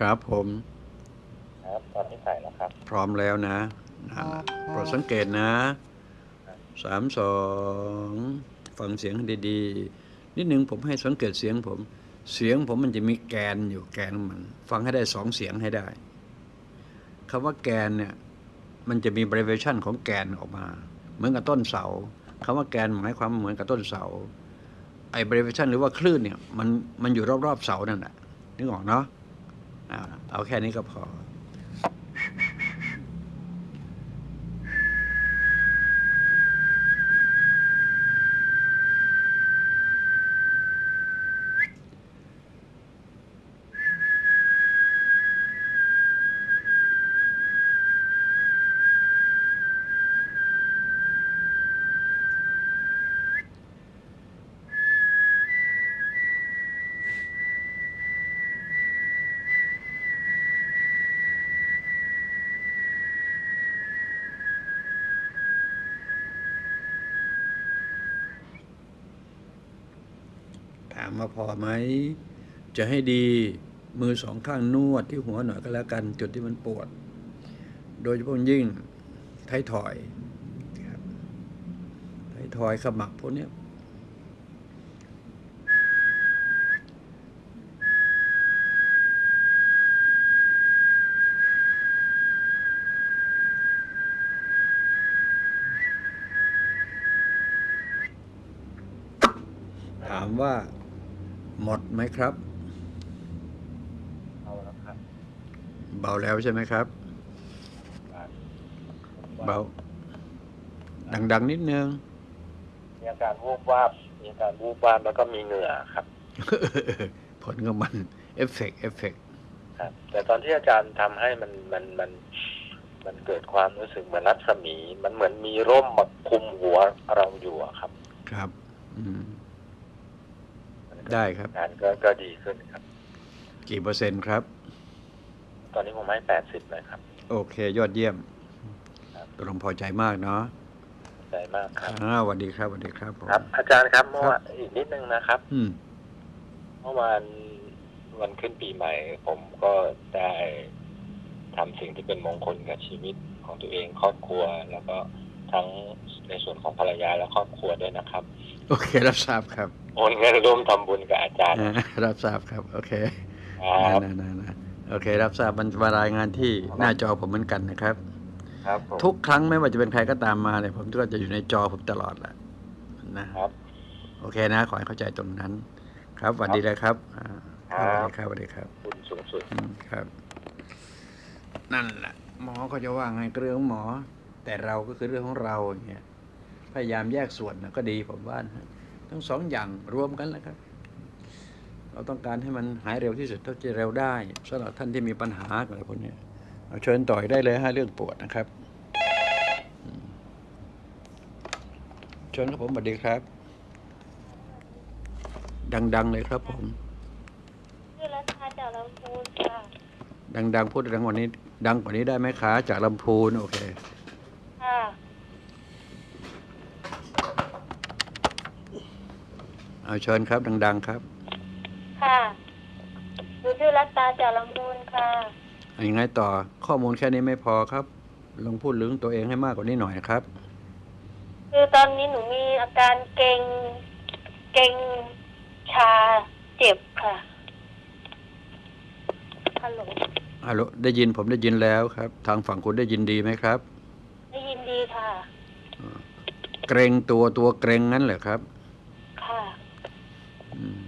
ครับผมครับตอนนี้ใส่แล้วครับ พร้อมแล้วนะนั่นแหละโปรดสังเกตนะสามสองฟังเสียงให้ดีๆ นิดหนึ่งผมให้สังเกตเสียงผม เสียงผมมันจะมีแกนอยู่แกนมัน ฟังให้ได้สองเสียงให้ได้คำว่าแกนเนี่ยมันจะมี derivation ของแกนออกมา เหมือนกับต้นเสาคำว่าแกนหมายความเหมือนกับต้นเสาไอ้ derivation หรือว่าคลื่นเนี่ยมันมันอยู่รอบๆเสานั่นแหละนึกออกเนาะ เอาเอาแค่นี้ก็พอ ไหม จะให้ดีมือสองข้างนวดที่หัวหน่อยก็แล้วกัน จุดที่มันปวด โดยเฉพาะยิ่งไทยถอยครับไทยถอยขมับพวกนี้ยถามว่าห มดไหมครับเอาแล้วครับ เบาแล้วใช่ไหมครับ เบา ดัง ๆ นิดนึง มีอาการวูบวาบ มีอาการวูบวาบแล้วก็มีเหงื่อครับ ผลของมัน effect effectครับ แต่ตอนที่อาจารย์ทำให้มันมันมันมันเกิดความรู้สึกเหมือนรัศมี มันเหมือนมีร่มมาคลุมหัวเราอยู่อะครับ ครับอืม ได้ครับอาการก็ก็ดีขึ้นครับ กี่เปอร์เซ็นต์ครับ ตอนนี้ผมให้แปดสิบเลยครับ โอเค ยอดเยี่ยมครับตกลงพอใจมากเนาะใจมากครับอ่าสวัสดีครับสวัสดีครับผมครับ อาจารย์ครับเมื่อวานอีกนิดนึงนะครับ อืมเมื่อวานวันขึ้นปีใหม่ ผมก็ได้ทำสิ่งที่เป็นมงคลกับชีวิตของตัวเองครอบครัว แล้วก็ทั้งในส่วนของภรรยาและครอบครัวด้วยนะครับ โอเครับทราบครับโอ นเงินร่วมทำบุญกับอาจารย์อ่ารับทราบครับ โอเคครับนะนะนะโอเค รับทราบมันมารายงานที่หน้าจอผมเหมือนกันนะครับ ครับผมทุกครั้งไม่ว่าจะเป็นใครก็ตามมาเนี่ยผมก็จะอยู่ในจอผมตลอดแหละนะครับ โอเคนะ ขอให้เข้าใจตรงนั้น ครับสวัสดีเลยครับอ่าครับสวัสดีครับสวัสดีครับบุญสูงสุดอืมครับ นั่นแหละหมอก็จะว่าไงก็เรื่องของหมอ แต่เราก็คือเรื่องของเราอย่างเงี้ยพยายามแยกส่วนนะก็ดีผมว่านะ ทั้งสองอย่างรวมกันแล้วครับ เราต้องการให้มันหายเร็วที่สุดเท่าที่เร็วได้สำหรับท่านที่มีปัญหาอะไรพวกเนี้ยเอาเชิญต่อยได้เลยฮะเรื่องปวดนะครับอืมเชิญครับผมสวัสดีครับ ดังๆเลยครับผมชื่อรัชาจากลำพูนค่ะดังๆพูดดังกว่านี้ ดังกว่านี้ได้ไหมคะจากลำพูนโอเค ค่ะ เอาเชิญครับ ดัง ๆ ครับค่ะหนูชื่อรัตตาจากลำพูนค่ะเอายังไงต่อข้อมูลแค่นี้ไม่พอครับ ลองพูดเรื่องตัวเองให้มากกว่านี้หน่อยนะครับ คือตอนนี้หนูมีอาการเกร็งเกร็งชาเจ็บค่ะฮัลโหลฮัลโหลได้ยินผมได้ยินแล้วครับ ทางฝั่งคุณได้ยินดีไหมครับ ได้ยินดีค่ะ เกรงตัวตัวเกรงงั้นเหรอครับ ค่ะ อืม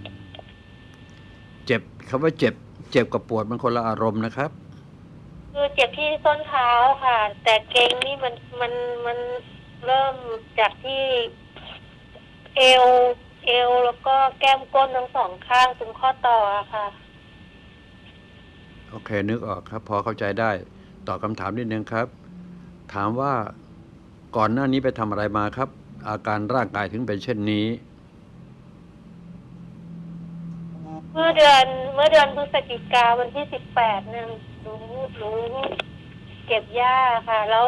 เจ็บ คำว่าเจ็บ เจ็บกับปวดมันคนละอารมณ์นะครับ คือเจ็บที่ส้นเท้าค่ะ แต่เกร็งนี่มันมันมันเริ่มจากที่ เอว เอวแล้วก็แก้มก้นทั้งสองข้างตรงข้อต่ออะค่ะ โอเค นึกออกครับ พอเข้าใจได้ ตอบคำถามนิดนึงครับ ถามว่าก่อนหน้านี้ไปทำอะไรมาครับ อาการร่างกายถึงเป็นเช่นนี้ เมื่อเดือนเมื่อเดือนพฤศจิกาวันที่สิบแปดเนี่ยหนูหนูเก็บหญ้าค่ะ แล้ว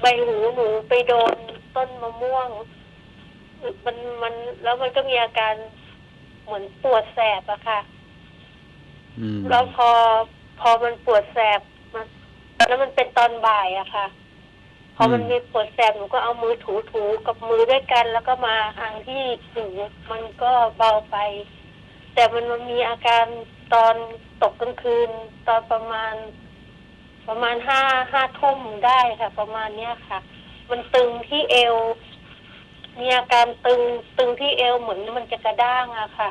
ใบหูหนูไปโดนต้นมะม่วง มันมันแล้วมันก็มีอาการเหมือนปวดแสบอะค่ะอืมแล้วพอพอมันปวดแสบมันแล้วมันเป็นตอนบ่ายอะค่ะ พอมันมีปวดแสบหนูก็เอามือถูถูๆกับมือด้วยกัน แล้วก็มาทางที่หูมันก็เบาไป แต่มันมันมีอาการตอนตกกลางคืน ตอนประมาณ ประมาณห้าห้าทุ่มได้ค่ะ ประมาณเนี้ยค่ะ มันตึงที่เอว มีอาการตึงตึงที่เอวเหมือนมันจะกระด้างอะค่ะ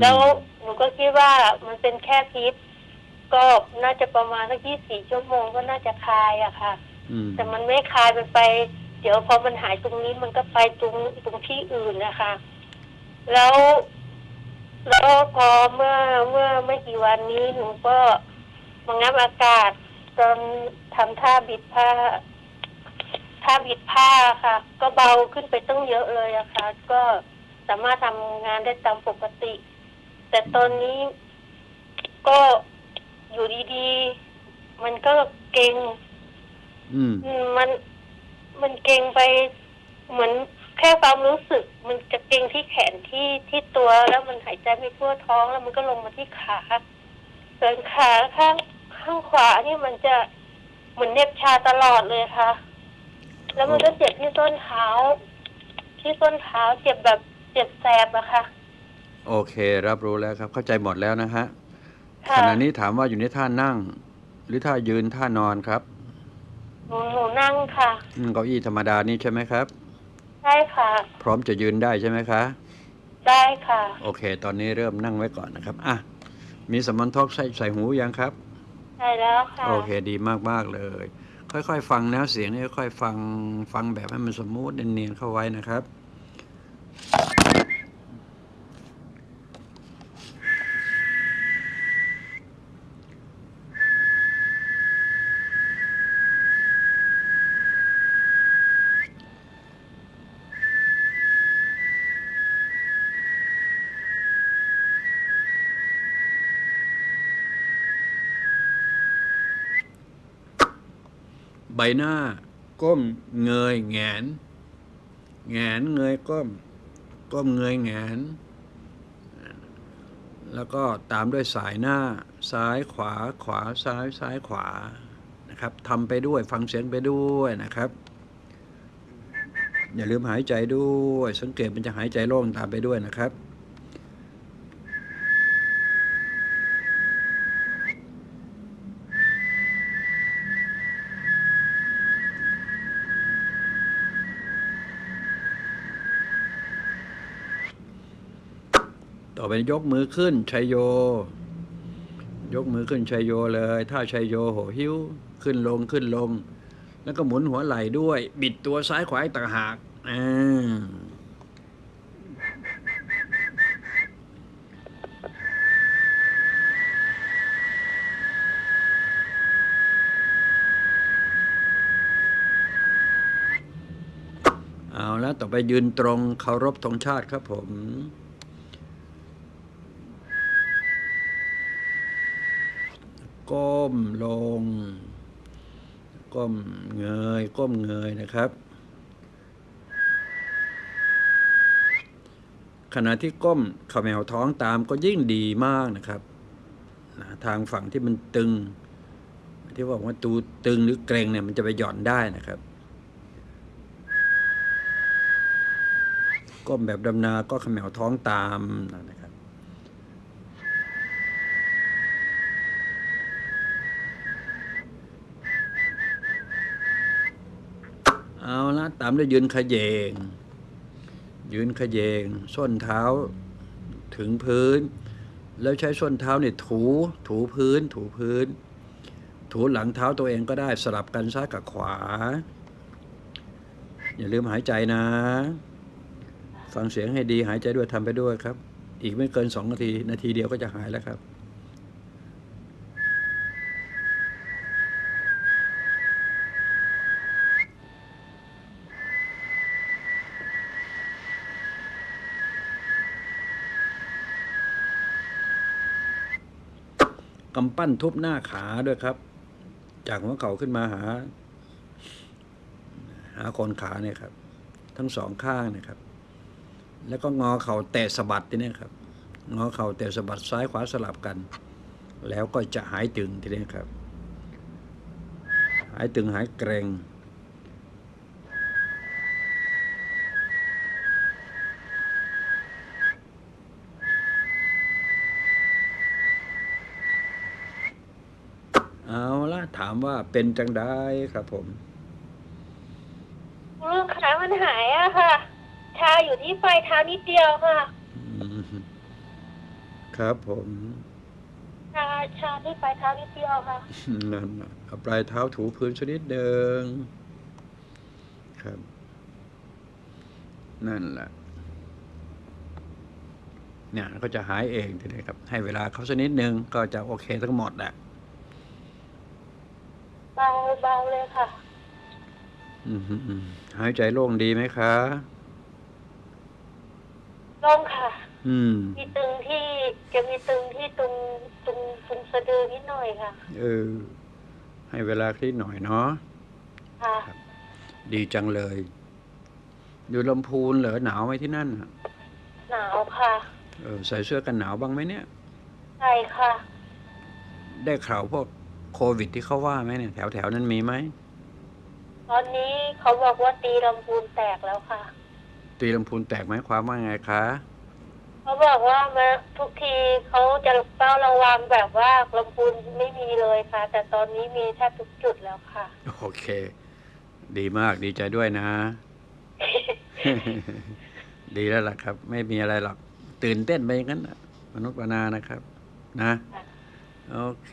แล้วหนูก็คิดว่ามันเป็นแค่พิษก็น่าจะประมาณสักยี่สี่ชั่วโมงก็น่าจะคลายอะค่ะอืมแต่มันไม่คลายมันไป เดี๋ยวพอมันหายตรงนี้มันก็ไปตรงตรงที่อื่นนะคะ แล้ว แล้วพอเมื่อเมื่อไม่กี่วันนี้หนูก็มางับอากาศจนทำท่าบิดผ้าท่าบิดผ้าค่ะ ก็เบาขึ้นไปตั้งเยอะเลยอะค่ะ ก็สามารถทำงานได้ตามปกติ แต่ตอนนี้ก็อยู่ดีๆ มันก็เกร็งอืมอืม มันมันเกร็งไปเหมือน แค่ความรู้สึกมันจะเกร็งที่แขนที่ที่ตัวแล้วมันหายใจไม่ทั่วท้องแล้วมันก็ลงมาที่ขาส่วนขาข้างข้างขวานี่มันจะเหมือนเหน็บชาตลอดเลยค่ะ แล้วมันก็เจ็บที่ส้นเท้า ที่ส้นเท้าเจ็บแบบเจ็บแสบอะค่ะ โอเค รับรู้แล้วครับ เข้าใจหมดแล้วนะฮะค่ะขณะนี้ถามว่าอยู่ในท่านั่ง หรือท่ายืนท่านอนครับหนูหนูนั่งค่ะอืมเก้าอี้ธรรมดานี่ใช่ไหมครับ ใช่ค่ะ พร้อมจะยืนได้ใช่ไหมคะ ได้ค่ะ โอเค ตอนนี้เริ่มนั่งไว้ก่อนนะครับ อะ มี small talk ใส่ใส่หูยังครับ ใส่แล้วค่ะ โอเคดีมากๆเลย ค่อยๆ ฟังนะเสียงนี่ค่อยๆฟังฟังแบบให้มัน smooth เนียนๆเข้าไว้นะครับ ใบหน้า ก้มเงยแงน แงนเงยก้ม ก้มเงยแงน แล้วก็ตามด้วยสายหน้า ซ้ายขวาขวาซ้ายซ้ายขวานะครับทำไปด้วยฟังเสียงไปด้วยนะครับ อย่าลืมหายใจด้วย สังเกตมันจะหายใจโล่งตามไปด้วยนะครับ ไปยกมือขึ้นชัยโย ยกมือขึ้นชัยโยเลยถ้าชัยโยโหหิ้วขึ้นลงขึ้นลง แล้วก็หมุนหัวไหล่ด้วย บิดตัวซ้ายขวาต่างหากอ่าเอาแล้วต่อไปยืนตรงเคารพธงชาติครับผม ก้มลง ก้มเงย ก้มเงยนะครับ ขณะที่ก้มขมแมวท้องตามก็ยิ่งดีมากนะครับนะทางฝั่งที่มันตึง ที่บอกว่าตูตึงหรือเกรงเนี่ยมันจะไปหย่อนได้นะครับ ก้มแบบดำนาก็ขมแมวท้องตามนะครับ เอาละตามด้วยยืนขยเยง ยืนขยเยง ส้นเท้าถึงพื้น แล้วใช้ส้นเท้าเนี่ยถูถูพื้น ถูพื้น ถูหลังเท้าตัวเองก็ได้สลับกันซ้ายกับขวา อย่าลืมหายใจนะ ฟังเสียงให้ดีหายใจด้วยทำไปด้วยครับ อีกไม่เกินสองนาที นาทีเดียวก็จะหายแล้วครับ ปั้นทุบหน้าขาด้วยครับ จากหัวเข่าขึ้นมาหา หาโคนขาเนี่ยครับ ทั้งสองข้างเนะครับ แล้วก็งอเข่าแตะสะบัดที่นี่ครับ งอเข่าแตะสะบัดซ้ายขวาสลับกัน แล้วก็จะหายตึงทีนี้ครับ หายตึงหายเกรงเอาละถาม ว่าเป็นจังได้ครับผมคุณลุงขามันหายอะค่ะ ชาอยู่ที่ปลายเท้านิดเดียวค่ะ อืมครับผมชาชาที่ปลายเท้านิดเดียวค่ะ นั่นน่ะเอาปลายเท้าถูพื้นชนิดเดิงครับ นั่นแหละเนี่ยก็จะหายเองทีนี้ครับ ให้เวลาเขาสักนิดนึงก็จะโอเคทั้งหมดแหละ เบาเบาเลยค่ะ อืมอืมหายใจโล่งดีไหมคะลงค่ะ อืม มีตึงที่จะมีตึงที่ตรงตรงตรงสะดือนิดหน่อยค่ะ เออ ให้เวลาคลิดหน่อยเนาะค่ะ ดีจังเลย อยู่ลำพูนเหรอหนาวไหมที่นั่นน่ะหนาวค่ะ เออใส่เสื้อกันหนาวบ้างไหมเนี่ย ใช่ค่ะ ได้ข่าวพวก โควิดที่เขาว่าไหมเนี่ยแถวแถวๆนั้นมีไหมตอนนี้เขาบอกว่าตีลำพูนแตกแล้วค่ะ ตีลำพูนแตกไหมความว่าไงคะเขาบอกว่ามาทุกทีเขาจะเฝ้าระวังแบบว่าลำพูนไม่มีเลยค่ะ แต่ตอนนี้มีแทบทุกจุดแล้วค่ะ โอเค ดีมากดีใจด้วยนะ ดีแล้วล่ะครับ ไม่มีอะไรหรอกตื่นเต้นไปอย่างนั้นน่ะมนุษย์ปนานะครับ นะค่ะ โอเค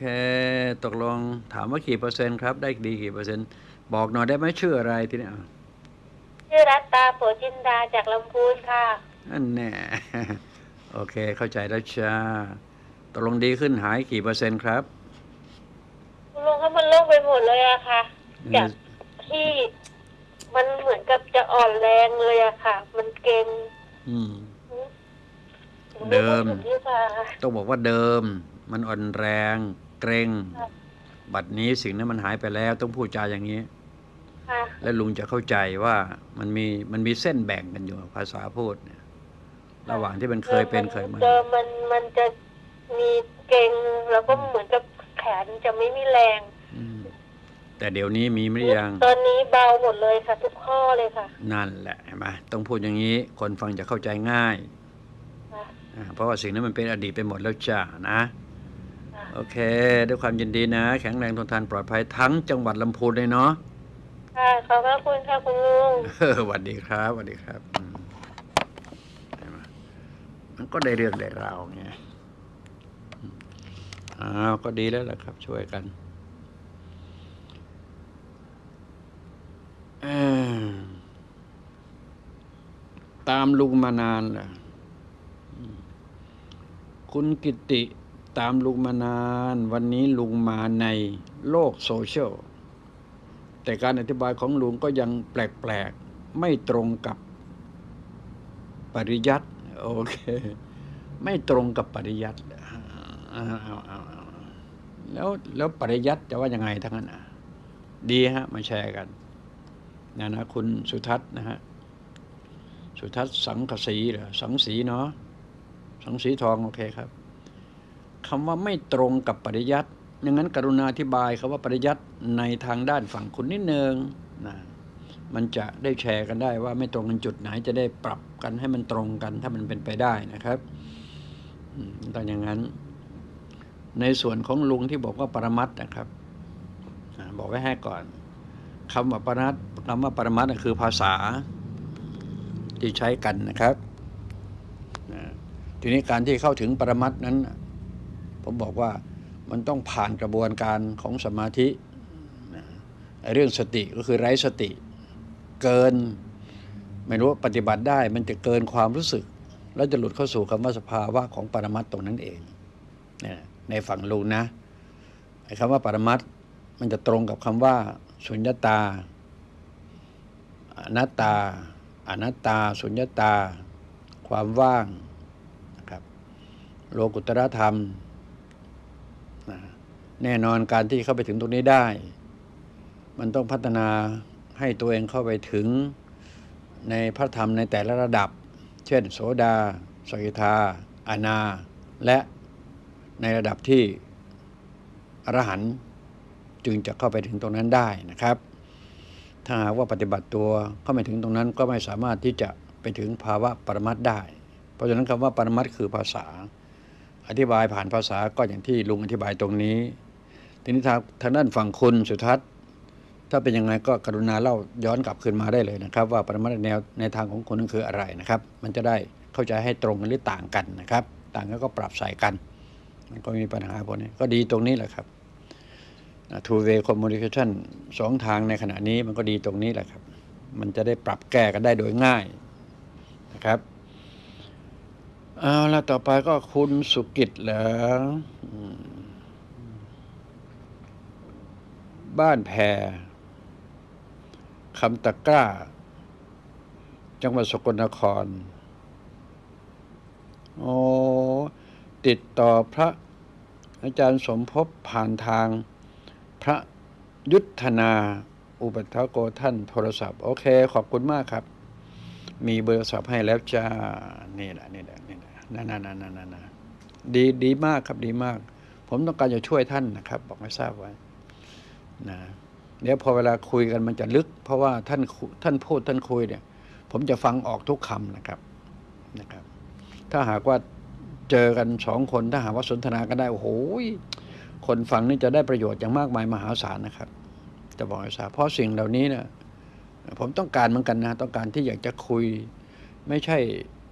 ตกลงถามว่ากี่เปอร์เซ็นต์ครับ ได้ดีกี่เปอร์เซ็นต์ บอกหน่อยได้ไหมชื่ออะไรทีนี้อะชื่อรัตตาโปจินดาจากลำพูนค่ะอันแน่โอเค เข้าใจแล้วจ้าตกลงดีขึ้นหายกี่เปอร์เซ็นต์ครับคุณลุงเขามันโล่งไปหมดเลยอะค่ะจากที่มันเหมือนกับจะอ่อนแรงเลยอะค่ะ มันเกร็งอืมเดิมไรู้สึกที่ค่ะต้องบอกว่าเดิม มันอ่อนแรงเกรงครับบัดนี้สิ่งนั้นมันหายไปแล้วต้องพูดจาอย่างนี้ค่ะและลุงจะเข้าใจว่ามันมีมันมีเส้นแบ่งกันอยู่ภาษาพูดเนี่ย ระหว่างที่มันเคยเป็นเคยมาเดิมมันมันจะมีเกร็งแล้วก็เหมือนกับแขนจะไม่มีแรงอืมแต่เดี๋ยวนี้มีไม่ยัง ตอนนี้เบาหมดเลยค่ะทุกข้อเลยค่ะ นั่นแหละเห็นไหมต้องพูดอย่างนี้ คนฟังจะเข้าใจง่ายค่ะอ่าเพราะว่าสิ่งนั้นมันเป็นอดีตไปหมดแล้วจ้านะค่ะ โอเค ด้วยความยินดีนะ แข็งแรงทนทานปลอดภัยทั้งจังหวัดลำพูนเลยเนาะค่ะขอบพระคุณค่ะคุณลุงเออสวัสดีครับสวัสดีครับอืมเห็นไหมมันก็ได้เรื่องได้ราวไงอืมอ้าวก็ดีแล้วล่ะครับ ช่วยกันเอ้อตามลุงมานานแหละอืมคุณกิติ ตามลุงมานาน วันนี้ลุงมาในโลกโซเชียล แต่การอธิบายของลุงก็ยังแปลกๆ ไม่ตรงกับปริยัติโอเค ไม่ตรงกับปริยัติแล้วแล้วปริยัติจะว่ายังไงทั้งนั้นดีฮะ มาแชร์กันนะนะคุณสุทัศน์นะฮะ สุทัศน์สังกสีเหรอสังสีเนาะสังสีทอง โอเคครับ คำว่าไม่ตรงกับปริยัติดังนั้นกรุณาอธิบายคำว่าปริยัติในทางด้านฝั่งคุณนิดนึงนะมันจะได้แชร์กันได้ว่าไม่ตรงกันจุดไหนจะได้ปรับกันให้มันตรงกันถ้ามันเป็นไปได้นะครับตองอย่างนั้น ในส่วนของลุงที่บอกว่าปรมัตนะครับบอกไว้ให้ก่อนคำว่าปรมัตคำว่าปรมัตคือภาษาที่ใช้กันนะครับทีนี้การที่เข้าถึงปรมัตนั้น ผมบอกว่ามันต้องผ่านกระบวนการของสมาธิเรื่องสติก็คือไร้สติ เกิน ไม่รู้ว่าปฏิบัติได้ มันจะเกินความรู้สึก แล้วจะหลุดเข้าสู่คำว่าสภาวะของปรมัตถ์ตรงนั้นเองในฝั่งลุงนะไอ้คำว่าปรมัตถ์มันจะตรงกับคำว่าสุญญตาอนัตตา อนัตตา สุญญตา ความว่างนะครับโลกุตรธรรม แน่นอนการที่เข้าไปถึงตรงนี้ได้ มันต้องพัฒนาให้ตัวเองเข้าไปถึงในพระธรรมในแต่ละระดับ เช่น โสดา สกิทาอนา และในระดับที่อรหันต์จึงจะเข้าไปถึงตรงนั้นได้นะครับ ถ้าหากว่าปฏิบัติตัวเข้าไม่ถึงตรงนั้นก็ไม่สามารถที่จะไปถึงภาวะปรมัตได้ เพราะฉะนั้นคำว่าปรมัตคือภาษา อธิบายผ่านภาษาก็อย่างที่ลุงอธิบายตรงนี้ ทีนี้ทางทางด้านฝั่งคุณสุทัศน์ถ้าเป็นยังไงก็กรุณาเล่าย้อนกลับคืนมาได้เลยนะครับ ว่าปรมัตถ์แนวในทางของคุณนั้นคืออะไรนะครับ มันจะได้เข้าใจให้ตรงกันหรือต่างกันนะครับ ต่างกันก็ปรับใส่กัน มันก็มีปัญหาพวกนี้ก็ดีตรงนี้แหละครับ two way communication สองทางในขณะนี้มันก็ดีตรงนี้แหละครับ มันจะได้ปรับแก้กันได้โดยง่ายนะครับเอาละต่อไปก็คุณสุกิจเหรออืม บ้านแพรคำตะกร้า จังหวัดสกลนคร โอ้ติดต่อพระอาจารย์สมภพผ่านทางพระยุทธนาอุปัฏฐโกท่านโทรศัพท์ โอเค ขอบคุณมากครับ มีเบอร์โทรศัพท์ให้แล้วจ้า นี่แหละนี่แหละนี่แหละนั่นนั่นนั่นนั่นดีดีมากครับดีมาก ผมต้องการจะช่วยท่านนะครับ บอกให้ทราบไว้ นะเดี๋ยวพอเวลาคุยกันมันจะลึก เพราะว่าท่านท่านพูดท่านคุยเนี่ย ผมจะฟังออกทุกคำนะครับนะครับ ถ้าหากว่าเจอกันสองคนถ้าหากว่าสนทนากันได้ โอ้โหคนฟังนี่จะได้ประโยชน์อย่างมากมายมหาศาลนะครับ จะบอกให้ทราบเพราะสิ่งเหล่านี้เนี่ยผมต้องการเหมือนกันนะ ต้องการที่อยากจะคุย ไม่ใช่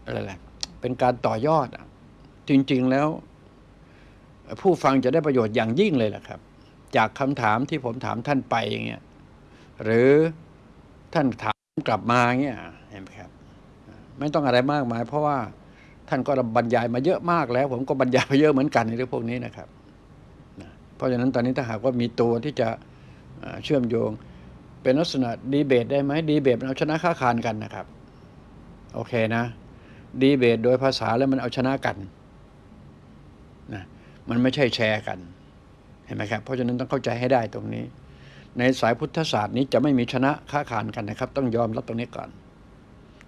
อะไรแหละเป็นการต่อยอดอะจริง ๆแล้ว ผู้ฟังจะได้ประโยชน์อย่างยิ่งเลยแหละครับ จากคำถามที่ผมถามท่านไปอย่างเงี้ยหรือท่านถามกลับมาเงี้ยเห็นไหมครับ ไม่ต้องอะไรมากมาย เพราะว่าท่านก็บรรยายมาเยอะมากแล้ว ผมก็บรรยายไปเยอะเหมือนกันในเรื่องพวกนี้นะครับนะเพราะฉะนั้นตอนนี้ถ้าหากว่ามีตัวที่จะเชื่อมโยง เป็นลักษณะดีเบตได้ไหมดีเบตมันเอาชนะค้าคานกันนะครับ โอเคนะ ดีเบตโดยภาษาแล้วมันเอาชนะกันนะมันไม่ใช่แชร์กัน ห็นไหมครับเพราะฉะนั้นต้องเข้าใจให้ได้ตรงนี้ ในสายพุทธศาสตร์นี้จะไม่มีชนะค้าขานกันนะครับ ต้องยอมรับตรงนี้ก่อน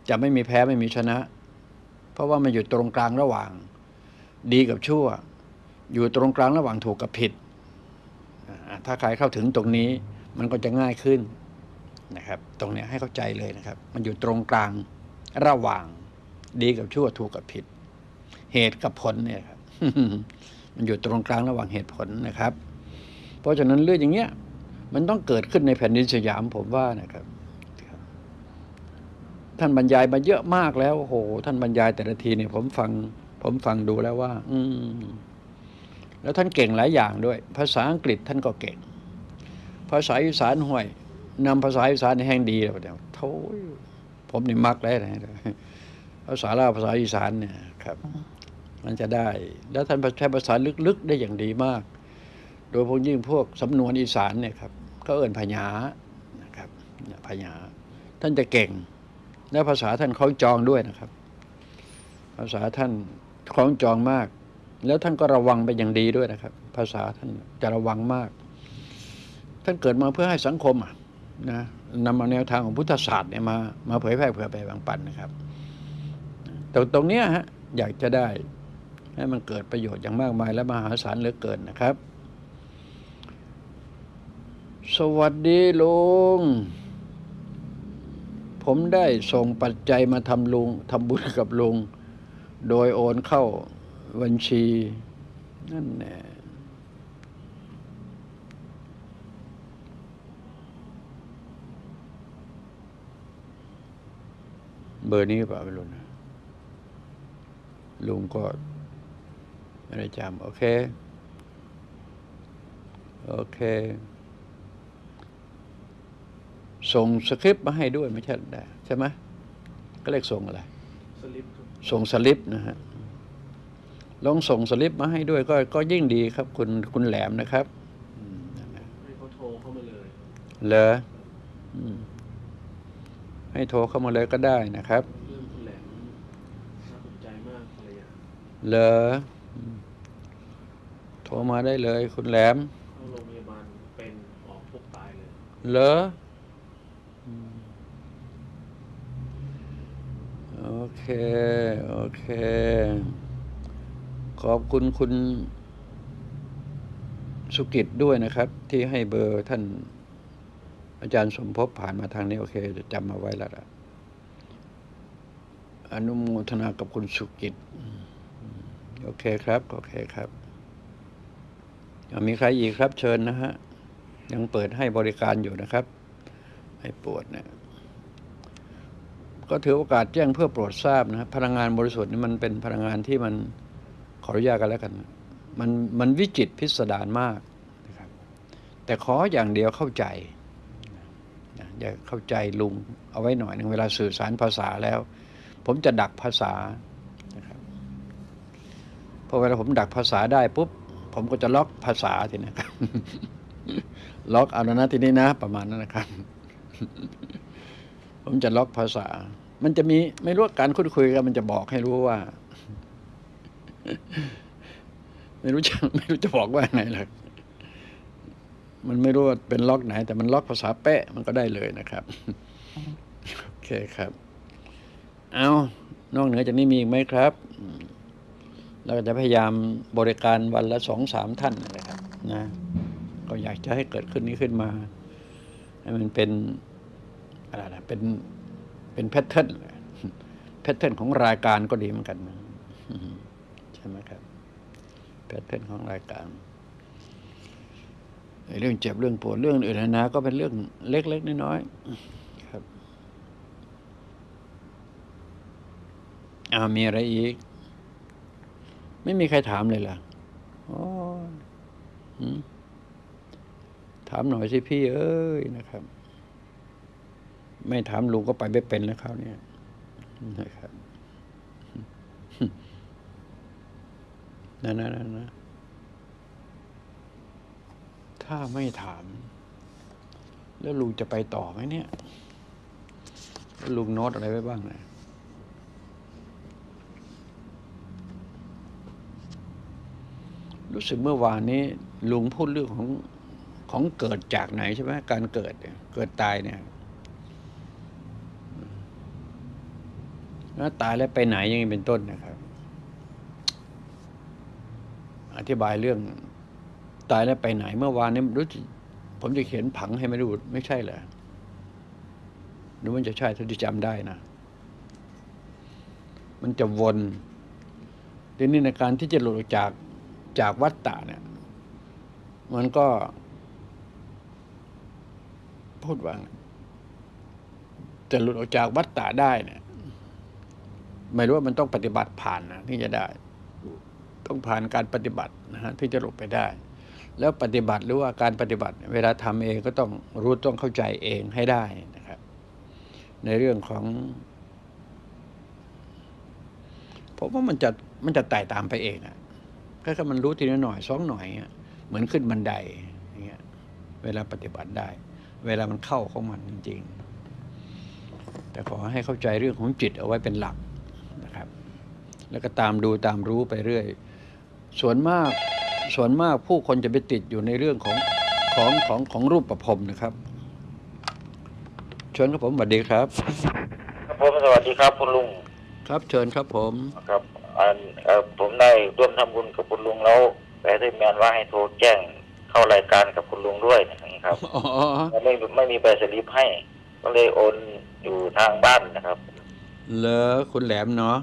จะไม่มีแพ้ไม่มีชนะ เพราะว่ามันอยู่ตรงกลางระหว่าง ดีกับชั่ว อยู่ตรงกลางระหว่างถูกกับผิด ถ้าใครเข้าถึงตรงนี้มันก็จะง่ายขึ้นนะครับ ตรงนี้ให้เข้าใจเลยนะครับ มันอยู่ตรงกลางระหว่างดีกับชั่วถูกกับผิด เหตุกับผลเนี่ยครับมันอยู่ตรงกลางระหว่างเหตุผลนะครับ เพราะฉะนั้นเรื่องอย่างเงี้ยมันต้องเกิดขึ้นในแผ่นดินสยามผมว่านะครับ ท่านบรรยายมาเยอะมากแล้วโอ้โห ท่านบรรยายแต่ละทีเนี่ยผมฟัง ผมฟังดูแล้วว่า อืมแล้วท่านเก่งหลายอย่างด้วย ภาษาอังกฤษท่านก็เก่ง ภาษาอีสานห่วยนำภาษาอีสานในแห่งดีแล้วเดี๋ยวโถ่ผมนี่มักเลยนะภาษาลาวภาษาอีสานเนี่ยครับ มันจะได้ แล้วท่านใช้ภาษาลึกๆได้อย่างดีมาก ดยพวกยิ่งพวกสำนวนอีสานเนี่ยครับก็เอ่นพญานะครับเนี่ยพญาท่านจะเก่ง และภาษาท่านคล้องจองด้วยนะครับ ภาษาท่านคล้องจองมาก แล้วท่านก็ระวังเป็นอย่างดีด้วยนะครับ ภาษาท่านจะระวังมาก ท่านเกิดมาเพื่อให้สังคมอะนะนำเอาแนวทางของพุทธศาสตร์เนี่ยมามาเผยแพร่เผื่อไปบ่งปันนะครับแต่ตรงเนี้ยฮะอยากจะได้ให้มันเกิดประโยชน์อย่างมากมายและมหาศาลเหลือเกินนะครับ สวัสดีลุง ผมได้ส่งปัจจัยมาทำลุงทำบุญกับลุง โดยโอนเข้าบัญชี นั่นแน่เบอร์นี้เปล่าไม่รู้นะลุงก็ไม่ได้จำโอเค โอเค ส่งสคริปต์มาให้ด้วยไม่ใช่ได้ใช่ไหมก็เรียกส่งอะไรสลิปครับส่งสลิปนะฮะลองส่งสลิปมาให้ด้วยก็ก็ยิ่งดีครับ คุณคุณแหลมนะครับอืมนั่นนะให้เขาโทรเข้ามาเลยเหรออืมให้โทรเข้ามาเลยก็ได้นะครับเรื่องคุณแหลมน่าสนใจมากอะไรอย่างเหรออืมโทรมาได้เลย คุณแหลมเข้าโรงพยาบาลเป็นออกพวกตายเลยเหรออืม โอเค โอเค ขอบคุณคุณสุกิจด้วยนะครับ ที่ให้เบอร์ท่านอาจารย์สมภพผ่านมาทางนี้ โอเคจะจำมาไว้แล้วละอนุโมทนากับคุณสุกิจ โอเคครับ โอเคครับอะมีใครอีกครับเชิญนะฮะ ยังเปิดให้บริการอยู่นะครับ ให้ปวดเนี่ย ก็ถือโอกาสแจ้งเพื่อโปรดทราบนะครับพลังงานบริสุทธิ์นี่มันเป็นพลังงานที่มันขออนุญาตกันแล้วกัน มันมันวิจิตพิสดารมากนะครับแต่ขออย่างเดียวเข้าใจนะอย่าเข้าใจลุงเอาไว้หน่อยหนึ่งเวลาสื่อสารภาษาแล้ว ผมจะดักภาษานะครับพอเวลาผมดักภาษาได้ปุ๊บผมก็จะล็อกภาษาทีนะครับล็อกเอาแล้วนะทีนี้นะ ประมาณนั้นนะครับ ผมจะล็อกภาษา มันจะมีไม่รู้ว่าการคุยคุยกันมันจะบอกให้รู้ว่า ไม่รู้จะไม่รู้จะบอกว่าไหนเลยมันไม่รู้ว่าเป็นล็อกไหน แต่มันล็อกภาษาเป๊ะมันก็ได้เลยนะครับ โอเคครับ เอานอกเหนือจากนี้มีอีกไหมครับเราจะพยายามบริการวันละสองสามท่านนะครับ นะ ก็อยากจะให้เกิดขึ้นนี้ขึ้นมา ให้มันเป็น อะไรนะเป็นเป็น pattern pattern ของรายการก็ดีเหมือนกันใช่ไหมครับ pattern ของรายการเรื่องเจ็บเรื่องปวดเรื่องอื่นๆนะก็เป็นเรื่องเล็กๆน้อยๆครับอ่ามีอะไรอีก ไม่มีใครถามเลยล่ะถามหน่อยสิพี่เอ้ยนะครับ ไม่ถามลุงก็ไปไม่เป็นแล้วคราวนี้นะครับนั่นนะนั่นนะถ้าไม่ถาม แล้วลุงจะไปต่อไหมเนี่ยลุงโน้ตอะไรไว้บ้างนะรู้สึกเมื่อวานนี้ ลุงพูดเรื่องของของเกิดจากไหนใช่ไหมการเกิดเกิดตายเนี่ย แล้วตายแล้วไปไหนอยังนี้เป็นต้นนะครับ อธิบายเรื่องตายแล้วไปไหนเมื่อวานนี้รู้ผมจะเขียนผังให้ไม่รู้ไม่ใช่เหรอหรือมันจะใช่เท่าที่จำได้นะ มันจะวนทีนี้ในการที่จะหลุดออกจากจากวัฏฏะเนี่ย มันก็ พูดว่าจะหลุดออกจากวัฏฏะได้เนี่ย ไม่รู้ว่ามันต้องปฏิบัติผ่านนะที่จะได้ ต้องผ่านการปฏิบัตินะฮะที่จะหลบไปได้ แล้วปฏิบัติหรือว่าการปฏิบัติ เวลาทำเองก็ต้องรู้ต้องเข้าใจเองให้ได้นะครับ ในเรื่องของผมว่ามันจะมันจะไต่ตามไปเองอะแค่มันรู้ทีละหน่อยสองหน่อยเหมือนขึ้นบันไดอย่างเงี้ย เวลาปฏิบัติได้ เวลามันเข้าของมันจริง ๆ แต่ขอให้เข้าใจเรื่องของจิตเอาไว้เป็นหลัก แล้วก็ตามดูตามรู้ไปเรื่อย ส่วนมากส่วนมากผู้คนจะไปติดอยู่ในเรื่องของของของของรูปประพรมนะครับเชิญครับผมสวัสดีครับ ครับผมสวัสดีครับคุณลุงครับเชิญครับผมครับอันเอ่อผมได้ร่วมทำบุญกับคุณลุงแล้วแต่ได้แมนว่าให้โทรแจ้งเข้ารายการกับคุณลุงด้วยนะครับอ๋อไม่ไม่มีใบสลิปให้ก็เลยโอนอยู่ทางบ้านนะครับเลอคุณแหลมเนาะ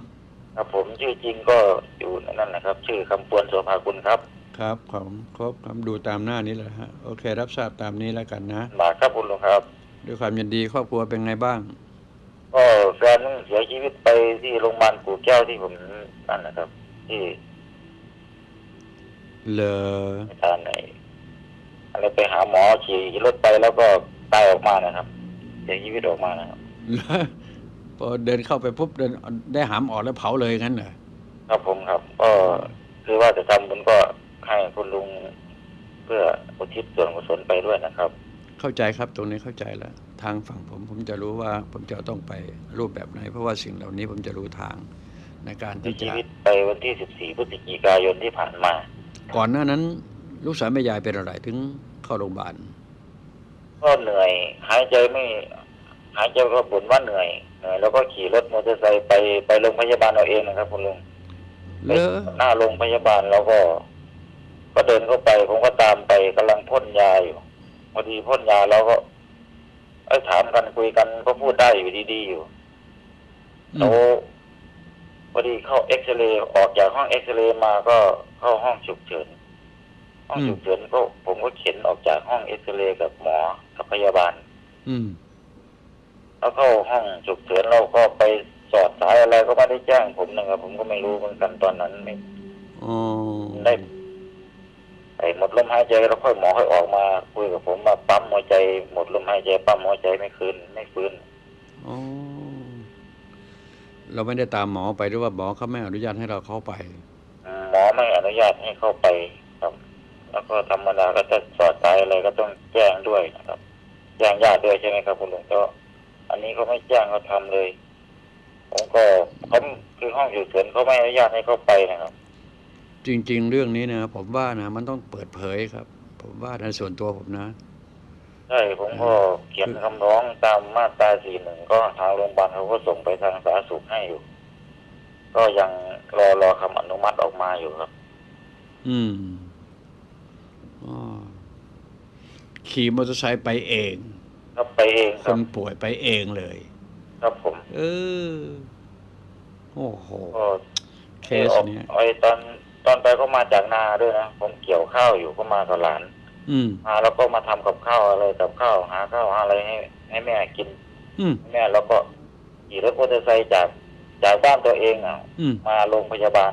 ครับผมชื่อจริงก็อยู่นั่นนะครับ ชื่อคำปวนโสภาคุณครับ ครับของครบครับดูตามหน้านี้แหละฮะโอเค รับทราบตามนี้แล้วกันนะมาครับคุณลุงครับ ด้วยความยินดีครอบครัวเป็นไงบ้าง ก็แฟนเสียชีวิตไปที่โรงพยาบาลกู่แก้วที่ผมนั่นนะครับ ที่เลอทานไหนอะไรไปหาหมอขี่รถไปแล้วก็ตายออกมานะครับเสียชีวิตออกมานะครับ เลอพอเดินเข้าไปปุ๊บเดินได้หามออกแล้วเผาเลยงั้นเหรอครับผมครับ ก็คือว่าจะทำบุญก็ให้คุณลุงเพื่ออุทิศส่วนกุศลไปด้วยนะครับ เข้าใจครับตรงนี้เข้าใจแล้ว ทางฝั่งผมผมจะรู้ว่าผมจะต้องไปรูปแบบไหน เพราะว่าสิ่งเหล่านี้ผมจะรู้ทางในการเสียที่ชีจะวิตไปวันที่ 14พฤศจิกายนที่ผ่านมา ก่อนหน้านั้น ลูกสาวแม่ยายเป็นอะไรถึงเข้าโรงพยาบาลก็เหนื่อย หายใจไม่ หายใจก็บ่นว่าเหนื่อย เหนื่อยแล้วก็ขี่รถมอเตอร์ไซค์ไปไปโรงพยาบาลเอาเองนะครับ คุณลุงเลอหน้าโรงพยาบาลแล้วก็ ก็เดินเข้าไป ผมก็ตามไปกำลังพ่นยาอยู่พอดีพ่นยาแล้วก็เอ้ยถามกันคุยกันก็พูดได้อยู่ดีๆอยู่อืแล้วมพอดีเข้าเอ็กซเรย์ออกจากห้องเอ็กซเรย์มาก็เข้าห้องฉุกเฉิน ห้องฉุกเฉินก็ผมก็เข็นออกจากห้องเอ็กซเรย์กับหมอกับพยาบาล อืม แล้วเข้าห้องฉุกเฉินเราก็ไปสอดสายอะไรก็ไม่ได้แจ้งผมนะครับ ผมก็ไม่รู้เหมือนกันตอนนั้นไม่อ๋อได้ไอ้หมดลมหายใจแล้วค่อยหมอค่อยออกมาคุยกับผมมาปั๊มหัวใจ หมดลมหายใจปั๊มหัวใจไม่คืนไม่ฟื้นอ๋อเราไม่ได้ตามหมอไปหรือว่าหมอเขาไม่อนุญาตให้เราเข้าไป หมอไม่อนุญาตให้เข้าไปครับ แล้วก็ธรรมดาก็จะสอดสายอะไรก็ต้องแจ้งด้วยนะครับแจ้งญาติด้วยใช่ไหมครับคุณลุงก็ อันนี้เขาไม่แจ้งเขาทำเลย ผมก็เขาคือห้องฉุกเฉินเขาไม่อนุญาตให้เข้าไปนะครับ จริง ๆ เรื่องนี้นะผมว่านะมันต้องเปิดเผยครับ ผมว่าในส่วนตัวผมนะใช่ผมก็เขียนคำร้องตามมาตราสี่หนึ่งก็ทางโรงพยาบาลเขาก็ส่งไปทางสาธารณสุขให้อยู่ ก็ยังรอรอคำอนุมัติออกมาอยู่ครับ อืมอ๋อขี่มอเตอร์ไซค์ไปเอง ครับไปเองคครับนป่วยไปเองเลย ครับผมเออ โอ้โห ก็เคที่สออกเนี้ย ไอ้ตอนตอนไปก็มาจากนาด้วยนะผมเกี่ยวข้าวอยู่ก็มากับหลานอืม มาแล้วก็มาทำกับข้าวอะไรกับข้าวหาข้าวหาอะไรให้ให้แม่กินอืม แม่แล้วก็ขี่รถมอเตอร์ไซค์จากจากบ้านตัวเองอะ อืม มาโรงพยาบาล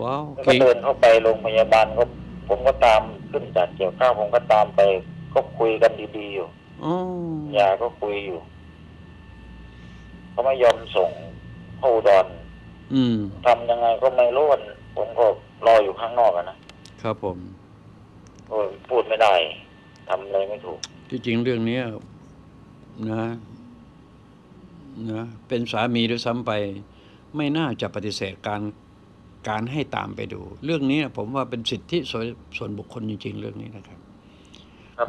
ว้าวแล้วก็ขี่เดินเข้าไปโรงพยาบาลก็ผมก็ตามขึ้นจากเกี่ยวข้าวผมก็ตามไป ก็คุยกันดีๆอยู่อ๋อยาก็คุยอยู่เขาไม่ยอมส่งเข้าอุดอนอืม ทำยังไงก็ไม่รู้วันผมก็รออยู่ข้างนอกอะนะครับผม โอ้ยพูดไม่ได้ทำอะไรไม่ถูก ที่จริงเรื่องเนี้ยนะนะเป็นสามีด้วยซ้ำไป ไม่น่าจะปฏิเสธการการให้ตามไปดู เรื่องนี้ผมว่าเป็นสิทธิส่วนส่วนบุคคลจริง ๆ เรื่องนี้นะครับครับ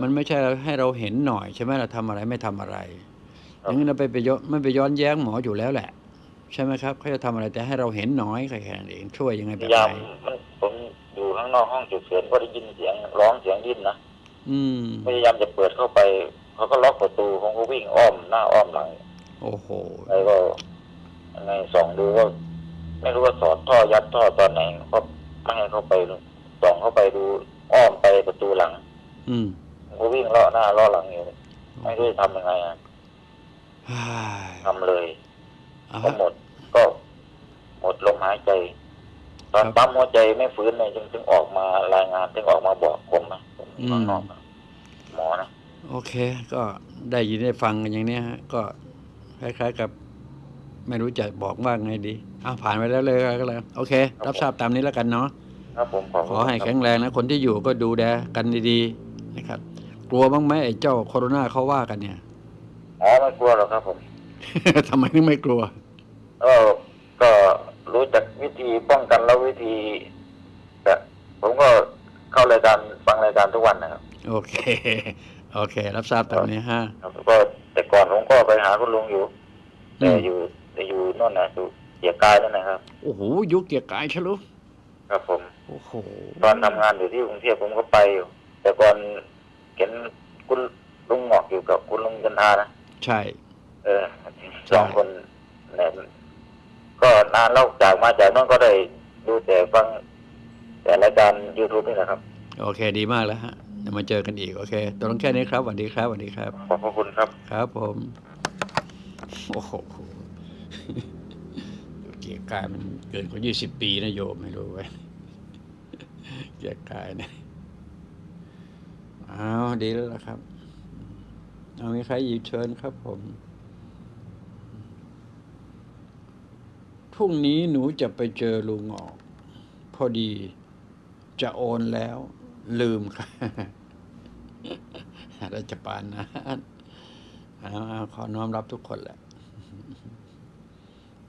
มันไม่ใช่ให้เราเห็นหน่อยใช่ไหมเราทำอะไรไม่ทำอะไรอครับย่างนั้นเราไปไปย้อนไม่ไปย้อนแย้งหมออยู่แล้วแหละ ใช่ไหมครับเขาจะทำอะไรแต่ให้เราเห็นน้อยแค่นั้นเองช่วยยังไงพแบบยายาไหมนมันผมอยู่ข้างนอกห้องฉุกเฉินก็ได้ยินเสียงร้องเสียงดิ้นนะอืมพยายามจะเปิดเข้าไปเขาก็ล็อกประตูผมก็วิ่งอ้อมหน้าอ้อมหลังโอ้โหแล้วก็ยังไงส่องดูก็ไม่รู้ว่าสอดท่อยัดท่อตอนไหนก็ไม่ให้เข้าไปส่องเข้าไปดูอ้อมไปประตูหลัง อืมผม ก็วิ่งเลาะหน้าเลาะหลังอยู่ไม่รู้จะทำยังไงอะฮ่าทำเลยอ่าก็ฮะหมดก็หมดลมหายใจ ตอนครับปั๊มหัวใจไม่ฟื้นเลยจึงจึงออกมารายงานจึงออกมาบอกผมนะผมอยู่ข้างนอกนะหมอนะโอเค ก็ได้ยินได้ฟังกันอย่างเนี้ยฮะ ก็คล้ายๆกับ ไม่รู้จะบอกว่าไงดีอ้าวผ่านไปแล้วเลยก็แล้วโอเค รับทราบตามนี้แล้วกันเนาะครับผมขอขอให้แข็งแรงนะ คนที่อยู่ก็ดูแลกันดีๆนะครับ กลัวบ้างไหมไอ้เจ้าโคโรนาเขาว่ากันเนี่ยอ๋อไม่กลัวหรอกครับผมทำไมถึงไม่กลัวเออก็รู้จักวิธีป้องกันแล้ววิธีแต่ผมก็เข้ารายการฟังรายการทุกวันนะครับ โอเค โอเค รับทราบตามนี้ฮะครับก็แต่ก่อนผมก็ไปหาคุณลุงอยู่อืแต่มอยู่แต่อยู่โน่นนะอยู่เกียรกายนั่นนะครับโอ้โหยุคเกียร์กายใช่ลุครับผมโอ้โหตอนทำงานอยู่ที่กรุงเทพผมก็ไปอยู่ แต่ก่อน เห็นคุณลุงหงอกอยู่กับคุณลุงจันทานะใช่ เออสองคนเนี่ยก็นานแล้วจากมาจากโนั้นก็ได้ดูแต่ฟัง แต่รายการยูทูบนี่แหละครับ โอเคดีมากแล้วฮะเดี๋ยวมาเจอกันอีก โอเคตกลงแค่นี้ครับสวัสดีครับสวัสดีครับ ขอบพระคุณครับ ครับผมโอ้โหเกียร์กายมันเกินกว่ายี่สิบปีนะโยมไม่รู้ไว้ยเกียร์กายเนี่ยเอาดีแล้วล่ะครับ เอามีใครอีกเชิญครับผมพรุ่งนี้หนูจะไปเจอลุงออก พอดีจะโอนแล้ว ลืมค่ะราชปานนะเอาเอาขอน้อมรับทุกคนแหละ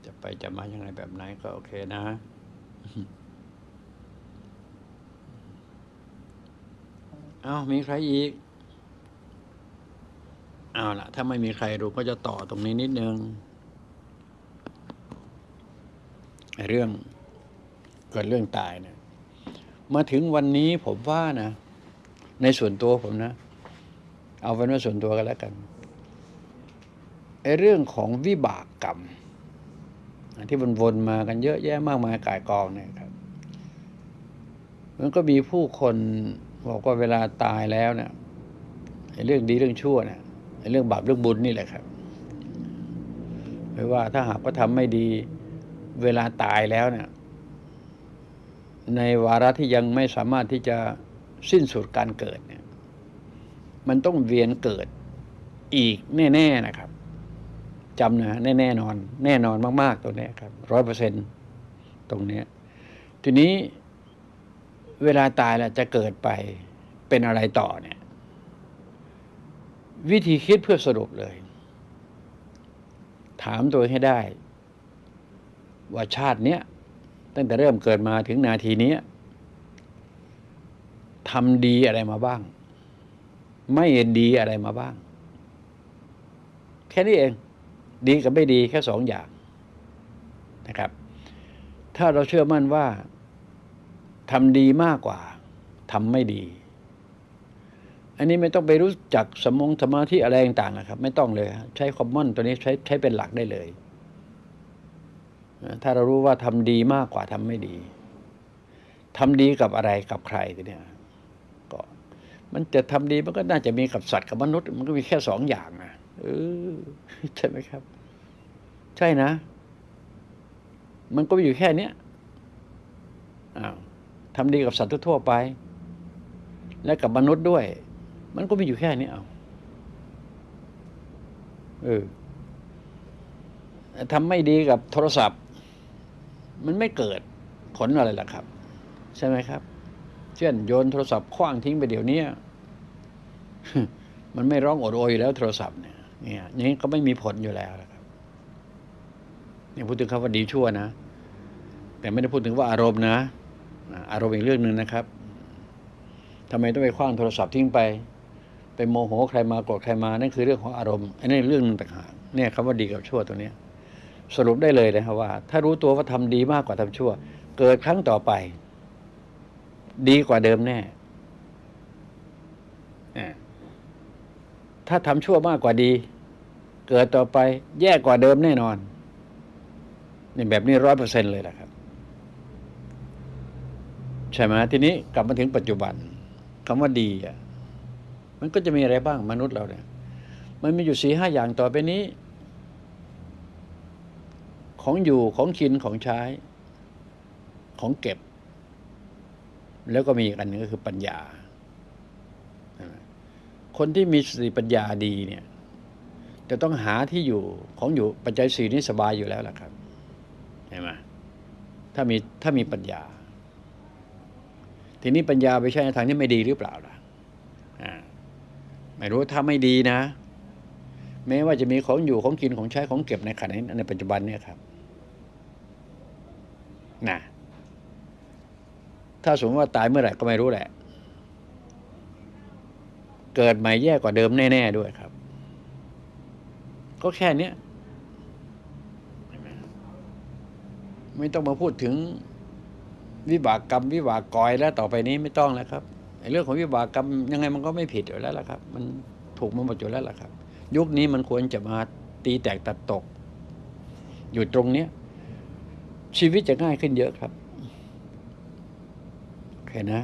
จะไปจะมายังไงแบบไหนก็โอเคนะ เอามีใครอีก เอาละถ้าไม่มีใครรู้ก็จะต่อตรงนี้นิดนึงไอ้เรื่องเกิดเรื่องตายเนี่ย มาถึงวันนี้ผมว่านะ ในส่วนตัวผมนะ เอาเป็นว่าส่วนตัวกันแล้วกันไอ้เรื่องของวิบากกรรมที่มันวนมากันเยอะแยะมากมายกายกองเนี่ยครับ มันก็มีผู้คน บอกว่าเวลาตายแล้วเนี่ยเรื่องดีเรื่องชั่วเนี่ยเรื่องบาปเรื่องบุญนี่แหละครับไม่ว่าถ้าหากว่าทำไม่ดีเวลาตายแล้วเนี่ย ในวาระที่ยังไม่สามารถที่จะสิ้นสุดการเกิดเนี่ย มันต้องเวียนเกิดอีกแน่ ๆนะครับจำนะแน่แน่นอน แน่นอนมาก ๆ ตัวนี้ครับร้อยเปอร์เซ็นตรงนี้ ทีนี้ เวลาตายแล้วจะเกิดไปเป็นอะไรต่อเนี่ย วิธีคิดเพื่อสรุปเลย ถามตัวให้ได้ ว่าชาติเนี้ยตั้งแต่เริ่มเกิดมาถึงนาทีนี้ทำดีอะไรมาบ้าง ไม่ดีอะไรมาบ้าง แค่นี้เอง ดีกับไม่ดีแค่สองอย่างนะครับ ถ้าเราเชื่อมั่นว่า ทำดีมากกว่าทำไม่ดี อันนี้ไม่ต้องไปรู้จักสมองสมาธิอะไรต่างๆนะครับ ไม่ต้องเลย ใช้คอมมอนตัวนี้ใช้ใช้เป็นหลักได้เลย ถ้าเรารู้ว่าทำดีมากกว่าทำไม่ดีทำดีกับอะไรกับใครเนี่ยก็มันจะทำดีมันก็น่าจะมีกับสัตว์กับมนุษย์ มันก็มีแค่สองอย่างนะเออใช่ไหมครับ ใช่นะ มันก็มีอยู่แค่เนี้ยอ้าว ทำดีกับสัตว์ทั่วไป และกับมนุษย์ด้วย มันก็มีอยู่แค่นี้เอาเออทำไม่ดีกับโทรศัพท์ มันไม่เกิดผลอะไรล่ะครับ ใช่ไหมครับ เช่นโยนโทรศัพท์คว้างทิ้งไปเดี๋ยวนี้มันไม่ร้องโอดโอยอยู่แล้วโทรศัพท์เนี่ยเนี่ยอย่างนี้ก็ไม่มีผลอยู่แล้วนะครับนี่พูดถึงคำว่าดีชั่วนะ แต่ไม่ได้พูดถึงว่าอารมณ์นะ อารมณ์อีกเรื่องหนึ่งนะครับทำไมต้องไปคว้างโทรศัพท์ทิ้งไป ไปโมโหใครมาโกรธใครมานั่นคือเรื่องของอารมณ์อันนี้เรื่องหนึ่งต่างหากเนี่ยคำว่าดีกับชั่วตัวเนี้ย สรุปได้เลยนะครับว่า ถ้ารู้ตัวว่าทำดีมากกว่าทำชั่ว เกิดครั้งต่อไป ดีกว่าเดิมแน่ถ้าทำชั่วมากกว่าดี เกิดต่อไป แย่กว่าเดิมแน่นอนนี่แบบนี้ร้อยเปอร์เซ็นเลยแหละครับ ใช่ไหมทีนี้กลับมาถึงปัจจุบันคำว่าดีอะมันก็จะมีอะไรบ้างมนุษย์เราเนี่ย มันมีอยู่สี่ห้าอย่างต่อไปนี้ ของอยู่ของกินของใช้ ของเก็บ แล้วก็มีอีกอันหนึงก็คือปัญญา คนที่มีสติปัญญาดีเนี่ยจะต้องหาที่อยู่ของอยู่ปัจจัยสี่นี้สบายอยู่แล้วล่ะครับเห็นไหมถ้ามีถ้ามีปัญญา ทีนี้ปัญญาไปใช้ในทางที่ไม่ดีหรือเปล่าล่ะไม่รู้ถ้าไม่ดีนะ แม้ว่าจะมีของอยู่ของกินของใช้ของเก็บในขณะนี้ในปัจจุบันเนี่ยครับนะถ้าสมมติว่าตายเมื่อไหร่ก็ไม่รู้แหละ เกิดใหม่แย่กว่าเดิมแน่ ๆ ด้วยครับ ก็แค่เนี้ยไม่ต้องมาพูดถึง วิบากกรรมวิบากกอยแล้วต่อไปนี้ไม่ต้องแล้วครับเรื่องของวิบากกรรมยังไงมันก็ไม่ผิดอยู่แล้วล่ะครับ มันถูกมาหมดอยู่แล้วล่ะครับ ยุคนี้มันควรจะมาตีแตกตัดตก อยู่ตรงเนี้ยชีวิตจะง่ายขึ้นเยอะครับโอเคนะ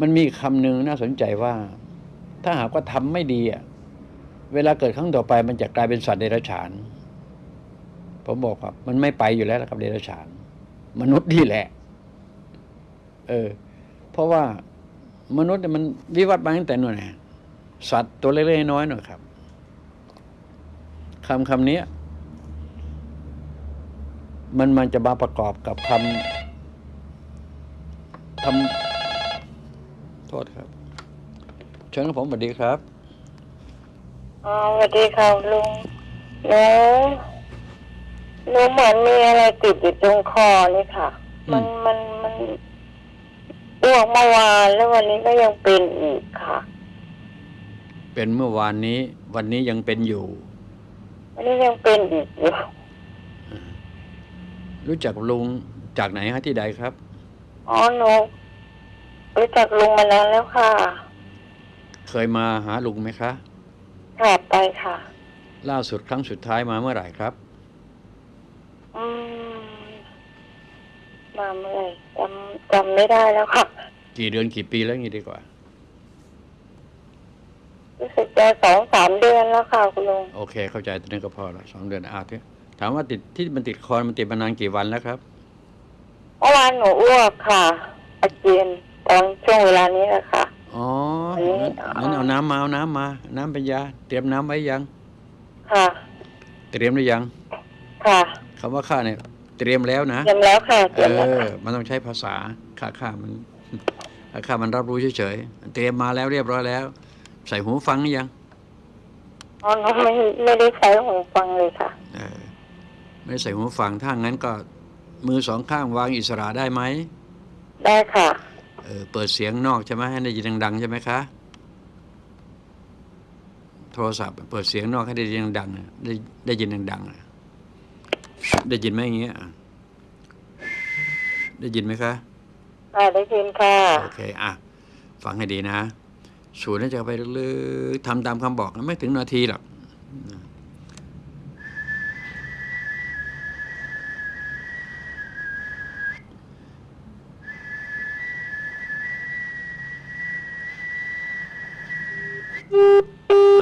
มันมีคำหนึ่งน่าสนใจว่า ถ้าหากว่าทำไม่ดีอะเวลาเกิดครั้งต่อไปมันจะกลายเป็นสัตว์เดรัจฉาน ผมบอกครับ มันไม่ไปอยู่แล้วล่ะครับเดรัจฉาน มนุษย์นี่แหละ เออ เพราะว่ามนุษย์มันวิวัฒน์มาตั้งแต่นู่นนะสัตว์ตัวเล็กๆน้อยๆหน่อยครับคำคำนี้มันมันจะมาประกอบกับคำทำโทษครับ เชิญครับผมสวัสดีครับอ๋อสวัสดีค่ะลุงหนู หนูเหมือนมีอะไรติดอยู่ตรงคอนี่ค่ะ อืมมันมันมันอ้วกเมื่อวานแล้ววันนี้ก็ยังเป็นอีกค่ะ เป็นเมื่อวานนี้ วันนี้ยังเป็นอยู่ วันนี้ยังเป็นอีกอยู่รู้จักลุงจากไหนฮะที่ใดครับ อ๋อหนูรู้จักลุงมานานแล้วค่ะเคยมาหาลุงไหมคะค่ะไปค่ะ ล่าสุดครั้งสุดท้ายมาเมื่อไหร่ครับ อืมมาเมื่อไหร่จำจำไม่ได้แล้วค่ะ กี่เดือนกี่ปีแล้วงี้ดีกว่า รู้สึกจะสองสามเดือนแล้วค่ะคุณลุงโอเค เข้าใจตรงนี้ก็พอละสองเดือนอาที่ถามว่าติดที่มันติดคอมันติดมานานกี่วันแล้วครับเมื่อวานหนูอ้วกค่ะอาเจียนตอนช่วงเวลานี้แหละค่ะอ๋ออันนี้งั้นงั้นเอาน้ำมาเอาน้ำมา น้ำเป็นยา เตรียมน้ำไว้ยัง ค่ะ เตรียมหรือยัง ค่ะ คำว่าข้าเนี่ย เตรียมแล้วนะเตรียมแล้วค่ะเตเอรียมแล้วอค่ะมันต้องใช้ภาษาข้าข้ามันข้าข้ามันรับรู้เฉยๆเตรียมมาแล้วเรียบร้อยแล้ว ใส่หูฟังหรือยังอ๋อหนูไม่ไม่ได้ใช้หูฟังเลยค่ะ เออไม่ได้ใส่หูฟังถ้างั้นก็มือสองข้างวางอิสระได้ไหมได้ค่ะ เออเปิดเสียงนอกใช่ไหมให้ได้ยินดังๆใช่ไหมคะโทรศัพท์เปิดเสียงนอกให้ได้ยินดังๆนะได้ได้ยินดังๆนะ ได้ยินไหมอย่างเงี้ยอะได้ยินไหมคะค่ะได้ยินค่ะโอเคอะฟังให้ดีนะสูดหายใจเข้าไปลึกๆทำตามคำบอกนะไม่ถึงนาทีหรอก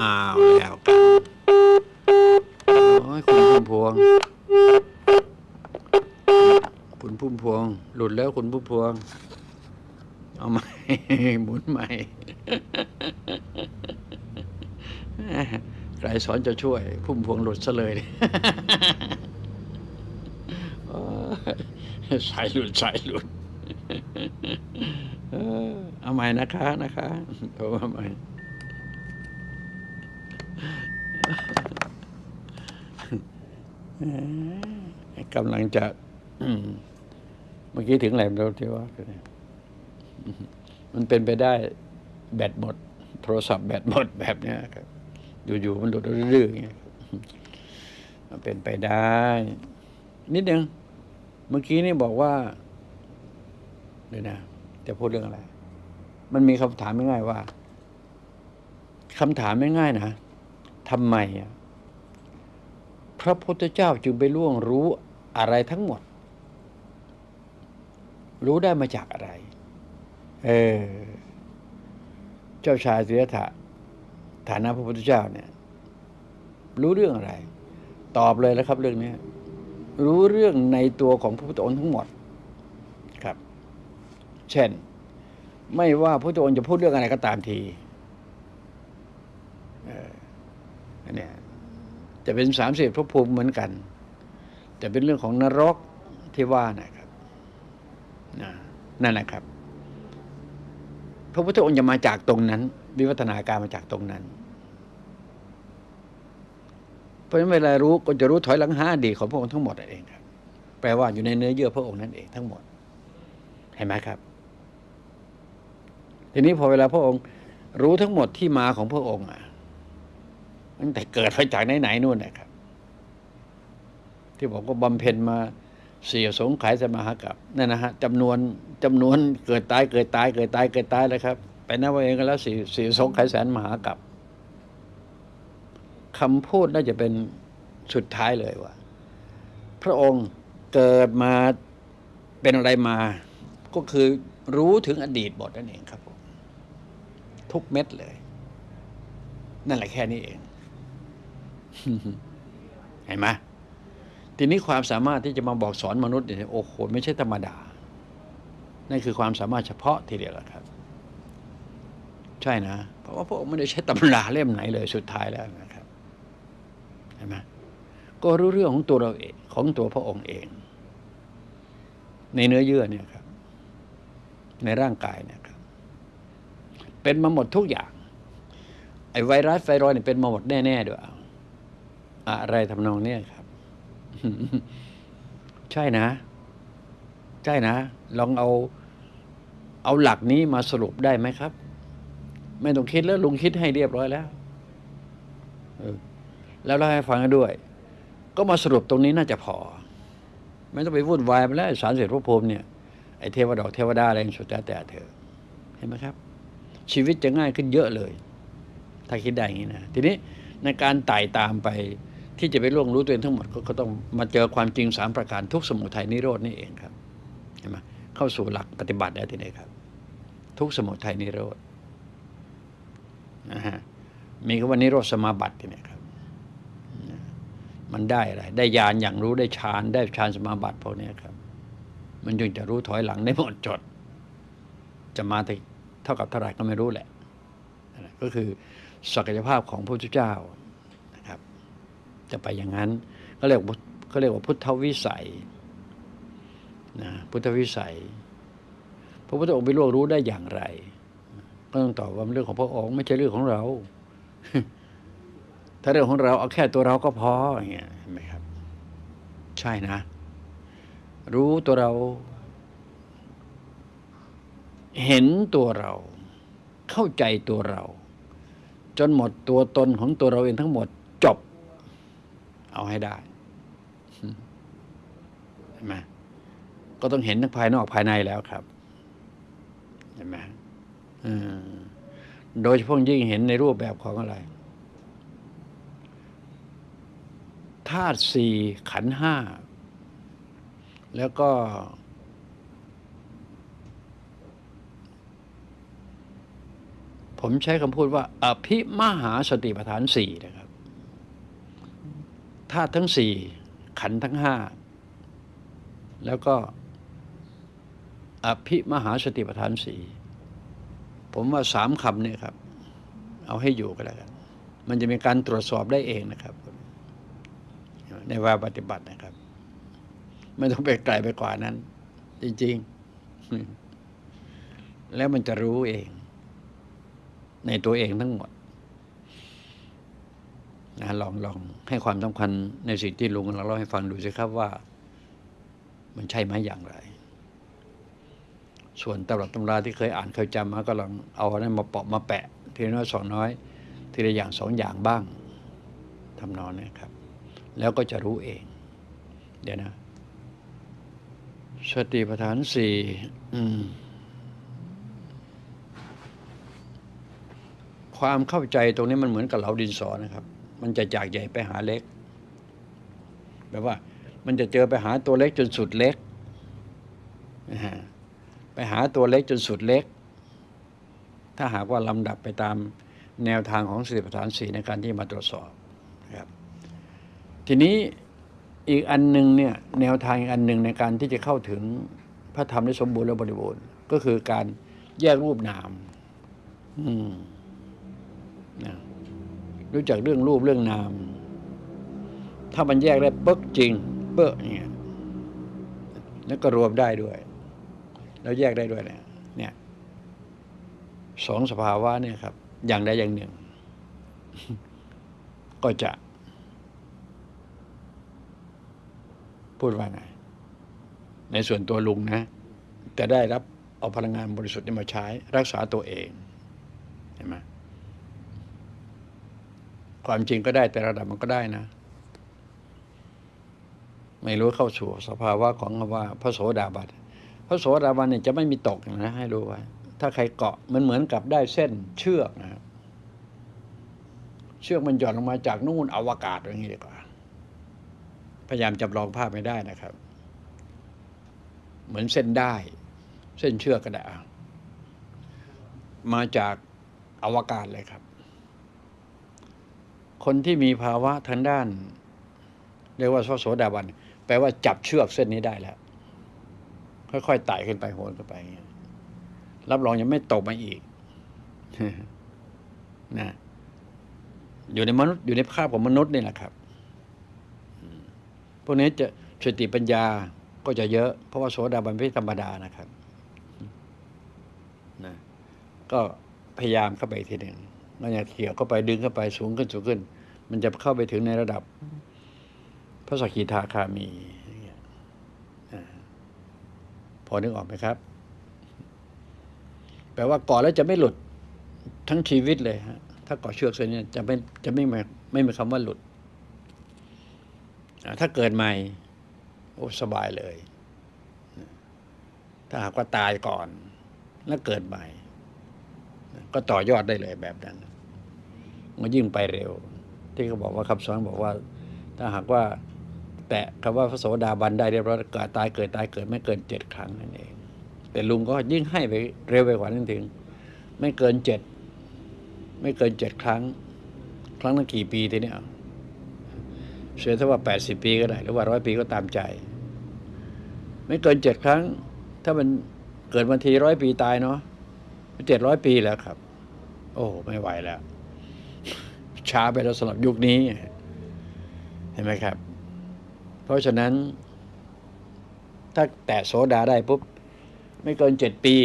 อ้าวแล้วกันโอ้ยคุณพุ่มพวง คุณพุ่มพวง หลุดแล้วคุณพุ่มพวง เอาใหม่หมุนใหม่ใครสอนจะช่วย พุ่มพวงหลุดซะเลยสายหลุดสายหลุดเอาใหม่นะคะนะคะโทรมาใหม่ กำลังจะเมื่อกี้ถึงไหนเราที่ว่ามันเป็นไปได้แบตหมด โทรศัพท์แบตหมดแบบเนี้ยครับ อยู่ๆมันหลุดรื่อๆอย่างเงี้ยมันเป็นไปได้ นิดนึงเมื่อกี้นี่บอกว่าเดี๋ยวนะจะพูดเรื่องอะไร มันมีคำถามง่ายๆว่าคำถามง่ายๆนะทำไมอะ พระพุทธเจ้าจึงไปล่วงรู้อะไรทั้งหมด รู้ได้มาจากอะไร เออ เจ้าชายสิทธัตถะฐานะพระพุทธเจ้าเนี่ย รู้เรื่องอะไร ตอบเลยแล้วครับ เรื่องนี้รู้เรื่องในตัวของพระพุทธองค์ทั้งหมดครับ เช่น ไม่ว่าพระพุทธองค์จะพูดเรื่องอะไรก็ตามที เอออันเนี้ย จะเป็นสามสิบภพภูมิเหมือนกัน แต่เป็นเรื่องของนรกที่ว่านะครับนั่นแหละครับ พระพุทธองค์จะมาจากตรงนั้น วิวัฒนาการมาจากตรงนั้น เพราะฉะนั้นเวลารู้ก็จะรู้ถอยหลังหาอดีตของพระองค์ทั้งหมดเองครับ แปลว่าอยู่ในเนื้อเยื่อพระองค์นั่นเองทั้งหมด เห็นไหมครับ ทีนี้พอเวลาพระองค์รู้ทั้งหมดที่มาของพระองค์อะ ตั้งแต่เกิดมาจากไหนๆนู่นนะครับ ที่บอกว่าบำเพ็ญมาเสียสงไขายสมหกับนั่นนะฮะจำนวนจำนวนเกิดตายเกิดตายเกิดตายเกิดตายแล้วครับ ไปนับเอาเองก็แล้วสี่สี่สงไขายแสนมหากับคำพูดน่าจะเป็นสุดท้ายเลยว่า พระองค์เกิดมาเป็นอะไรมา ก็คือรู้ถึงอดีตหมดนั่นเองครับผมทุกเม็ดเลย นั่นแหละแค่นี้เอง เห็นไหมทีนี้ความสามารถที่จะมาบอกสอนมนุษย์เนี่ยโอ้โหไม่ใช่ธรรมดา นั่นคือความสามารถเฉพาะทีเดียวละครับ ใช่นะ เพราะว่าพระองค์ไม่ได้ใช้ตำราเล่มไหนเลยสุดท้ายแล้วนะครับเห็นไหมก็รู้เรื่องของตัวเราเองของตัวพระองค์เอง ในเนื้อเยื่อเนี่ยครับ ในร่างกายเนี่ยครับ เป็นมาหมดทุกอย่าง ไอไวรัสไฟรอยเนี่ยเป็นมาหมดแน่ๆด้วย อะไรทำนองเนี้ยครับ ใช่นะ ใช่นะ ลองเอา เอาหลักนี้มาสรุปได้ไหมครับ ไม่ต้องคิดแล้วลุงคิดให้เรียบร้อยแล้วแล้วเล่าให้ฟังกันด้วย ก็มาสรุปตรงนี้น่าจะพอ ไม่ต้องไปวุ่นวายไปแล้วสารเสร็จพระพรมเนี่ยไอ้เทวดอกเทวดาอะไรสุดแต่แต่เธอเห็นไหมครับ ชีวิตจะง่ายขึ้นเยอะเลย ถ้าคิดได้อย่างนี้นะ ทีนี้ในการไต่ตามไป ที่จะไปล่วงรู้ตัวเองทั้งหมดก็ต้องมาเจอความจริงสามประการทุกสมุทัยนิโรดนี่เองครับเห็นไหมเข้าสู่หลักปฏิบัติได้ทีนี้ครับ ทุกสมุทัยนิโรธนะฮะมีคำว่านิโรธสมาบัติทีนี้ครับ มันได้อะไรได้ญาณอย่างรู้ได้ฌานได้ฌานสมาบัติพวกนี้ครับ มันจึงจะรู้ถอยหลังได้หมดจด จะมาถึงเท่ากับเท่าไหร่ก็ไม่รู้แหละ ก็คือศักยภาพของพระพุทธเจ้า จะไปอย่างนั้นก็เรียกว่าก็เรียกว่าพุทธวิสัยนะพุทธวิสัย พระพุทธองค์ไปล่วงรู้ได้อย่างไร ก็ต้องตอบว่ามันเรื่องของพระองค์ไม่ใช่เรื่องของเรา ถ้าเรื่องของเราเอาแค่ตัวเราก็พออย่างเงี้ยเห็นไหมครับ ใช่นะ รู้ตัวเรา เห็นตัวเรา เข้าใจตัวเรา จนหมดตัวตนของตัวเราเองทั้งหมดจบ เอาให้ได้เห็นไหมก็ต้องเห็นทั้งภายนอกภายในแล้วครับเห็นไหมโดยเฉพาะยิ่งเห็นในรูปแบบของอะไรธาตุสี่ขันห้า แล้วก็ ผมใช้คำพูดว่า อภิมหาสติปัฏฐานสี่นะครับ ธาตุทั้งสี่ขันทั้งห้าแล้วก็อภิมหาสติปัฏฐานสี่ผมว่าสามคำเนี่ยครับ เอาให้อยู่ก็แล้วกันมันจะมีการตรวจสอบได้เองนะครับ ในวาปฏิบัตินะครับ ไม่ต้องไปไกลไปกว่านั้น จริง ๆ แล้วมันจะรู้เอง ในตัวเองทั้งหมด นะลองลองให้ความสำคัญในสิ่งที่ลุงเราเล่าให้ฟังดูสิครับว่า มันใช่ไหมอย่างไร ส่วนตำรับตำราที่เคยอ่านเคยจำมาก็ลองเอาอันนั้นมาเปาะมาแปะ ทีน้อยสองน้อย ทีละอย่างสองอย่างบ้างทำนองนี้ครับ แล้วก็จะรู้เอง เดี๋ยวนะสติปัฏฐานสี่ความเข้าใจตรงนี้มันเหมือนกับเหลาดินสอนะครับ มันจะจากใหญ่ไปหาเล็กแบบว่า มันจะเจอไปหาตัวเล็กจนสุดเล็กไปหาตัวเล็กจนสุดเล็ก ถ้าหากว่าลำดับไปตามแนวทางของสติปัฏฐานสีในการที่มาตรวจสอบนะครับ ทีนี้อีกอันหนึ่งเนี่ยแนวทางอีกอันหนึ่งในการที่จะเข้าถึงพระธรรมได้สมบูรณ์และบริบูรณ์ก็คือการแยกรูปนาม อืมนะ รู้จักเรื่องรูปเรื่องนาม ถ้ามันแยกได้ปึ๊กจริง เป๊ะเนี่ยแล้วก็รวมได้ด้วย แล้วแยกได้ด้วยเนี่ยเนี่ยสองสภาวะเนี่ยครับ อย่างใดอย่างหนึ่ง ก็จะ พูดว่าไงในส่วนตัวลุงนะจะได้รับเอาพลังงานบริสุทธิ์นี้มาใช้ รักษาตัวเอง เห็นไหม ความจริงก็ได้แต่ระดับมันก็ได้นะ ไม่รู้เข้าสู่สภาวะของคำว่า พระโสดาบันพระโสดาบันเนี่ยจะไม่มีตกนะให้รู้ไว้ถ้าใครเกาะมันเหมือนกับได้เส้นเชือกนะเชือกมันหย่อนลงมาจากนู่นอวกาศอย่างนี้ดีกว่า พยายามจำลองภาพไม่ได้นะครับ เหมือนเส้นได้ เส้นเชือกก็ได้มาจากอวกาศเลยครับ คนที่มีภาวะทางด้าน เรียกว่าพระโสดาบันแปลว่าจับเชือกเส้นนี้ได้แล้ว ค่อยๆไต่ขึ้นไปโหนขึ้นไปรับรองยังไม่ตกมาอีกนะอยู่ในมนุษย์อยู่ในภาพของมนุษย์นี่แหละครับพวกนี้จะสติปัญญาก็จะเยอะ เพราะว่าโสดาบันไม่ธรรมดานะครับนะก็พยายามเข้าไปทีหนึ่ง มันจะเขี่ยวเข้าไปดึงเข้าไปสูงขึ้นสูงขึ้น มันจะเข้าไปถึงในระดับ พระสกิทาคามีอย่างเงี้ยพอนึกออกไหมครับ แปลว่าก่อนแล้วจะไม่หลุดทั้งชีวิตเลยฮะถ้าก่อเชือกเส้นนี้จะไม่จะไม่มีไม่มีคำว่าหลุดถ้าเกิดใหม่โอ้สบายเลย ถ้าหากว่าตายก่อน แล้วเกิดใหม่ ก็ต่อยอดได้เลยแบบนั้น มันยิ่งไปเร็ว ที่เขาบอกว่าคำสอนบอกว่า ถ้าหากว่า แตะคำว่าพระโสดาบันได้เรียบร้อยเกิดตายเกิดตายเกิดไม่เกินเจ็ดครั้งนั่นเอง แต่ลุงก็ยิ่งให้ไปเร็วไปกว่านั้นถึง ไม่เกินเจ็ดไม่เกินเจ็ดครั้ง ครั้งละกี่ปีทีเนี้ยเสียถ้าว่าแปดสิบปีก็ได้ หรือว่าร้อยปีก็ตามใจ ไม่เกินเจ็ดครั้ง ถ้ามันเกิดมาทีร้อยปีตายเนาะเจ็ดร้อยปีแล้วครับ โอ้ไม่ไหวแล้ว ช้าไปแล้วสำหรับยุคนี้ เห็นไหมครับ เพราะฉะนั้น ถ้าแตะโสดาได้ปุ๊บ ไม่เกินเจ็ดปี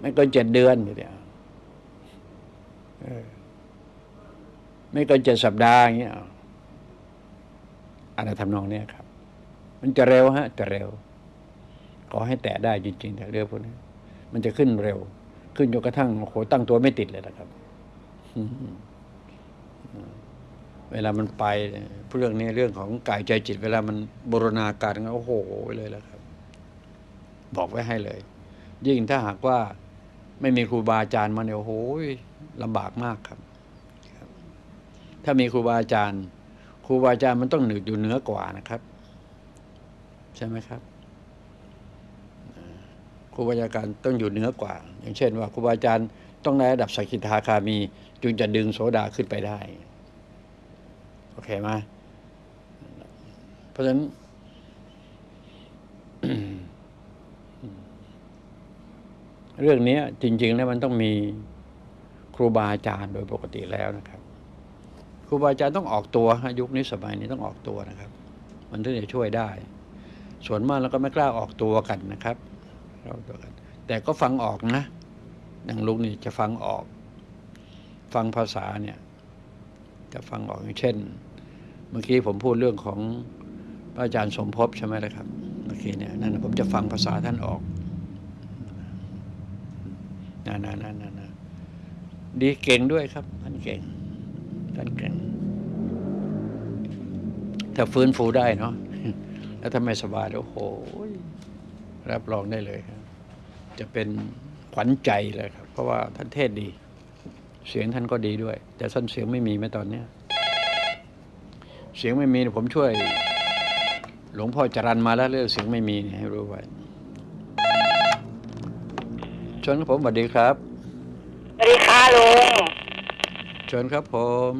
ไม่เกินเจ็ดเดือนเดียวเออไม่เกินเจ็ดสัปดาห์อย่างเงี้ยอาอันนั้นทำนองเนี้ยครับ มันจะเร็วฮะ จะเร็ว ขอให้แตะได้จริงๆแต่เรื่องพวกนี้มันจะขึ้นเร็ว ขึ้นจนกระทั่งโอ้โหตั้งตัวไม่ติดเลยนะครับ เวลามันไปเนี่ยเรื่องนี้เรื่องของกายใจจิต เวลามันบูรณาการกันโอ้โหเลยแล้วครับ บอกไว้ให้เลย ยิ่งถ้าหากว่าไม่มีครูบาอาจารย์มาเนี่ยโอ้โหลำบากมากครับ ถ้ามีครูบาอาจารย์ ครูบาอาจารย์มันต้องหนึกอยู่เหนือกว่านะครับ ใช่ไหมครับครูบาอาจารย์ต้องอยู่เหนือกว่า อย่างเช่นว่าครูบาอาจารย์ต้องในระดับสกิทาคามี จึงจะดึงโสดาขึ้นไปได้ โอเคไหมเพราะฉะนั้นเรื่องนี้จริง ๆ แล้วมันต้องมีครูบาอาจารย์โดยปกติแล้วนะครับ ครูบาอาจารย์ต้องออกตัวยุคนี้สมัยนี้ต้องออกตัวนะครับ มันถึงจะช่วยได้ ส่วนมากแล้วก็ไม่กล้าออกตัวกันนะครับออกตัวกัน แต่ก็ฟังออกนะอย่างลุงนี่จะฟังออก ฟังภาษาเนี่ยจะฟังออกอย่างเช่น เมื่อกี้ผมพูดเรื่องของพระอาจารย์สมภพใช่ไหมล่ะครับเมื่อกี้เนี่ยนั่นผมจะฟังภาษาท่านออกนั่นนั่นนั่นนั่นดีเก่งด้วยครับ ท่านเก่ง ท่านเก่ง ถ้าฟื้นฟูได้เนาะแล้วถ้าไม่สบายโอ้โหรับรองได้เลยครับ จะเป็นขวัญใจเลยครับ เพราะว่าท่านเทศดี เสียงท่านก็ดีด้วย แต่ท่านเสียงไม่มีแม้ตอนเนี้ยเสียงไม่มีเนี่ยผมช่วย หลวงพ่อจรันมาแล้วเรื่องเสียงไม่มีเนี่ยให้รู้ไว้เชิญครับผมสวัสดีครับสวัสดีค่ะลุงเชิญครับผม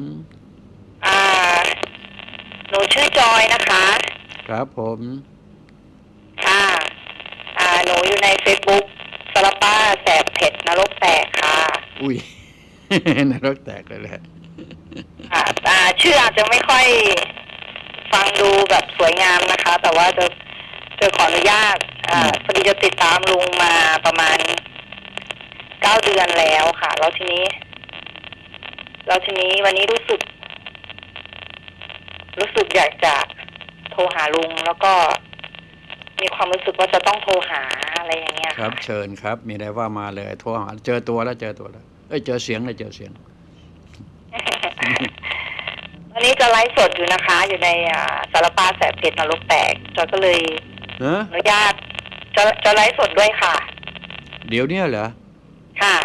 อ่า หนูชื่อจอยนะคะ ครับผม ค่ะ อ่า หนูอยู่ในเฟซบุ๊กสารป้าแสบเผ็ดนรกแตกค่ะ อุ้ย นรกแตกเลยแหละอ่าอ่าชื่ออาจจะไม่ค่อยฟังดูแบบสวยงามนะคะ แต่ว่าจะจะขออนุญาตอ่าอืมพอดีจะติดตามลุงมาประมาณเก้าเดือนแล้วค่ะ แล้วทีนี้ แล้วทีนี้วันนี้รู้สึก รู้สึกอยากจะโทรหาลุงแล้วก็มีความรู้สึกว่าจะต้องโทรหาอะไรอย่างเงี้ยครับ เชิญครับ มีอะไรว่ามาเลย โทรหา เจอตัวแล้วเจอตัวแล้ว เอ้ยเจอเสียงเลยเจอเสียงวันนี้จะไลฟ์สดอยู่นะคะ อยู่ในอ่าสารปาแสบเผ็ดนรกแตกจอยก็เลยเนอะอนุญาตจะจะไลฟ์สดด้วยค่ะ เดี๋ยวเนี้ยเหรอ ค่ะ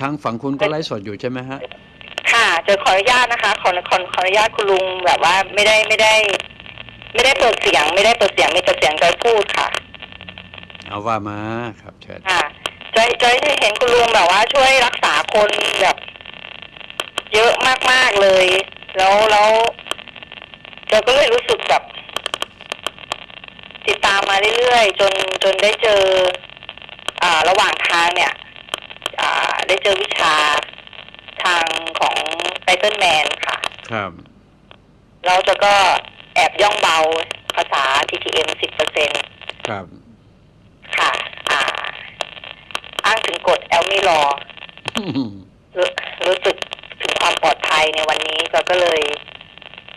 ทางฝั่งคุณก็ไลฟ์สดอยู่ใช่ไหมฮะ ค่ะจะขออนุญาตนะคะ ขอขอขออนุญาตคุณลุงแบบว่าไม่ได้ไม่ได้ ไม่ได้เปิดเสียง ไม่ได้เปิดเสียงมีแต่เสียงจอยพูดค่ะ เอาว่ามาครับเชิญ ค่ะ จอยจอยได้เห็นคุณลุงแบบว่า ช่วยรักษาคนแบบ เยอะมากๆเลย แล้วแล้วจอยก็เลยรู้สึกแบบ ติดตามมาเรื่อยๆจนจนได้เจอ อ่า ระหว่างทางเนี่ย อ่า ได้เจอวิชาทางของไ i เ l ิลแมนค่ะ ครับเราจะก็แอบย่องเบาภาษา TTM สิบเปอร์เซ็นครับ ค่ะอ่าอ้างถึงกฎแอลมิลอรู้รู้สึกถึงความปลอดภัยในวันนี้จอยก็เลย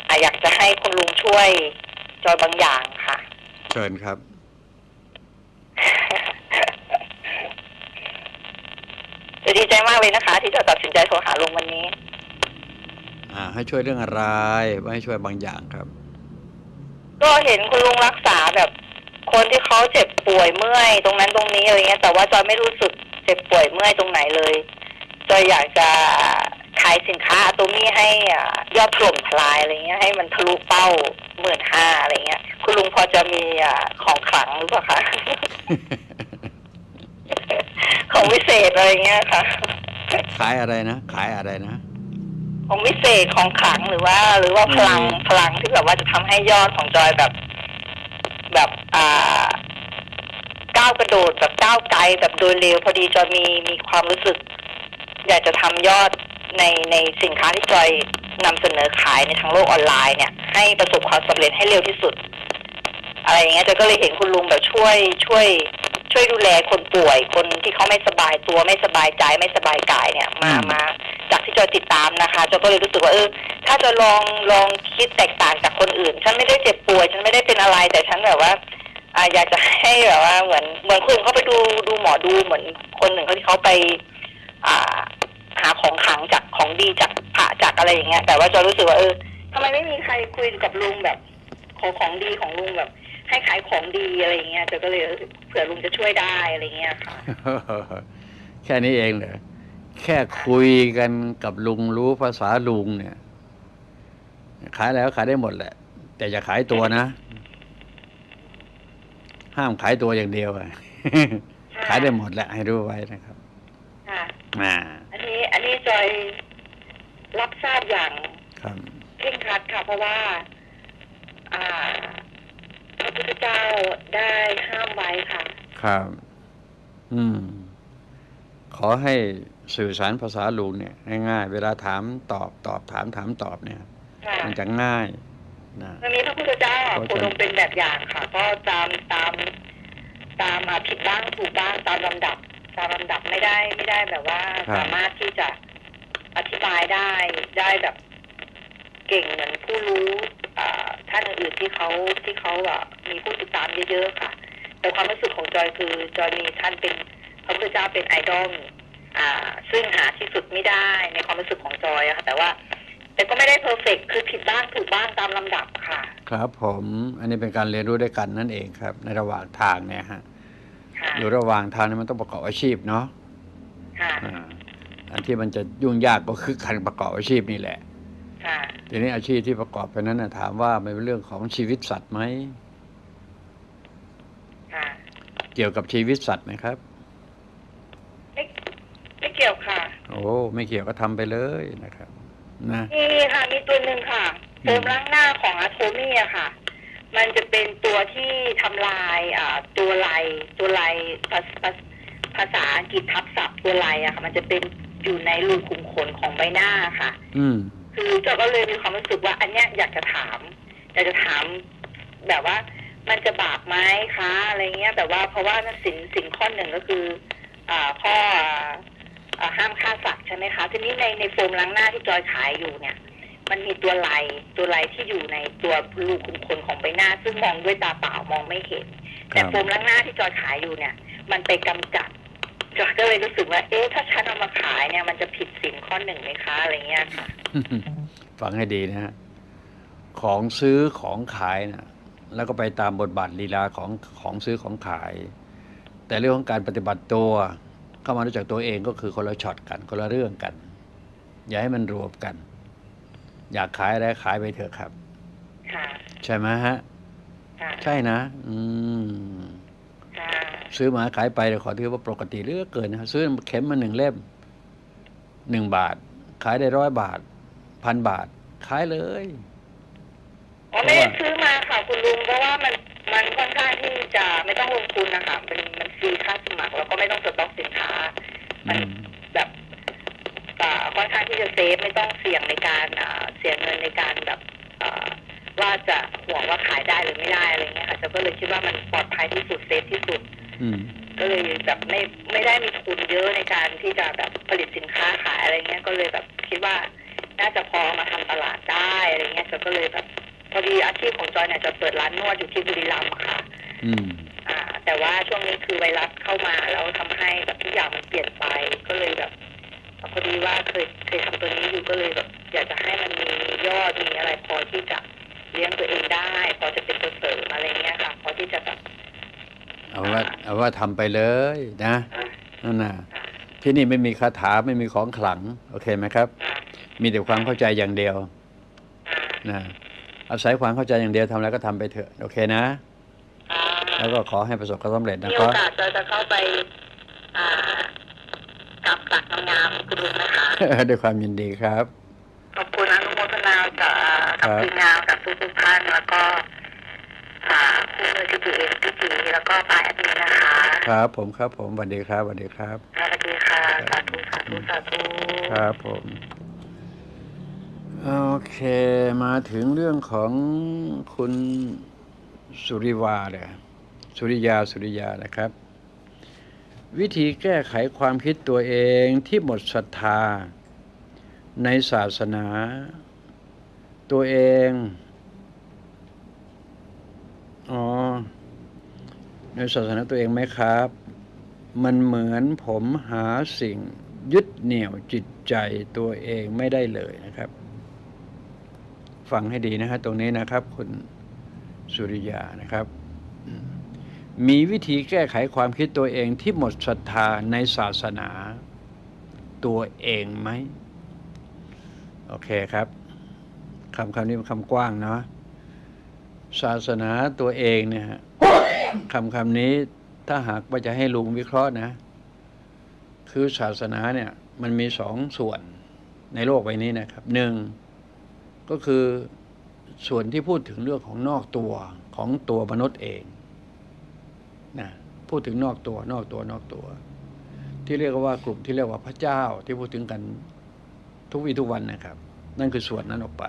อะอยากจะให้คุณลุงช่วยจอยบางอย่างค่ะ เชิญครับจะดีใจมากเลยนะคะ ที่จะตัดสินใจโทรหาลุงวันนี้ อ่า ให้ช่วยเรื่องอะไรว่าให้ช่วยบางอย่างครับ ก็เห็นคุณลุงรักษาแบบ คนที่เขาเจ็บป่วยเมื่อยตรงนั้นตรงนี้อะไรเงี้ยแต่ว่าจอยไม่รู้สึกเจ็บป่วยเมื่อยตรงไหนเลยจอยอยากจะขายสินค้าอะโตมี่ให้อ่ายอดถล่มทลายอะไรเงี้ย ให้มันทะลุเป้าหมื่นห้าอะไรเงี้ย คุณลุงพอจะมีอ่าของขลังหรือเปล่าคะของวิเศษอะไรเงี้ยค่ะ ขายอะไรนะขายอะไรนะของวิเศษของขลังหรือว่า หรือว่าพลังอืมพลังที่แบบว่าจะทำให้ยอดของจอยแบบ แบบอ่าก้าวกระโดดแบบก้าวไกลแบบโดยเร็วพอดีจอยมีมีความรู้สึก อยากจะทำยอดในในสินค้าที่จอยนำเสนอขายในทางโลกออนไลน์เนี่ย ให้ประสบความสำเร็จให้เร็วที่สุด อะไรอย่างเงี้ยจอยก็เลยเห็นคุณลุงแบบช่วย ช่วย ช่วยดูแลคนป่วยคนที่เขาไม่สบายตัวไม่สบายใจไม่สบายกายเนี่ย มาอืมมา จากที่จอยติดตามนะคะจอยก็เลยรู้สึกว่าเออถ้าจะลองลองคิดแตกต่างจากคนอื่น ฉันไม่ได้เจ็บป่วย ฉันไม่ได้เป็นอะไร แต่ฉันแบบว่าอ่าอยากจะให้แบบว่าเหมือนเหมือนคนอื่นเขาไปดูดูหมอดูเหมือนคนหนึ่งเขาที่เขาไป อ่า หาของขลังจากของดีจากพระจากอะไรอย่างเงี้ยแต่ว่าจอยรู้สึกว่าเออทำไมไม่มีใครคุยกับลุงแบบ ขอของดีของลุงแบบ ให้ขายของดีอะไรอย่างเงี้ยจอยก็เลยเออเผื่อลุงจะช่วยได้อะไรเงี้ยค่ะ แค่นี้เองเหรอ แค่คุยกันกับลุงรู้ภาษาลุงเนี่ย ขายแล้วขายได้หมดแหละ แต่อย่าขายตัวนะ ห้ามขายตัวอย่างเดียวอะขายได้หมดแหละ ให้รู้ไว้นะครับค่ะอ่าอันนี้ อันนี้จอยรับทราบอย่างครับเคร่งครัดค่ะ เพราะว่า อ่าพระพุทธเจ้าได้ห้ามไว้ค่ะ ครับ อืม ขอให้ สื่อสารภาษาลุงเนี่ยง่ายๆ เวลาถามตอบตอบถามถามตอบเนี่ย ค่ะมันจะง่ายนะมันมีพระพุทธเจ้าอะเพราะโคฉะนั้นดมเป็นแบบอย่างค่ะ ก็ตามตาม ตามมาผิดบ้างถูกบ้างตามลำดับ ตามลำดับไม่ได้ไม่ได้แบบว่าสามารถที่จะอธิบายได้ได้แบบ เก่งเหมือนผู้รู้อ่าท่านอื่นๆที่เขาที่เขาอะมีผู้ติดตามเยอะๆค่ะ แต่ความรู้สึกของจอยคือจอยมีท่านเป็นพระพุทธเจ้าเป็นไอดอล อ่า ซึ่งหาที่สุดไม่ได้ในความรู้สึกของจอยอะค่ะ แต่ว่า แต่ก็ไม่ได้เพอร์เฟกคือผิดบ้างถูกบ้างตามลำดับค่ะ ครับผมอันนี้เป็นการเรียนรู้ด้วยกันนั่นเองครับ ในระหว่างทางเนี่ยฮะค่ะอยู่ระหว่างทางนี่มันต้องประกอบอาชีพเนาะค่ะอ่าอันที่มันจะยุ่งยากก็คือการประกอบอาชีพนี่แหละค่ะทีนี้อาชีพที่ประกอบไปนั้นนะถามว่ามันเป็นเรื่องของชีวิตสัตว์ไหมค่ะเกี่ยวกับชีวิตสัตว์ไหมครับไม่ ไม่เกี่ยวค่ะ โอ้ไม่เกี่ยวก็ทำไปเลยนะครับ นะมีค่ะมีตัวหนึ่งค่ะโฟมล้างหน้าของอะโทมี่อะค่ะ มันจะเป็นตัวที่ทำลายอ่าตัวลายตัวลายภาษาภาษาอังกฤษทับศัพท์ตัวลายอะค่ะ มันจะเป็นอยู่ในรูขุมขนของใบหน้าค่ะ อืมคือเจ้าก็เลยมีความรู้สึกว่า อันเนี้ยอยากจะถามอยากจะถามแบบว่า มันจะบาปไหมคะอะไรเงี้ย แบบว่าเพราะว่าสิ่งสิ่งข้อหนึ่งก็คือ อ่าข้ออ่า ห้ามฆ่าสัตว์ใช่ไหมคะทีนี้ในในโฟมล้างหน้าที่จอยขายอยู่เนี่ย มันมีตัวลายตัวลายที่อยู่ในตัวรูขุมขนของใบหน้า ซึ่งมองด้วยตาเปล่ามองไม่เห็นครัแต่บโฟมล้างหน้าที่จอยขายอยู่เนี่ย มันไปกำจัดจอยก็เลยรู้สึกว่า เอ๊ะถ้าฉันเอามาขายเนี่ยมันจะผิดสิ่งข้อหนึ่งไหมคะอะไรเงี้ยค่ะฟังให้ดีนะฮะของซื้อของขายนะแล้วก็ไปตามบทบาทลีลาของของซื้อของขาย แต่เรื่องของการปฏิบัติตัว เข้ามารู้จักตัวเองก็คือคนละช็อตกัน คนละเรื่องกัน อย่าให้มันรวมกัน อยากขายอะไรขายไปเถอะครับค่ะใช่ไหมฮะค่ะใช่นะ อืมค่ะซื้อมาขายไปเดี๋ยวขอถือว่าปกติเหลือกเกินนะซื้อเข็มมาหนึ่งเล่มหนึ่งบาท ขายได้ร้อยบาทพันบาท ขายเลยอ๋อไม่ได้ซื้อมาค่ะคุณลุงเพราะว่ามัน มันค่อนข้างที่จะไม่ต้องลงทุนนะคะมันมันฟรีค่าสมัครแล้วก็ไม่ต้องสต็อกสินค้า มันอืมแบบอ่าค่อนข้างที่จะ safe ไม่ต้องเสี่ยงในการอ่าเสียเงินในการแบบอ่าว่าจะห่วงว่าขายได้หรือไม่ได้อะไรเงี้ยค่ะจะก็เลยคิดว่ามันปลอดภัยที่สุด safe ที่สุดอืมก็เลยแบบไม่ไม่ได้มีทุนเยอะในการที่จะแบบผลิตสินค้าขายอะไรเงี้ยก็เลยแบบคิดว่าน่าจะพอมาทำตลาดได้อะไรเงี้ยจอยก็เลยแบบ พอดีอาชีพของจอยเนี่ยจะเปิดร้านนวดอยู่ที่บุรีรัมย์ค่ะ อืม อ่า แต่ว่าช่วงนี้คือไวรัสเข้ามาแล้วทำให้แบบทุกอย่างมันเปลี่ยนไป ก็เลยแบบพอดีว่าเคยเคยทำตัวนี้อยู่ก็เลยแบบอยากจะให้มันมียอดมีอะไรพอที่จะเลี้ยงตัวเองได้ พอจะเป็นตัวเสริมอะไรเงี้ยค่ะ พอที่จะแบบ เอาว่า เอาว่าทำไปเลยนะนั่นน่ะที่นี่ไม่มีคาถาไม่มีของขลัง โอเคไหมครับ มีแต่ความเข้าใจอย่างเดียวนะ อาศัยความเข้าใจอย่างเดียวทำอะไรก็ทำไปเถอะ โอเคนะ อ่าแล้วก็ขอให้ประสบความสำเร็จนะมีคโอรับกาสจะจะเข้าไป อ่ากับตักงามๆคุณลุงนะคะ ด้วยความยินดีครับ ขอบคุณอนุโมทนากับครักับ บทีมงานกับทุกๆท่านแล้วก็อ่าคุณเอทีพีเอพี่จีแล้วก็ปาแอดมินนะคะครับผมครับผมสวัสดีครับสวัสดีครับ สวัสดีค่ะสาธุสาธุสาธุ ครับผม โอเคมาถึงเรื่องของคุณสุริวาเลยสุริยาสุริยานะครับ วิธีแก้ไขความคิดตัวเองที่หมดศรัทธา ในศาสนา ตัวเองอ๋อในศาสนาตัวเองไหมครับ มันเหมือนผมหาสิ่งยึดเหนี่ยวจิตใจตัวเองไม่ได้เลยนะครับ ฟังให้ดีนะฮะตรงนี้นะครับ คุณสุริยานะครับ มีวิธีแก้ไขความคิดตัวเองที่หมดศรัทธาในศาสนาตัวเองไหม โอเคครับคำคำนี้เป็นคำกว้างเนาะศาสนาตัวเองเนี่ยคำคำนี้ถ้าหากว่าจะให้ลุงวิเคราะห์นะ คือศาสนาเนี่ย มันมีสองส่วนในโลกใบนี้นะครับหนึ่ง ก็คือส่วนที่พูดถึงเรื่องของนอกตัวของตัวมนุษย์เองนะพูดถึงนอกตัวนอกตัวนอกตัว ที่เรียกว่ากลุ่มที่เรียกว่าพระเจ้าที่พูดถึงกันทุกวี่ทุกวันนะครับ นั่นคือส่วนนั้นออกไป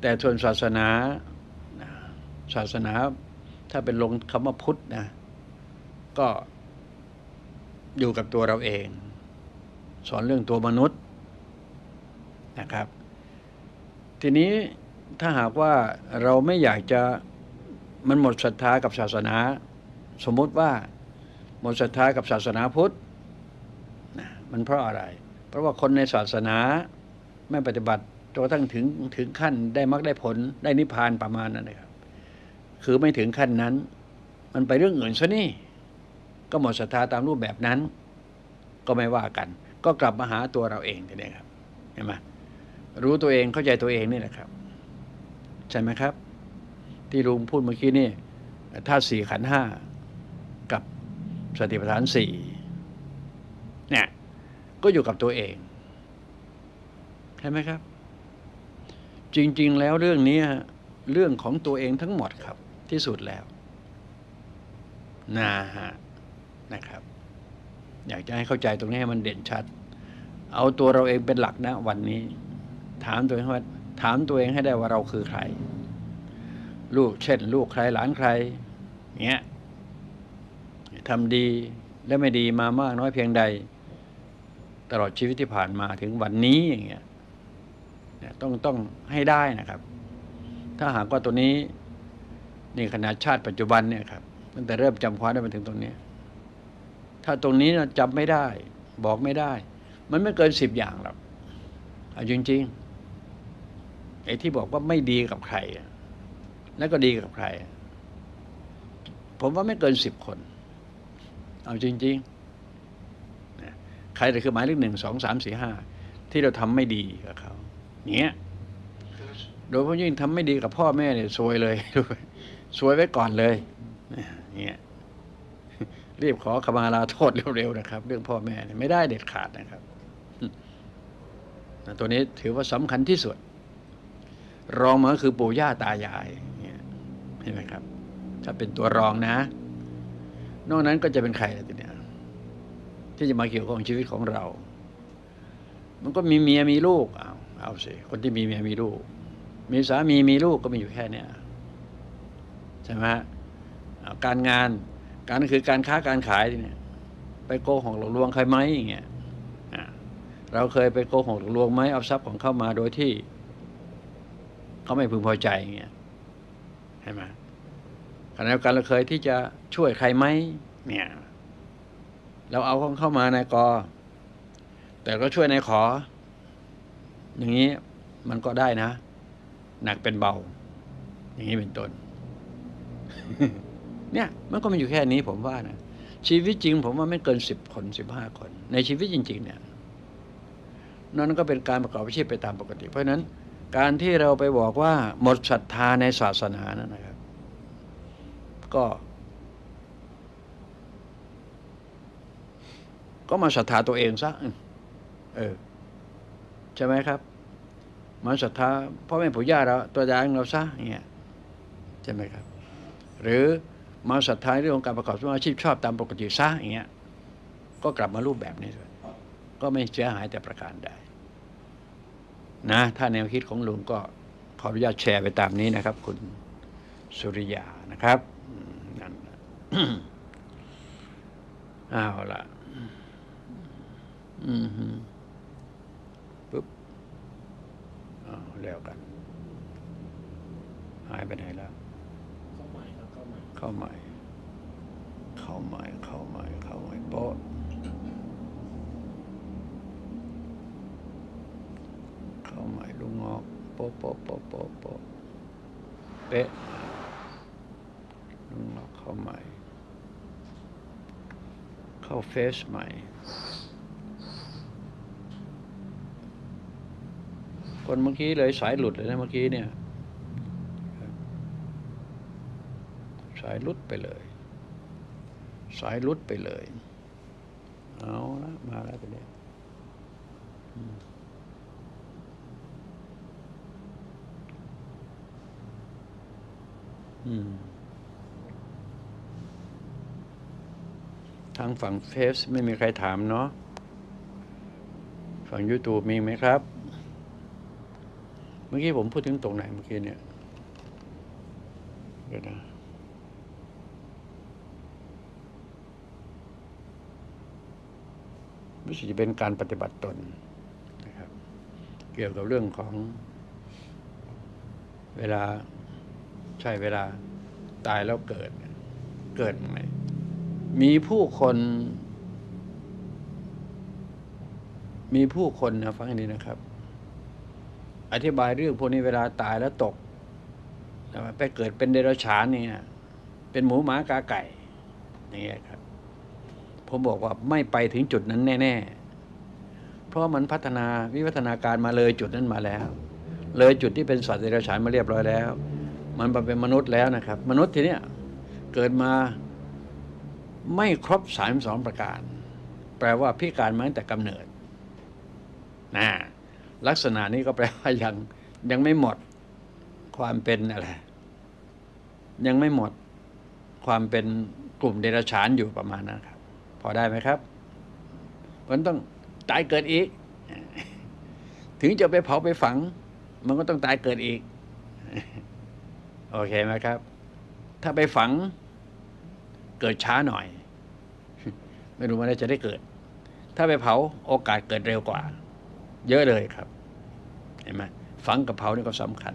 แต่ส่วนศาสนาศาสนาถ้าเป็นลงคำว่าพุทธนะก็อยู่กับตัวเราเอง สอนเรื่องตัวมนุษย์นะครับ ทีนี้ถ้าหากว่าเราไม่อยากจะมันหมดศรัทธากับศาสนา สมมติว่าหมดศรัทธากับศาสนาพุทธนะมันเพราะอะไร เพราะว่าคนในศาสนาไม่ปฏิบัติจนกระทั่งถึงถึงขั้นได้มรรคได้ผลได้นิพพานประมาณนั้นนะครับ คือไม่ถึงขั้นนั้น มันไปเรื่องอื่นซะนี่ ก็หมดศรัทธาตามรูปแบบนั้น ก็ไม่ว่ากัน ก็กลับมาหาตัวเราเองทีนี้ครับเห็นไหม รู้ตัวเองเข้าใจตัวเองนี่แหละครับ ใช่ไหมครับ ที่ลุงพูดเมื่อกี้นี่ธาตุสี่ขันห้ากับสติปัฏฐานสี่เนี่ยก็อยู่กับตัวเอง ใช่ไหมครับ จริง ๆ แล้วเรื่องนี้เรื่องของตัวเองทั้งหมดครับ ที่สุดแล้วนะฮะนะครับ อยากจะให้เข้าใจตรงนี้ให้มันเด่นชัด เอาตัวเราเองเป็นหลักนะวันนี้ ถามตัวเองว่าถามตัวเองให้ได้ว่าเราคือใคร ลูกเช่น ลูกใครหลานใครเงี้ยทำดีและไม่ดีมามากน้อยเพียงใด ตลอดชีวิตที่ผ่านมาถึงวันนี้อย่างเงี้ยต้องต้องให้ได้นะครับ ถ้าหากว่าตัวนี้นี่ขนาดชาติปัจจุบันเนี่ยครับตั้งแต่เริ่มจำความได้มาถึงตรงนี้ ถ้าตรงนี้นะจำไม่ได้ บอกไม่ได้ มันไม่เกินสิบอย่างหรอกเอาจริงๆ ไอ้ที่บอกว่าไม่ดีกับใคร แล้วก็ดีกับใคร ผมว่าไม่เกินสิบคน เอาจริงๆใครแต่คือหมายเลขหนึ่งสองสามสี่ห้าที่เราทำไม่ดีกับเขาเนี้ยโดยเฉพาะยิ่งทำไม่ดีกับพ่อแม่เนี่ยซวยเลยซวยไว้ก่อนเลยเนี่ยรีบขอขมาลาโทษเร็วๆนะครับ เรื่องพ่อแม่เนี่ยไม่ได้เด็ดขาดนะครับ ตัวนี้ถือว่าสำคัญที่สุด รองมาก็คือปู่ย่าตายายเนี่ยเห็นไหมครับ ถ้าเป็นตัวรองนะ นอกนั้นก็จะเป็นใครล่ะทีเนี้ยที่จะมาเกี่ยวข้องชีวิตของเรา มันก็มีเมียมีลูกเอาเอาสิคนที่มีเมียมีลูก มีสามีมีลูกก็มีอยู่แค่เนี้ยใช่ไหมการงานการคือการค้าการขายทีเนี่ย ไปโกหกหลอกลวงใครไหมอย่างเงี้ยเราเคยไปโกหกหลอกลวงไหมเอาทรัพย์ของเข้ามาโดยที่ เขาไม่พึงพอใจอย่างเงี้ยใช่ไหมขณะเดียวกันเราเคยที่จะช่วยใครไหมเนี่ย เราเอาของเข้ามาในกอ แต่ก็ช่วยในขอ อย่างนี้มันก็ได้นะ หนักเป็นเบา อย่างนี้เป็นต้น เนี่ยมันก็มีอยู่แค่นี้ผมว่านะชีวิตจริง ผมว่าไม่เกินสิบคนสิบห้าคน ในชีวิตจริง ๆ เนี่ยนั่นก็เป็นการประกอบอาชีพไปตามปกติ เพราะฉะนั้น การที่เราไปบอกว่าหมดศรัทธาในศาสนานั่นนะครับ ก็ ก็มาศรัทธาตัวเองซะเออใช่ไหมครับมาศรัทธาพ่อแม่ปู่ย่าเราตัวยางเราซะอย่างเงี้ยใช่ไหมครับ หรือมาศรัทธาเรื่องของการประกอบอาชีพชอบตามปกติซะอย่างเงี้ยก็กลับมารูปแบบนี้ด้วยก็ไม่เสียหายแต่ประการใด นะ ถ้าแนวคิดของลุงก็ขออนุญาตแชร์ไปตามนี้นะครับ คุณสุริยานะครับอืมนั่นน่ะเอาละอืมฮึปุ๊บอ้าวแล้วกัน หายไปไหนแล้วเข้าใหม่ครับเข้าใหม่เข้าใหม่ เข้าใหม่ เข้าใหม่ เข้าใหม่โป๊ะเข้าใหม่ลุงงอก โป๊ะโป๊ะโป๊ะโป๊ะโป๊ะเป๊ะลุงงอกเข้าใหม่ เข้าเฟซใหม่ คนเมื่อกี้เลยสายหลุดเลยนะเมื่อกี้เนี่ย สายหลุดไปเลย สายลุดไปเลย เอาละมาแล้วไปเลยอืมอืม ทางฝั่งเฟซไม่มีใครถามเนาะฝั่ง YouTube มีไหมครับ เมื่อกี้ผมพูดถึงตรงไหนเมื่อกี้เนี่ยเดี๋ยวนะรู้สึกจะเป็นการปฏิบัติตนนะครับ เกี่ยวกับเรื่องของเวลา ใช่เวลาตายแล้วเกิด เกิดไหมมีผู้คน มีผู้คนนะฟังให้นะครับ อธิบายเรื่องพวกนี้เวลาตายแล้วตกนะไปเกิดเป็นเดรัจฉานเนี่ยเป็นหมูหมากาไก่อย่างเงี้ยครับ ผมบอกว่าไม่ไปถึงจุดนั้นแน่ ๆ เพราะมันพัฒนาวิวัฒนาการมาเลยจุดนั้นมาแล้ว เลยจุดที่เป็นสัตว์เดรัจฉานมาเรียบร้อยแล้ว มันมาเป็นมนุษย์แล้วนะครับ มนุษย์ทีเนี้ยเกิดมาไม่ครบสามสองประการ แปลว่าพิการมาตั้งแต่กำเนิดนะลักษณะนี้ก็แปลว่ายังยังไม่หมดความเป็นอะไรยังไม่หมดความเป็นกลุ่มเดรัจฉานอยู่ประมาณนั้นครับ พอได้ไหมครับมันต้องตายเกิดอีก ถึงจะไปเผาไปฝัง มันก็ต้องตายเกิดอีก โอเคไหมครับ ถ้าไปฝังเกิดช้าหน่อย ไม่รู้ว่าจะได้เกิด ถ้าไปเผาโอกาสเกิดเร็วกว่า เยอะเลยครับ เห็นไหมฝังกับเผานี่ก็สำคัญ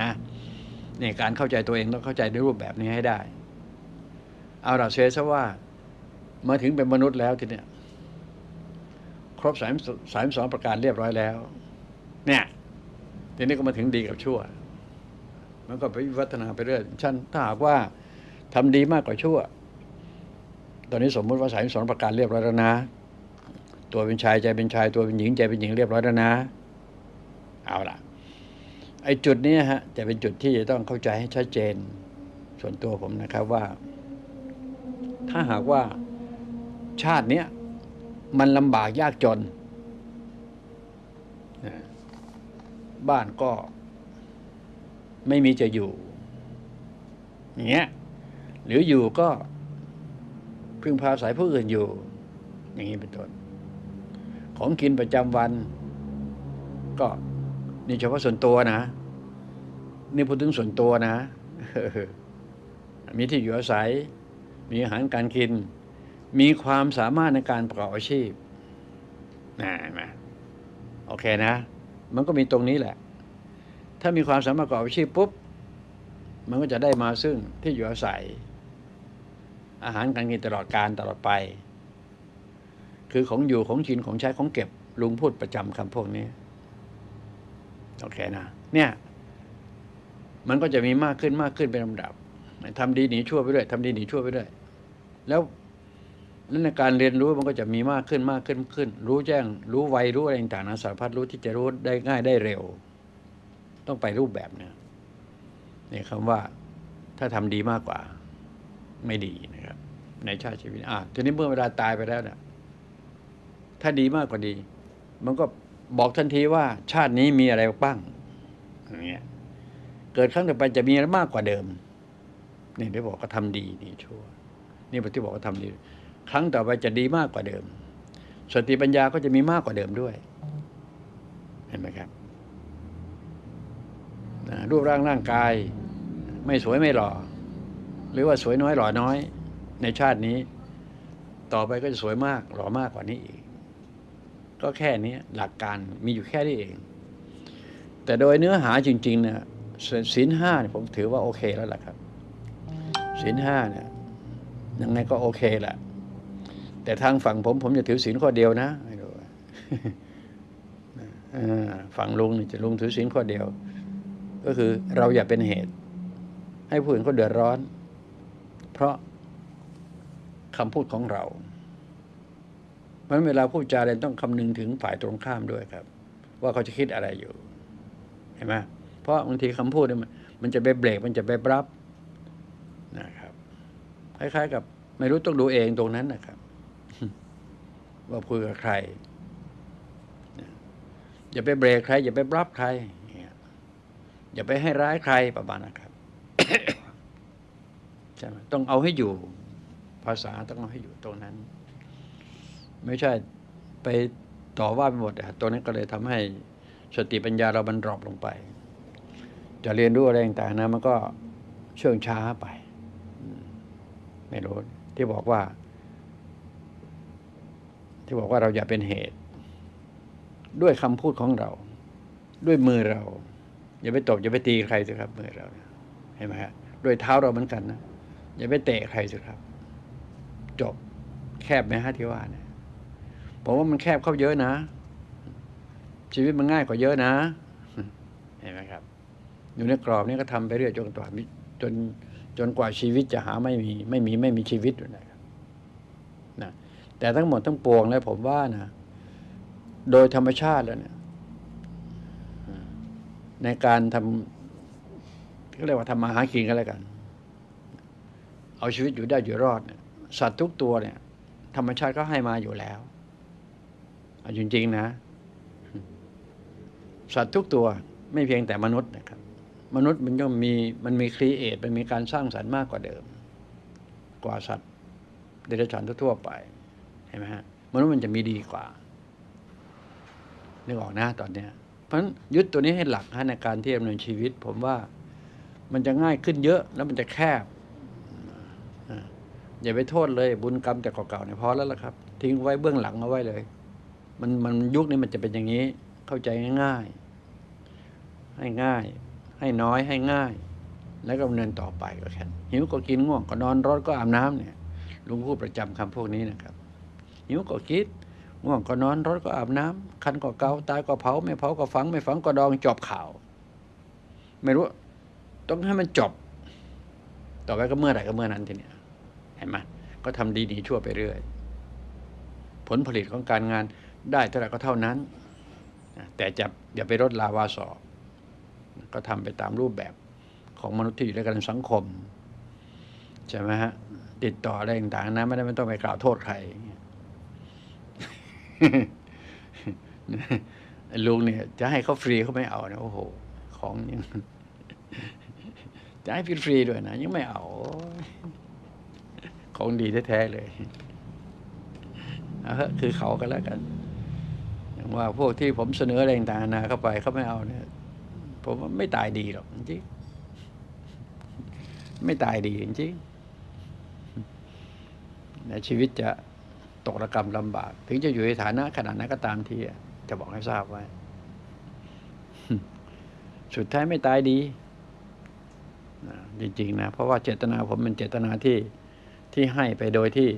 นะนี่การเข้าใจตัวเองต้องเข้าใจในรูปแบบนี้ให้ได้ เอาละเชื่อซะว่ามาถึงเป็นมนุษย์แล้วทีเนี้ยครบสามสามสองประการเรียบร้อยแล้ว เนี่ย ทีนี้ก็มาถึงดีกับชั่ว มันก็ไปวัฒนาไปเรื่อยฉันถ้าหากว่าทำดีมากกว่าชั่ว ตอนนี้สมมติว่าสามสองประการเรียบร้อยแล้วนะ ตัวเป็นชายใจเป็นชาย ตัวเป็นหญิงใจเป็นหญิงเรียบร้อยแล้วนะ เอาล่ะ ไอ้จุดนี้ฮะจะเป็นจุดที่จะต้องเข้าใจให้ชัดเจน ส่วนตัวผมนะครับว่า ถ้าหากว่าชาติเนี้ยมันลำบากยากจนนะ บ้านก็ไม่มีจะอยู่อย่างเงี้ยหรืออยู่ก็พึ่งพาสายผู้อื่นอยู่ อย่างนี้เป็นต้นของกินประจำวัน ก็นี่เฉพาะส่วนตัวนะ นี่พูดถึงส่วนตัวนะมีที่อยู่อาศัย มีอาหารการกิน มีความสามารถในการประกอบอาชีพนะนไหมโอเคนะ มันก็มีตรงนี้แหละ ถ้ามีความสามารถประกอบอาชีพปุ๊บ มันก็จะได้มาซึ่งที่อยู่อาศัย อาหารการกินตลอดการตลอดไป คือของอยู่ของกินของใช้ของเก็บลุงพูดประจำคำพวกนี้ โอเคนะ เนี่ย มันก็จะมีมากขึ้นมากขึ้นเป็นลำดับทำดีหนีชั่วไปด้วยทำดีหนีชั่วไปด้วย แล้ว แล้วในการเรียนรู้มันก็จะมีมากขึ้นมากขึ้นขึ้น รู้แจ้ง รู้ไวรู้อะไรต่างๆนะสารพัดรู้ที่จะรู้ได้ง่ายได้เร็ว ต้องไปรูปแบบเนี่ยนี่คำว่าถ้าทำดีมากกว่า ไม่ดีนะครับ ในชาติชีวิตอะทีนี้เมื่อเวลาตายไปแล้วเนี่ยถ้าดีมากกว่าดี มันก็บอกทันทีว่า ชาตินี้มีอะไรบ้างอย่างเงี้ยเกิดครั้งต่อไปจะมีอะไรมากกว่าเดิมนี่ที่บอกก็ทำดีนี่ชั่ว นี่ที่บอกว่าทำดี ครั้งต่อไปจะดีมากกว่าเดิม สติปัญญาก็จะมีมากกว่าเดิมด้วย เห็นไหมครับรูปร่างร่างกาย ไม่สวยไม่หล่อ หรือว่าสวยน้อยหล่อน้อย ในชาตินี้ ต่อไปก็จะสวยมากหล่อมากกว่านี้อีก ก็แค่นี้หลักการมีอยู่แค่นี้เอง แต่โดยเนื้อหาจริงๆเนี่ยศีลห้าเนี่ยผมถือว่าโอเคแล้วล่ะครับศีลห้าเนี่ยยังไงก็โอเคแหละ แต่ทางฝั่งผมผมจะถือศีลข้อเดียวนะไม่รู้ฝั่งลุงนี่จะลุงถือศีลข้อเดียว ก็คือเราอย่าเป็นเหตุ ให้ผู้อื่นเขาเดือดร้อน เพราะคำพูดของเราเพราะเวลาพูดจาอะไรต้องคำนึงถึงฝ่ายตรงข้ามด้วยครับ ว่าเขาจะคิดอะไรอยู่ เห็นไหมเพราะบางทีคำพูดเนี่ยมันมันจะไปเบรกมันจะไปรับนะครับ คล้ายๆ กับไม่รู้ต้องดูเองตรงนั้นนะครับ ว่าคุยกับใคร อย่าไปเบรกใคร อย่าไปปรับใคร อย่าไปให้ร้ายใครประมาณนะครับใช่ไหมต้องเอาให้อยู่ ภาษาต้องเอาให้อยู่ตรงนั้น ไม่ใช่ไปต่อว่าไปหมดอะตัวนั้นก็เลยทำให้สติปัญญาเรามันดรอปลงไป จะเรียนรู้อะไรต่างๆนะมันก็เชื่องช้าไป ไม่รู้ที่บอกว่า ที่บอกว่าเราอย่าเป็นเหตุ ด้วยคำพูดของเรา ด้วยมือเรา อย่าไปตบอย่าไปตีใครสิครับ มือเราเห็นไหมฮะด้วยเท้าเราเหมือนกันนะอย่าไปเตะใครสิครับ จบแคบไหมฮะที่ว่าเนี่ยผมว่ามันแคบเข้าเยอะนะ ชีวิตมันง่ายกว่าเยอะนะ เห็นไหมครับ อยู่ในกรอบนี้ก็ทำไปเรื่อยจนกว่าจนจนกว่าชีวิตจะหาไม่มี ไม่มีไม่มีชีวิตอยู่นะครับนะ แต่ทั้งหมดทั้งปวงแล้วผมว่านะโดยธรรมชาติแล้วเนี่ยในการทำเขาเรียกว่าทำมาหากินกันแล้วกัน เอาชีวิตอยู่ได้อยู่รอดเนี่ยสัตว์ทุกตัวเนี่ย ธรรมชาติก็ให้มาอยู่แล้วเอาจริงๆนะ สัตว์ทุกตัวไม่เพียงแต่มนุษย์นะครับ มนุษย์มันก็มีมันมีครีเอทมันมีการสร้างสรรค์มากกว่าเดิม กว่าสัตว์เดรัจฉานทั่วๆไป ห็นไหมฮะมนุษย์มันจะมีดีกว่านึกออกนะตอนเนี้ยเพราะฉะนั้นยึดตัวนี้ให้หลักในการที่ดำเนินชีวิต ผมว่ามันจะง่ายขึ้นเยอะแล้วมันจะแคบอย่าไปโทษเลย บุญกรรมแต่เก่าๆเนี่ยพอแล้วล่ะครับ ทิ้งไว้เบื้องหลังเอาไว้เลย มันมันยุคนี้มันจะเป็นอย่างนี้ เข้าใจง่าย ๆ ให้ง่าย ให้น้อยให้ง่าย แล้วก็ดำเนินต่อไปก็แค่นั้หิวก็กินง่วงก็นอนร้อนก็อาบน้ำเนี่ยลุงพูดประจำคำพวกนี้นะครับ หิวก็คิดง่วงก็นอนร้อนก็อาบน้ำคันก็เกาตายก็เผา ไม่เผาก็ฝัง ไม่ฝังก็ดองจบข่าว ไม่รู้ ต้องให้มันจบ ต่อไปก็เมื่อไหร่ก็เมื่อนั้นทีเนี้ยเห็นไหมก็ทำดีหนีชั่วไปเรื่อย ผลผลิตของการงานได้เท่าไหร่ก็เท่านั้น แต่จะอย่าไปลดลาวาสอกก็ทำไปตามรูปแบบของมนุษย์ที่อยู่ด้วยกันในสังคม ใช่ไหมฮะ ติดต่ออะไรต่างๆนะไม่ได้ไม่ต้องไปกล่าวโทษใคร ลุงเนี่ย จะให้เขาฟรีเขาไม่เอานะโอ้โห ของยังจะให้ฟรีๆด้วยนะยังไม่เอา ของดีแท้ๆเลยเอาเถอคือเขาก็แล้วกันอย่างว่าพวกที่ผมเสนออะไรต่างๆนานาเข้าไปเขาไม่เอาเนี่ย ผมว่าไม่ตายดีหรอกจริงไม่ตายดีจริงในชีวิตจะ ตกระกรรมลำบาก ถึงจะอยู่ในฐานะขนาดนั้นก็ตามทีจะบอกให้ทราบไว้ สุดท้ายไม่ตายดีจริงๆนะ เพราะว่าเจตนาผมเป็นเจตนาที่ที่ให้ไปโดยที่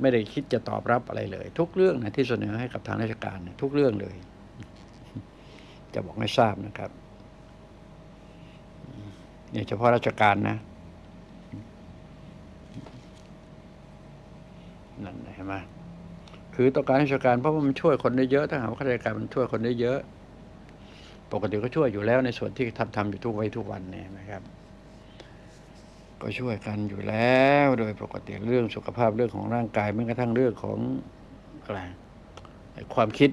ไม่ได้คิดจะตอบรับอะไรเลย ทุกเรื่องนะที่เสนอให้กับทางราชการนะทุกเรื่องเลย จะบอกให้ทราบนะครับเนี่ยเฉพาะราชการนะนั่นเห็นไหม คือต้องการให้ราชการเพราะว่ามันช่วยคนได้เยอะถ้าหากว่าข้าราชการมันช่วยคนได้เยอะ ปกติก็ช่วยอยู่แล้วในส่วนที่ทำทำอยู่ทุกไว้ทุกวันเนี่ยนะครับ ก็ช่วยกันอยู่แล้วโดยปกติเรื่องสุขภาพเรื่องของร่างกายแม้กระทั่งเรื่องของอะไรความคิด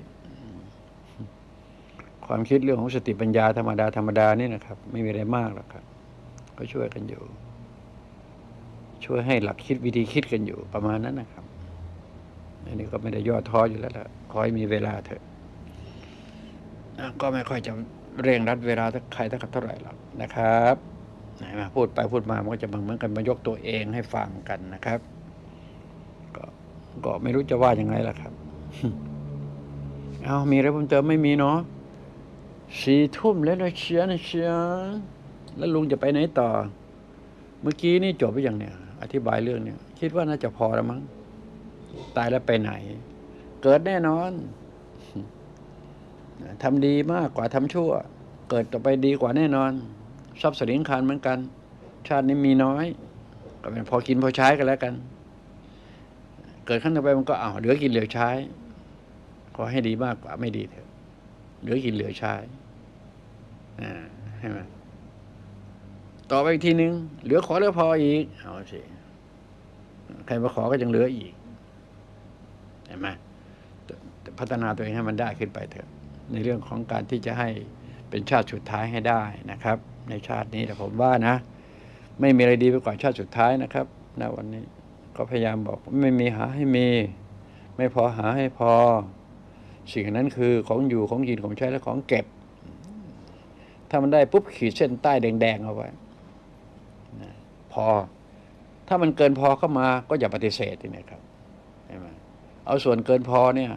ความคิดเรื่องของสติปัญญาธรรมดาธรรมดานี่นะครับ ไม่มีอะไรมากหรอกครับ ก็ช่วยกันอยู่ ช่วยให้หลักคิดวิธีคิดกันอยู่ประมาณนั้นนะครับ อันนี้ก็ไม่ได้ย่อท้ออยู่แล้วล่ะขอให้มีเวลาเถอะก็ไม่ค่อยจะเร่งรัดเวลาใครเท่าไหร่หรอกนะครับไหนมาพูดไปพูดมามันก็จะเหมือนกันมายกตัวเองให้ฟังกันนะครับก็ก็ไม่รู้จะว่ายังไงล่ะครับ เอามีอะไรเพิ่มเติมไม่มีเนาะสี่ทุ่มแล้วนะเชียร์นะเชียร์แล้วลุงจะไปไหนต่อ เมื่อกี้นี่จบไปอย่างเนี่ย อธิบายเรื่องเนี่ย คิดว่าน่าจะพอแล้วมั้ง ตายแล้วไปไหน เกิดแน่นอนทำดีมากกว่าทำชั่ว เกิดต่อไปดีกว่าแน่นอน ทรัพย์สินคานเหมือนกัน ชาตินี้มีน้อย ก็เป็นพอกินพอใช้กันแล้วกัน เกิดขั้นต่อไปมันก็เอาเหลือกินเหลือใช้ ขอให้ดีมากกว่าไม่ดีเถอะเหลือกินเหลือใช้อ่าใช่ไหมต่อไปอีกทีหนึ่งเหลือขอเหลือพออีกเอาสิใครมาขอก็ยังเหลืออีก เห็นไหมพัฒนาตัวเองให้มันได้ขึ้นไปเถอะ ในเรื่องของการที่จะให้เป็นชาติสุดท้ายให้ได้นะครับ ในชาตินี้แต่ผมว่านะ ไม่มีอะไรดีไปกว่าชาติสุดท้ายนะครับณวันนี้ก็พยายามบอกไม่มีหาให้มี ไม่พอหาให้พอ สิ่งนั้นคือของอยู่ของกินของใช้และของเก็บ ถ้ามันได้ปุ๊บขีดเส้นใต้แดงๆเอาไว้พอ ถ้ามันเกินพอเข้ามาก็อย่าปฏิเสธทีนี้ครับ เอาส่วนเกินพอเนี่ย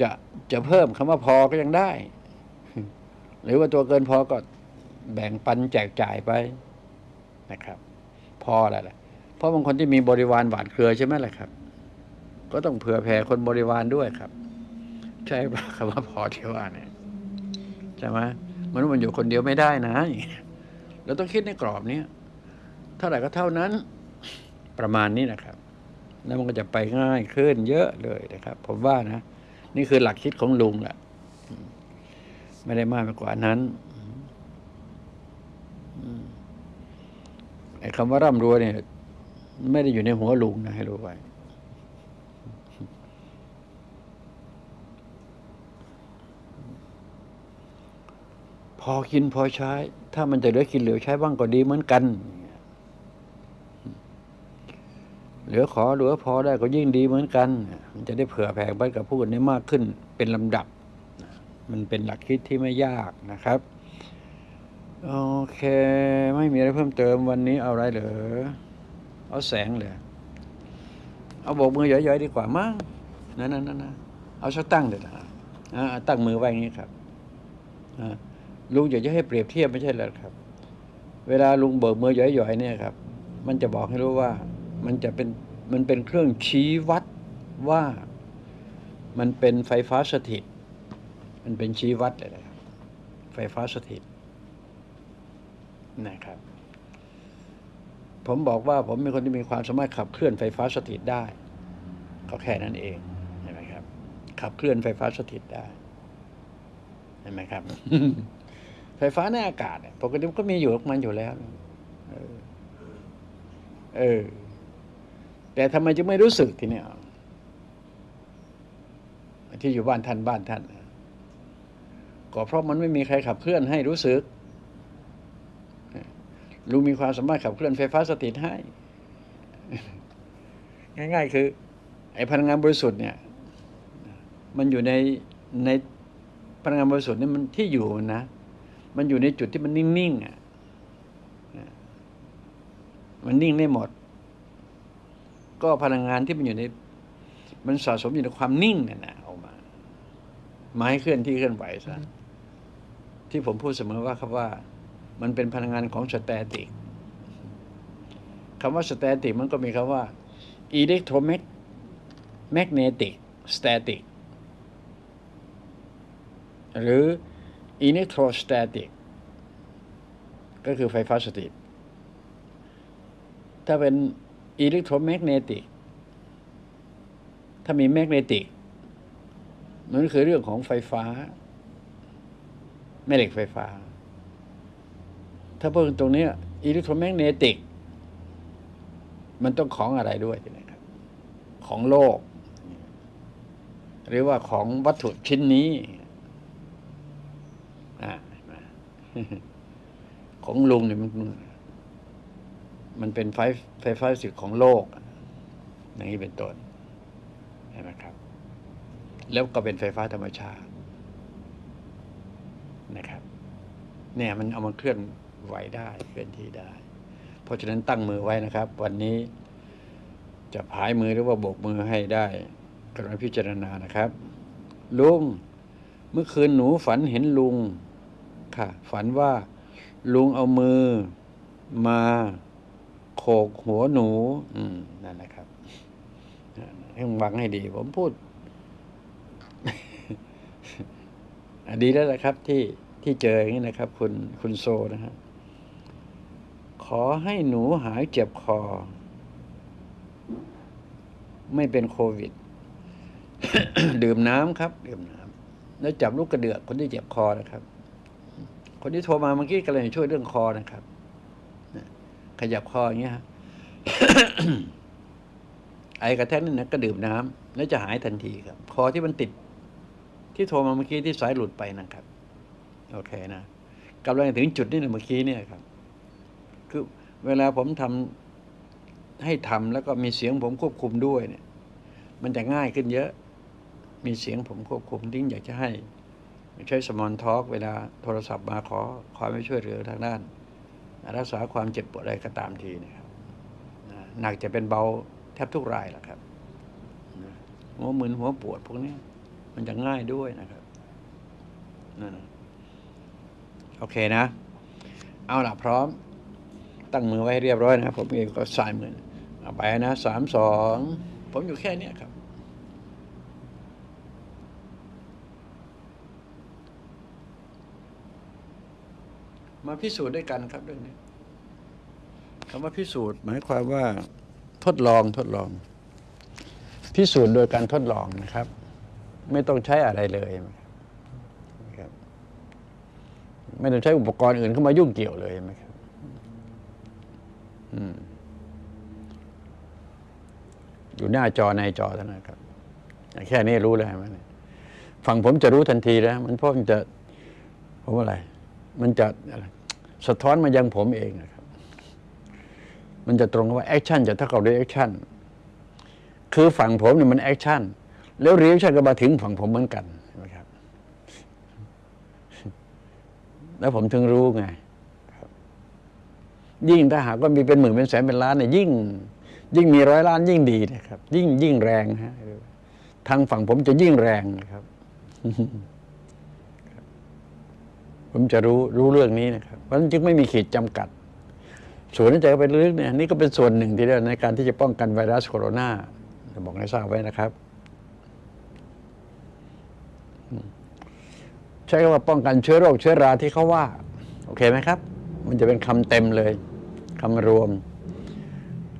จะจะเพิ่มคำว่าพอก็ยังได้ หรือว่าตัวเกินพอก็แบ่งปันแจกจ่ายไปนะครับ พอแล้วแหละเพราะบางคนที่มีบริวารหวานเครือใช่ไหมล่ะครับ ก็ต้องเผื่อแผ่คนบริวารด้วยครับ ใช่ปะคำว่าพอที่ว่าเนี่ยใช่ไหมมันมันอยู่คนเดียวไม่ได้นะเงี้ยเราต้องคิดในกรอบเนี้ยเท่าไหร่ก็เท่านั้นประมาณนี้นะครับ แล้วมันก็จะไปง่ายขึ้นเยอะเลยนะครับ ผมว่านะ นี่คือหลักคิดของลุงแหละไม่ได้มากไปกว่านั้นไอ้คำว่าร่ำรวยเนี่ย ไม่ได้อยู่ในหัวลุงนะให้รู้ไว้พอกินพอใช้ ถ้ามันจะเหลือกินเหลือใช้บ้างก็ดีเหมือนกัน เหลือขอเหลือพอได้ก็ยิ่งดีเหมือนกัน มันจะได้เผื่อแผ่ไปกับผู้อื่นได้มากขึ้นเป็นลำดับ มันเป็นหลักคิดที่ไม่ยากนะครับ โอเค ไม่มีอะไรเพิ่มเติมวันนี้เอาอะไรเหรอเอาแสงเลยเอาโบกมือย่อยๆดีกว่ามั้งนั่นนั่นนั่นนะเอาสักตั้งเดี๋ยวนะอ่าตั้งมือไว้อย่างนี้ครับลุงอยากจะให้เปรียบเทียบไม่ใช่เหรอครับ เวลาลุงเบิกมือย่อยๆเนี่ยครับ มันจะบอกให้รู้ว่า มันจะเป็นมันเป็นเครื่องชี้วัดว่ามันเป็นไฟฟ้าสถิต มันเป็นชี้วัดเลยนะครับไฟฟ้าสถิตนะครับ ผมบอกว่าผมเป็นคนที่มีความสามารถขับเคลื่อนไฟฟ้าสถิตได้ ก็แค่นั้นเองเห็นไหมครับ ขับเคลื่อนไฟฟ้าสถิตได้เห็นไหมครับ ไฟฟ้าในอากาศปกติมันก็มีอยู่มันอยู่แล้ว เออเออ แต่ทำไมจึงไม่รู้สึกทีเนี้ยที่อยู่บ้านท่านบ้านท่านก็เพราะมันไม่มีใครขับเคลื่อนให้รู้สึกลุงมีความสามารถขับเคลื่อนไฟฟ้าสถิตให้ ง่าย ๆ คือ ไอ้พลังงานบริสุทธิ์เนี่ย มันอยู่ในในพลังงานบริสุทธิ์นี่มันที่อยู่นะ มันอยู่ในจุดที่มันนิ่งๆอะมันนิ่งได้หมด ก็พลังงานที่มันอยู่ใน มันสะสมอยู่ในความนิ่งเนี่ยนะออกมามาให้เคลื่อนที่เคลื่อนไหวซะที่ผมพูดเสมอว่าครับว่า มันเป็นพลังงานของสแตติกคำว่าสแตติกมันก็มีคำว่า electromagnetic static หรือ electrostatic ก็คือไฟฟ้าสถิตถ้าเป็น electromagnetic ถ้ามีแมกเนติกมันคือเรื่องของไฟฟ้า แม่เหล็กไฟฟ้า ถ้าพูดตรงนี้อิเล็กโทรแมกเนติก มันต้องของอะไรด้วยนะครับ ของโลก หรือว่าของวัตถุชิ้นนี้อของลุงเนี่ยมัน มันเป็นไฟไฟฟ้าสิทธิ์ของโลก อย่างนี้เป็นต้นเห็นไหมครับ แล้วก็เป็นไฟฟ้าธรรมชาตินะครับ เนี่ยมันเอามาเคลื่อนไหวได้เคลื่อนที่ได้ เพราะฉะนั้นตั้งมือไว้นะครับ วันนี้จะพายมือหรือว่าโบกมือให้ได้กรุณาพิจารณานะครับ ลุง เมื่อคืนหนูฝันเห็นลุงค่ะ ฝันว่าลุงเอามือมา โขกหัวหนู อืมนั่นนะครับให้ฟังให้ดี ผมพูดอะดีแล้วนะครับ ที่ที่เจออย่างนี้นะครับ คุณคุณโซนะฮะขอให้หนูหายเจ็บคอ ไม่เป็นโควิด ดื่มน้ำครับ ดื่มน้ำแล้วจับลูกกระเดือกคนที่เจ็บคอนะครับ คนที่โทรมาเมื่อกี้ก็เลยช่วยเรื่องคอนะครับ ขยับคออย่างเงี้ยฮะไอกระแทกนั่นนะก็ดื่มน้ำแล้วจะหายทันทีครับ คอที่มันติด ที่โทรมาเมื่อกี้ที่สายหลุดไปนะครับ โอเคนะกำลังถึงจุดนี้นะเมื่อกี้เนี่ยครับ คือเวลาผมทำให้ทำแล้วก็มีเสียงผมควบคุมด้วยเนี่ย มันจะง่ายขึ้นเยอะ มีเสียงผมควบคุมดิ้งอยากจะให้ใช้สมอนทอล์กเวลาโทรศัพท์มาขอความไม่ช่วยเหลือทางด้าน รักษาความเจ็บปวดอะไรก็ตามทีนะครับหนักจะเป็นเบาแทบทุกรายแหละครับหัวมึนหัวปวดพวกนี้มันจะง่ายด้วยนะครับนั่นนะโอเคนะ เอาละพร้อม ตั้งมือไว้เรียบร้อยนะครับ ผมเองก็สายมือเอาไปนะสามสองผมอยู่แค่นี้ครับ มาพิสูจน์ด้วยกันครับเรื่องนี้คำว่าพิสูจน์หมายความว่าทดลองทดลอง พิสูจน์โดยการทดลองนะครับ ไม่ต้องใช้อะไรเลยครับไม่ต้องใช้อุปกรณ์อื่นเข้ามายุ่งเกี่ยวเลยนะครับอยู่หน้าจอในจอเท่านั้นครับ แค่นี้รู้เลยไหมเนี่ยฝั่งผมจะรู้ทันทีแล้วมันเพราะมันจะผมว่าอะไร มันจะอะไร สะท้อนมายังผมเองนะครับ มันจะตรงกับว่า action จะเท่ากับ reaction คือฝั่งผมเนี่ยมัน action แล้ว reaction ก็มาถึงฝั่งผมเหมือนกันใช่ไหมครับ แล้วผมถึงรู้ไงยิ่งถ้าหากว่ามีเป็นหมื่นเป็นแสนเป็นล้านเนี่ยยิ่ง ยิ่งมีร้อยล้านยิ่งดีนะครับ ยิ่งยิ่งแรงฮะทางฝั่งผมจะยิ่งแรงนะครับ ผมจะรู้รู้เรื่องนี้นะครับ เพราะฉะนั้นจึงไม่มีขีดจำกัด ส่วนที่จะไปลึกเนี่ยนี่ก็เป็นส่วนหนึ่งที่เรียกในการที่จะป้องกันไวรัสโคโรนาจะบอกให้ทราบไว้นะครับ ใช้คำว่าป้องกันเชื้อโรคเชื้อราที่เขาว่า โอเคไหมครับ มันจะเป็นคำเต็มเลยคำรวม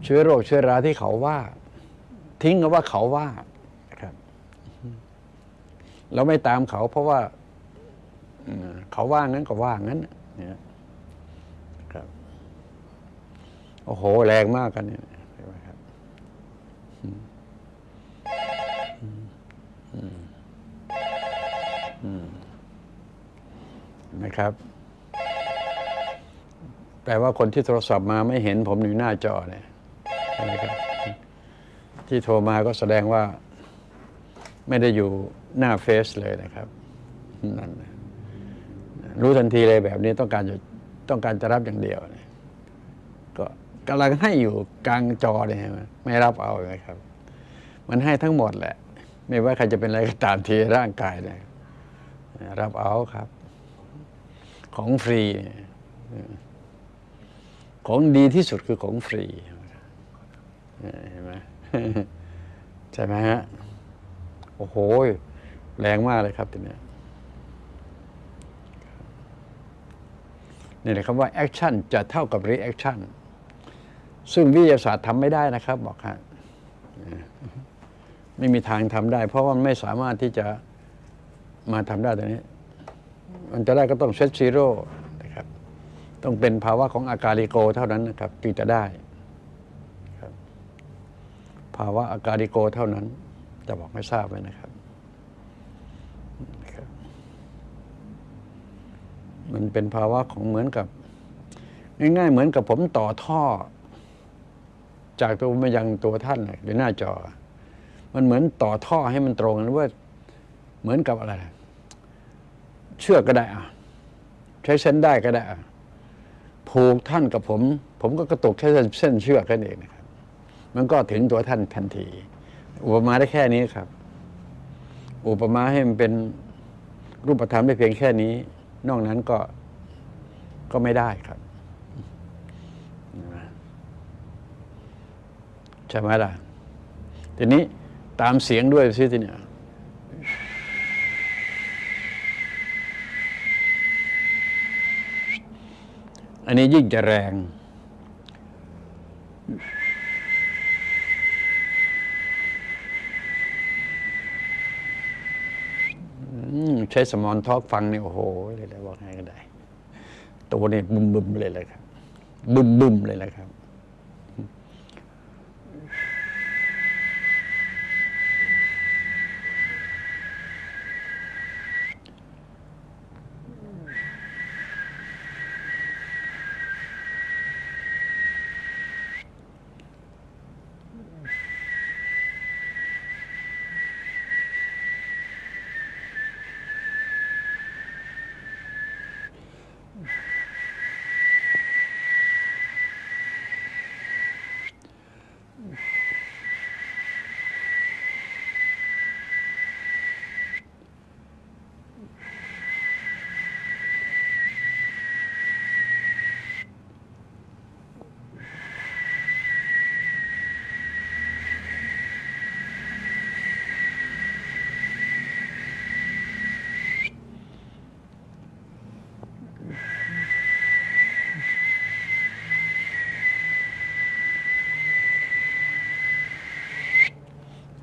เชื้อโรคเชื้อราที่เขาว่า ทิ้งก็ว่าเขาว่าครับ เราไม่ตามเขาเพราะว่า เขาว่างั้นก็ว่างั้นเนี่ยครับ โอ้โห แรงมากกันเนี่ยนไหมครับนไหมครับ แปลว่าคนที่โทรศัพท์มาไม่เห็นผมอยู่หน้าจอเนี่ยใช่ไหมครับ ที่โทรมาก็แสดงว่า ไม่ได้อยู่หน้าเฟซเลยนะครับนั่นนะ รู้ทันทีเลยแบบนี้ต้องการจะต้องการจะรับอย่างเดียวยก็กำลังให้อยู่กลางจอเลยใช่ไหมไม่รับเอาเลยครับ มันให้ทั้งหมดแหละ ไม่ว่าใครจะเป็นอะไรก็ตามทีร่างกายเนี่ยรับเอาครับ ของฟรี ของดีที่สุดคือของฟรีเห็นไหมใช่ไหมฮะโอ้โห แรงมากเลยครับทีเนี้ย นี่แหละคำว่า action จะเท่ากับ reaction ซึ่งวิทยาศาสตร์ทำไม่ได้นะครับ บอกฮะไม่มีทางทำได้ เพราะว่ามันไม่สามารถที่จะมาทำได้ตรงนี้ มันจะได้ก็ต้องเซตซีโร่นะครับ ต้องเป็นภาวะของอาการิโกเท่านั้นนะครับจึงจะได้ภาวะอาการิโกเท่านั้น จะบอกให้ทราบไว้นะครับ มันเป็นภาวะของเหมือนกับ ง่ายๆ เหมือนกับผมต่อท่อ จากตัวมายังตัวท่านน่ะหรือหน้าจอ มันเหมือนต่อท่อให้มันตรงหรือว่าเหมือนกับอะไร เชือกก็ได้อะใช้เส้นได้ก็ได้อะผูกท่านกับผม ผมก็กระตุกแค่เส้นเชือกแค่นั้นเองนะครับ มันก็ถึงตัวท่านทันที อุปมาได้แค่นี้ครับ อุปมาให้มันเป็นรูปธรรมได้เพียงแค่นี้ นอกนั้นก็ก็ไม่ได้ครับใช่ไหมล่ะ ทีนี้ตามเสียงด้วยสิทีเนี่ยอันนี้ยิ่งจะแรง ใช้สมอนทอกฟังเนี่ยโอ้โหเลยเลยบอกให้ก็ได้ ตัวนี่บึมบึมๆเลยเลยครับ บึมบึมๆเลยเลยครับ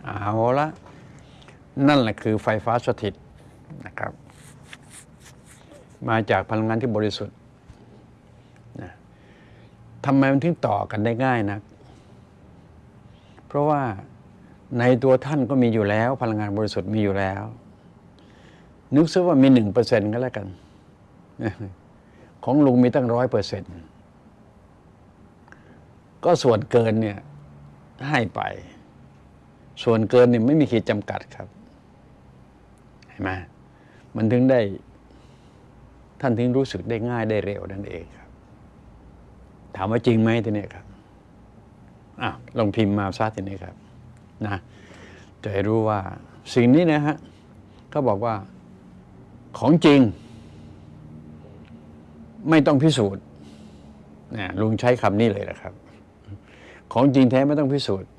เอาละ นั่นแหละคือไฟฟ้าสถิตนะครับ มาจากพลังงานที่บริสุทธิ์นะทำไมมันถึงต่อกันได้ง่ายนะเพราะว่าในตัวท่านก็มีอยู่แล้ว พลังงานบริสุทธิ์มีอยู่แล้ว นึกซะว่ามีหนึ่งเปอร์เซ็นต์ก็แล้วกัน ของลุงมีตั้งร้อยเปอร์เซ็นต์ก็ส่วนเกินเนี่ยให้ไป ส่วนเกินเนี่ยไม่มีขีดจำกัดครับ ห็นไหมมันถึงได้ ท่านถึงรู้สึกได้ง่ายได้เร็วนั่นเองครับ ถามว่าจริงไหมทีนี้ครับอะลองพิมพ์มาซะทีนี้ครับ นะ จะให้รู้ว่าสิ่งนี้นะฮะเขาบอกว่าของจริง ไม่ต้องพิสูจน์นะลุงใช้คำนี้เลยนะครับ ของจริงแท้ไม่ต้องพิสูจน์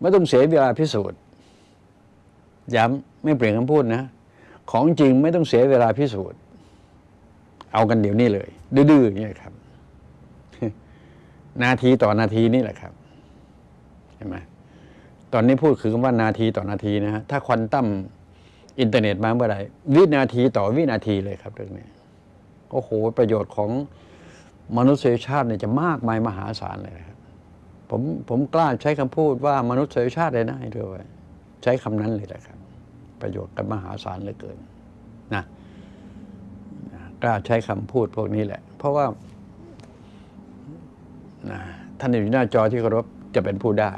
ไม่ต้องเสียเวลาพิสูจน์ ย้ำไม่เปลี่ยนคำพูดนะ ของจริงไม่ต้องเสียเวลาพิสูจน์ เอากันเดี๋ยวนี้เลย ดื้อๆอย่างนี้ยครับ นาทีต่อนาทีนี่แหละครับเห็นไหมตอนนี้พูดคือคำว่านาทีต่อนาทีนะฮะถ้าควอนตัมอินเทอร์เน็ตมาเมื่อไรวินาทีต่อวินาทีเลยครับเรื่องนี้โอ้โหประโยชน์ของมนุษยชาติเนี่ยจะมากมายมหาศาลเลยครับผมผมกล้าใช้คำพูดว่ามนุษยชาติเลยนะให้ด้วยใช้คำนั้นเลยแหละครับ ประโยชน์กันมหาศาลเหลือเกินนะกล้าใช้คำพูดพวกนี้แหละ เพราะว่าท่านอยู่หน้าจอที่เคารพจะเป็นผู้ได้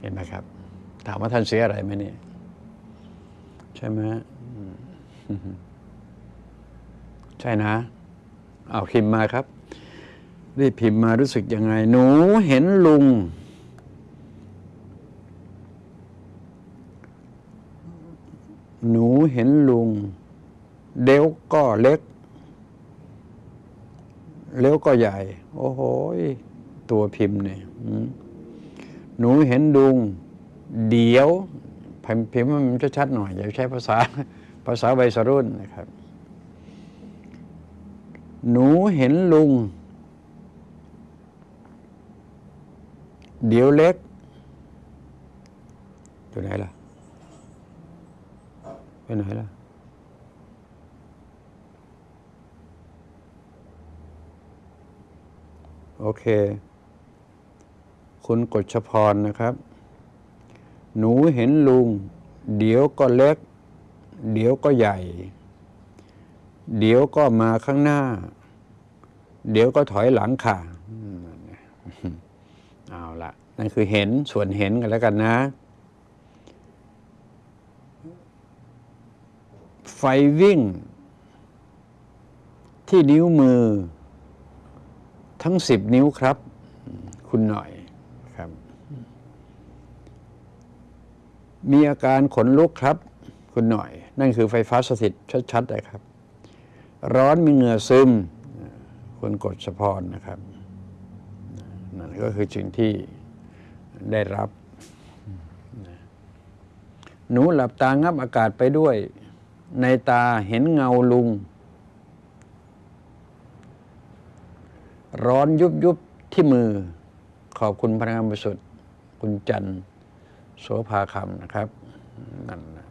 เห็นไหมครับ ถามว่าท่านเสียอะไรไหมเนี่ย ใช่ไหมอืมใช่นะ เอาพิมพ์มาครับ รีบพิมพ์มารู้สึกยังไง หนูเห็นลุง หนูเห็นลุง เดี๋ยวก็เล็ก เลี้ยวก็ใหญ่ โอ้โหตัวพิมพ์เนี่ยหนูเห็นลุง เดี๋ยวพิมพ์มพ์ให้มันชัดๆหน่อย อย่าใช้ภาษาภาษาวัยรุ่นนะครับ หนูเห็นลุง เดี๋ยวเล็กอยู่ไหนล่ะ ไปไหนล่ะ โอเค คุณกฎชพรนะครับ หนูเห็นลุง เดี๋ยวก็เล็ก เดี๋ยวก็ใหญ่ เดี๋ยวก็มาข้างหน้า เดี๋ยวก็ถอยหลังค่ะเอาละนั่นคือเห็นส่วนเห็นกันแล้วกันนะ ฟวิ่ง ที่นิ้วมือ ทั้งสิบนิ้วครับ คุณหน่อยครับ มีอาการขนลุกครับ คุณหน่อย นั่นคือไฟฟ้าสถิตชัดๆเลยครับ ร้อนมีเหงื่อซึมคุณกดสะพรนะครับนั่นก็คือสิ่งที่ได้รับ หนูหลับตางับอากาศไปด้วย ในตาเห็นเงาลุง ร้อนยุบยุบที่มือ ขอบคุณพนักงานบริสุทธิ์คุณจันทร์โสภาคำนะครับนั่นนะ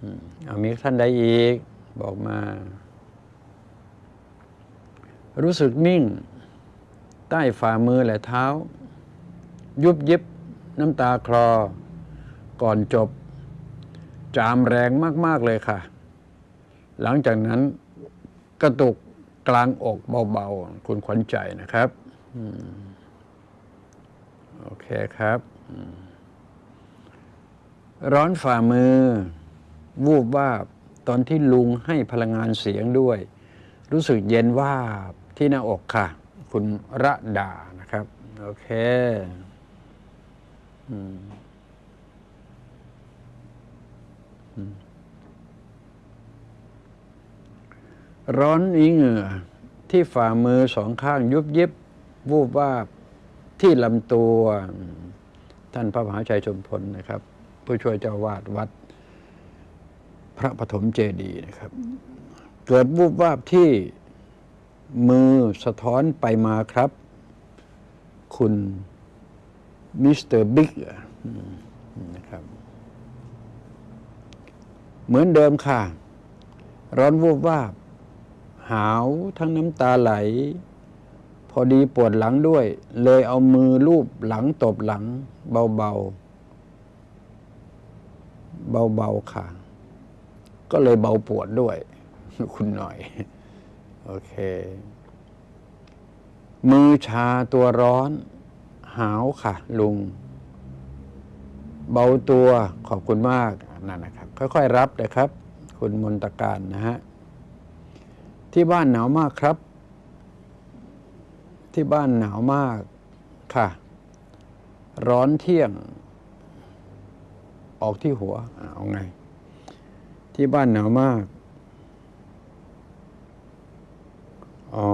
อืมเอามีท่านใดอีก บอกมา รู้สึกนิ่ง ใต้ฝ่ามือและเท้า ยุบยิบน้ำตาคลอ ก่อนจบ จามแรงมากๆเลยค่ะ หลังจากนั้นกระตุกกลางอกเบาๆ คุณขวัญใจนะครับอโอเคครับ ร้อนฝ่ามือ วูบวาบตอนที่ลุงให้พลังงานเสียงด้วย รู้สึกเย็นวาบที่หน้าอกค่ะ คุณระดานะครับ โอเค อืม ร้อนอีเหงื่อที่ฝ่ามือสองข้างยุบยิบวูบวาบที่ลำตัว ท่านพระมหาชัยชมพลนะครับ ผู้ช่วยเจ้าวาดวัด พระปฐมเจดีย์นะครับ เกิดวูบวาบที่มือสะท้อนไปมาครับ คุณมิสเตอร์บิ๊กนะครับ เหมือนเดิมค่ะ ร้อนวูบวาบ หาวทั้งน้ำตาไหล พอดีปวดหลังด้วย เลยเอามือลูบหลังตบหลัง เบาๆเบาๆค่ะ ก็เลยเบาปวดด้วย คุณหน่อย โอเค มือชาตัวร้อน หาวค่ะ ลุง เบาตัวขอบคุณมากนั่นนะครับ ค่อยๆรับนะครับ คุณมนตการนะฮะ ที่บ้านหนาวมากครับ ที่บ้านหนาวมากค่ะ ร้อนเที่ยง ออกที่หัวอะเอาไง ที่บ้านหนาวมาก อ๋อ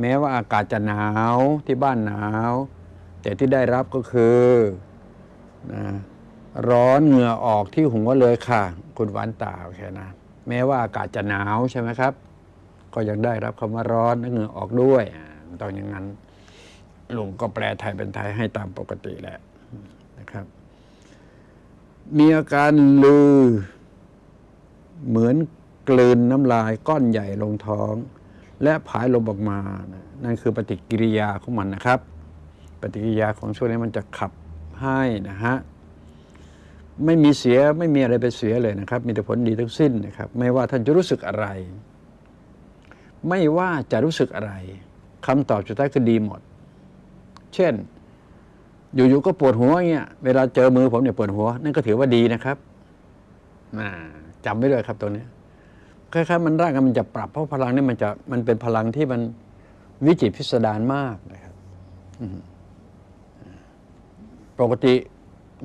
แม้ว่าอากาศจะหนาวที่บ้านหนาว แต่ที่ได้รับก็คือนะร้อนเหงื่อออกที่หัวเลยค่ะ คุณหวานตาโอเคนะ แม้ว่าอากาศจะหนาวใช่ไหมครับ ก็ยังได้รับคำว่าร้อนและเหงื่อออกด้วยต้องอย่างนั้นลุงก็แปลไทยเป็นไทยให้ตามปกติแหละนะครับ มีอาการลือ เหมือนกลืนน้ำลายก้อนใหญ่ลงท้อง และผายลมออกมา นั่นคือปฏิกิริยาของมันนะครับ ปฏิกิริยาของช่วงนี้มันจะขับให้นะฮะไม่มีเสียไม่มีอะไรไปเสียเลยนะครับ มีแต่ผลดีทั้งสิ้นนะครับ ไม่ว่าท่านจะรู้สึกอะไร ไม่ว่าจะรู้สึกอะไรคำตอบสุดท้ายคือดีหมด เช่น อยู่ๆก็ปวดหัวเงี้ยเวลาเจอมือผมเนี่ยปวดหัว นั่นก็ถือว่าดีนะครับจำไว้เลยครับตรงนี้คล้ายๆมันร่างกายมันจะปรับเพราะพลังนี่มันจะมันเป็นพลังที่มันวิจิตรพิสดารมากนะครับปกติ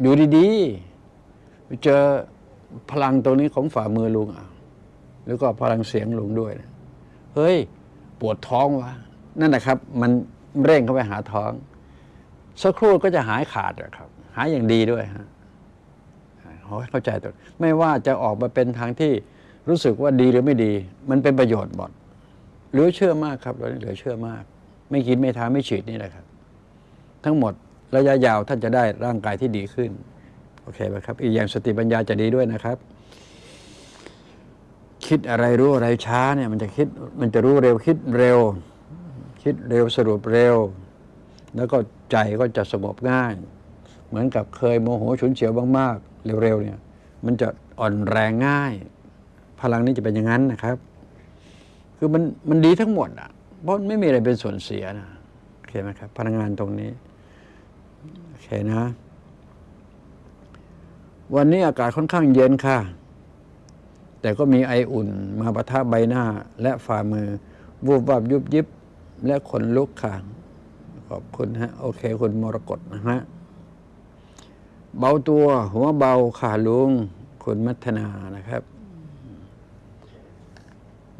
อยู่ดีๆไปเจอพลังตรงนี้ของฝ่ามือลุงอะแล้วก็พลังเสียงลุงด้วยนะ เฮ้ย ปวดท้องวะนั่นนะครับ มันเร่งเข้าไปหาท้อง สักครู่ก็จะหายขาดอะครับ หายอย่างดีด้วยฮะขอให้เข้าใจตัวไม่ว่าจะออกมาเป็นทางที่รู้สึกว่าดีหรือไม่ดี มันเป็นประโยชน์หมดเหลือเชื่อมากครับเราเหลือเชื่อมาก ไม่กินไม่ทานไม่ฉีดนี่แหละครับ ทั้งหมดระยะยาวท่านจะได้ร่างกายที่ดีขึ้น โอเคไหมครับ อีกอย่างสติปัญญาจะดีด้วยนะครับ คิดอะไรรู้อะไรช้าเนี่ยมันจะคิดมันจะรู้เร็วคิดเร็ว คิดเร็วสรุปเร็ว แล้วก็ใจก็จะสงบง่าย เหมือนกับเคยโมโหฉุนเฉียวมากๆเร็วๆเนี่ยมันจะอ่อนแรงง่าย พลังนี้จะเป็นอย่างนั้นนะครับ คือมันมันดีทั้งหมดอะเพราะไม่มีอะไรเป็นส่วนเสียนะโอเคไหมครับพลังงานตรงนี้โอเคนะ วันนี้อากาศค่อนข้างเย็นค่ะ แต่ก็มีไออุ่นมาประทับใบหน้าและฝ่ามือ วูบวับยุบยิบและขนลุกค่ะขอบคุณฮะ โอเค คุณมรกตนะฮะ เบาตัว หัวเบาขาลุง คุณมัทนานะครับ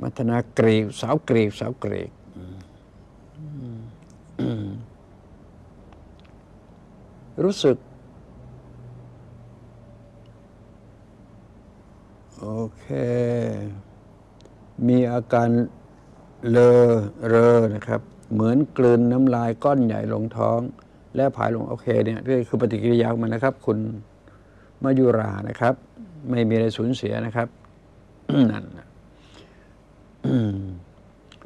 มัทนากรีกสาวกรีกสาวกรีกรู้สึก โอเค มีอาการเลอเรอนะครับ เหมือนกลืนน้ำลายก้อนใหญ่ลงท้อง และผายลงโอเคเนี่ยนี่คือปฏิกิริยาของมันนะครับ คุณมายุรานะครับ ไม่มีอะไรสูญเสียนะครับนั่น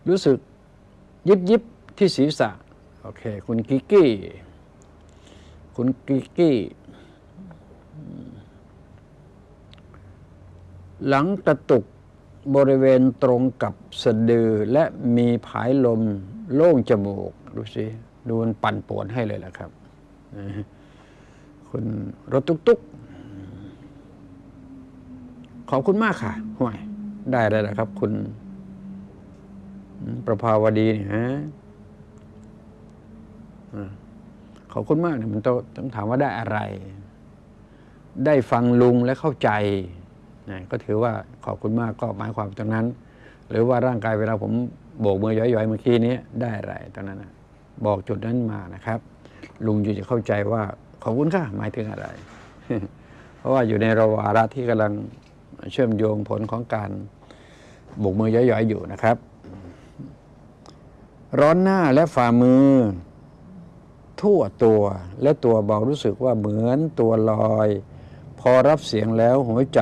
รู้สึกยิบยิบที่ศีรษะ โอเค คุณกิกกี้ คุณกิกกี้ หลังกระตุกบริเวณตรงกับสะดือและมีผายลมโล่งจมูก ดูสิ ดูมันปั่นป่วนให้เลยแหละครับ คุณรถตุกตุกขอบคุณมากค่ะห่วย ได้แล้วนะครับ คุณ ประภาวดีนี่ฮะขอบคุณมากเนี่ยมันต้องถามว่าได้อะไร ได้ฟังลุงและเข้าใจ ก็ถือว่าขอบคุณมากก็หมายความตรงนั้น หรือว่าร่างกายเวลาผมโบกมือย้อยๆเมื่อกี้นี้ได้อะไรตรงนั้นนะบอกจุดนั้นมานะครับ ลุงอยู่จะเข้าใจว่าขอบคุณค่ะหมายถึงอะไร เพราะว่าอยู่ในระวาระที่กำลังเชื่อมโยงผลของการโบกมือย้อยๆอยู่นะครับ ร้อนหน้าและฝ่ามือ ทั่วตัวและตัวเบารู้สึกว่าเหมือนตัวลอย พอรับเสียงแล้วหัวใจ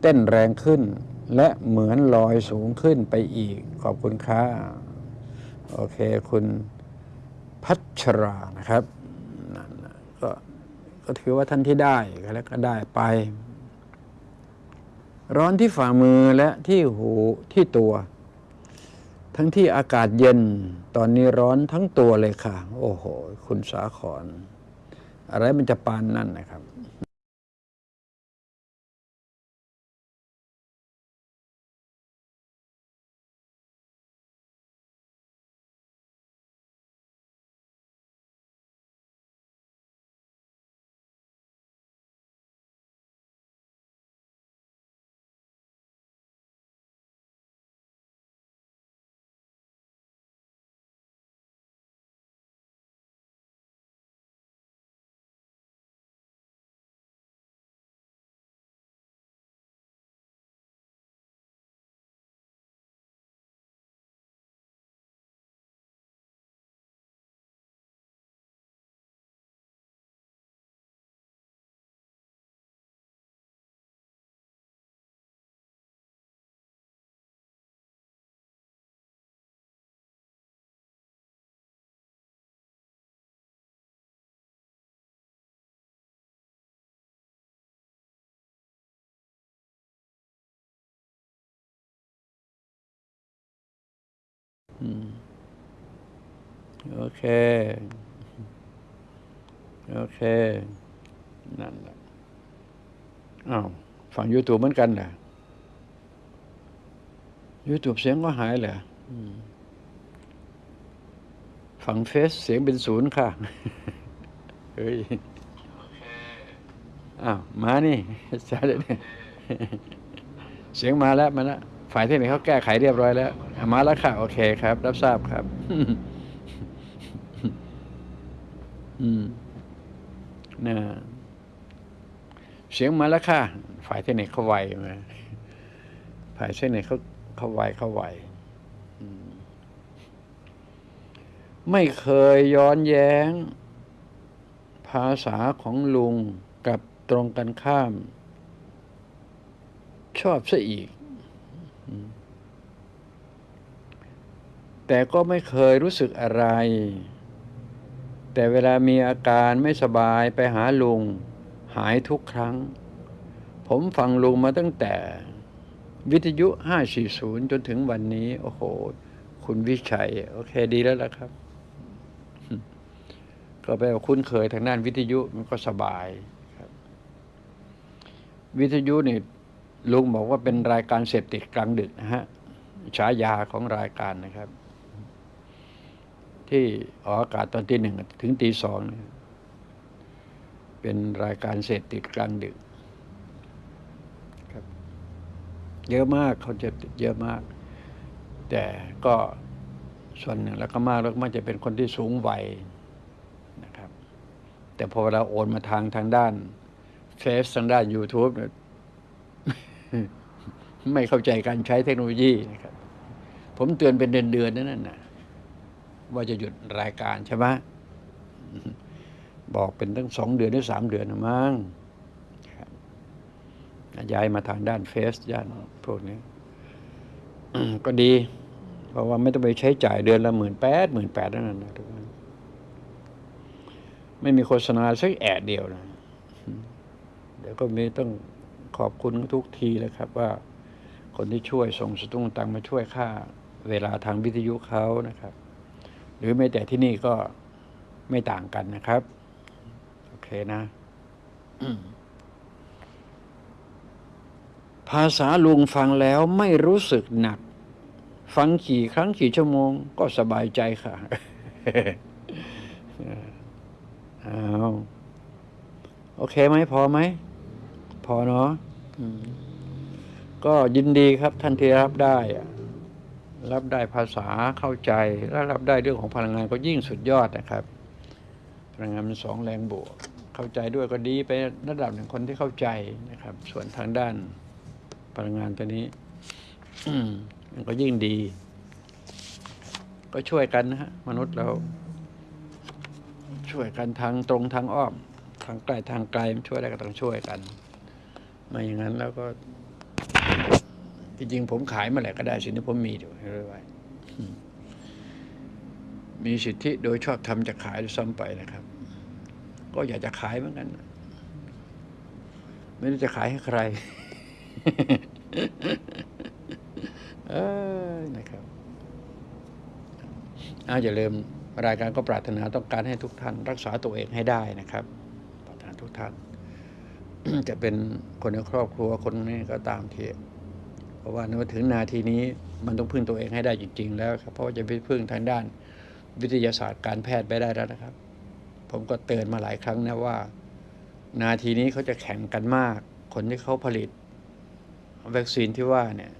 เต้นแรงขึ้น และเหมือนลอยสูงขึ้นไปอีกขอบคุณค่ะโอเคคุณพัชรานะครับนั่นก็ก็ถือว่าท่านที่ได้ก็แล้วก็ได้ไป ร้อนที่ฝ่ามือและที่หูที่ตัว ทั้งที่อากาศเย็นตอนนี้ร้อนทั้งตัวเลยค่ะ โอ้โห คุณสาขรอะไรมันจะปานนั่นนะครับ โอเค โอเค นั่นแหละอ้าวฝั่ง YouTube เหมือนกันเหรอ YouTube เสียงก็หายเหรออืมฝั่งเฟซเสียงเป็นศูนย์ค่ะ เฮ้ย อ้าว มานี่ใช่เลยเนี่ยเสียงมาแล้ว มาแล้ว ฝ่ายเทคนิคเขาแก้ไขเรียบร้อยแล้วอะ มาแล้วค่ะ โอเคครับ รับทราบครับ อืมนะเสียงมาแล้วค่ะ ฝ่ายเทคนิคเขาไวมาฝ่ายเทคนิคเขาเขาไวเขาไวไม่เคยย้อนแย้ง ภาษาของลุงกับตรงกันข้าม ชอบซะอีกอืม แต่ก็ไม่เคยรู้สึกอะไร แต่เวลามีอาการไม่สบายไปหาลุง หายทุกครั้ง ผมฟังลุงมาตั้งแต่วิทยุ 540 จนถึงวันนี้ โอ้โห คุณวิชัย โอเคดีแล้วล่ะครับ ก็แปลว่าคุ้นเคยทางด้านวิทยุมันก็สบายครับ วิทยุนี่ลุงบอกว่าเป็นรายการเสพติดกลางดึกนะฮะฉายาของรายการนะครับ ที่ออกอากาศตอนตีหนึ่งถึงตีสองเนี่ยเป็นรายการเสพติดกลางดึกครับเยอะมากเขาจะติดเยอะมาก แต่ก็ส่วนหนึ่งแล้วก็มากแล้วก็มักจะเป็นคนที่สูงวัยนะครับ แต่พอเราโอนมาทางทางด้านเฟซทางด้าน YouTube เนี่ยไม่เข้าใจการใช้เทคโนโลยีนะครับ ผมเตือนเป็นเดือนๆนั่นน่ะ ว่าจะหยุดรายการใช่ไหมบอกเป็นตั้งสองเดือนหรือสามเดือนมั้งย้ายมาทางด้านเฟซด้านพวกนี้ก็ดี เพราะว่าไม่ต้องไปใช้จ่ายเดือนละหมื่นแปดหมื่นแปดนั่นนะทุกคนไม่มีโฆษณาสักแอดเดียวนะเดี๋ยวก็มีต้องขอบคุณทุกทีเลยครับ ว่าคนที่ช่วยส่งสตุ้งตังมาช่วยค่า เวลาทางวิทยุเขานะครับ หรือแม้แต่ที่นี่ก็ไม่ต่างกันนะครับ โอเคนะ ภาษาลุงฟังแล้วไม่รู้สึกหนัก ฟังกี่ครั้งกี่ชั่วโมงก็สบายใจค่ะเอาโอเคไหมพอไหม พอเนาะก็ยินดีครับท่านที่รับได้อะ รับได้ภาษาเข้าใจและรับได้เรื่องของพลังงานก็ยิ่งสุดยอดนะครับ พลังงานมันสองแรงบวก เข้าใจด้วยก็ดีไประดับหนึ่งคนที่เข้าใจนะครับ ส่วนทางด้านพลังงานตัวนี้มันก็ยิ่งดี ก็ช่วยกันนะฮะมนุษย์เรา ช่วยกันทางตรงทางอ้อม ทางไกลทางไกลช่วยได้ก็ต้องช่วยกัน ไม่อย่างนั้นแล้วก็ จริงๆผมขายเมื่อไหร่ก็ได้สิ่งที่ผมมีอยู่เรื่อยๆมีสิทธิโดยชอบทำจะขายด้วยซ้ำไปนะครับ ก็อยากจะขายเหมือนกัน ไม่รู้จะขายให้ใครเออนะครับอาอย่าลืมรายการก็ปรารถนาต้องการให้ทุกท่าน รักษาตัวเองให้ได้นะครับปรารถนาทุกท่าน จะเป็นคนในครอบครัวคนนี้ก็ตามเที เพราะว่ามื่อถึงนาทีนี้มันต้องพึ่งตัวเองให้ได้จริง ๆ แล้วครับเพราะว่าจะไปพึ่งทางด้านวิทยาศาสตร์การแพทย์ไปได้แล้วนะครับ ผมก็เตือนมาหลายครั้งนะว่า นาทีนี้เขาจะแข่งกันมาก คนที่เขาผลิตวัคซีนที่ว่าเนี่ย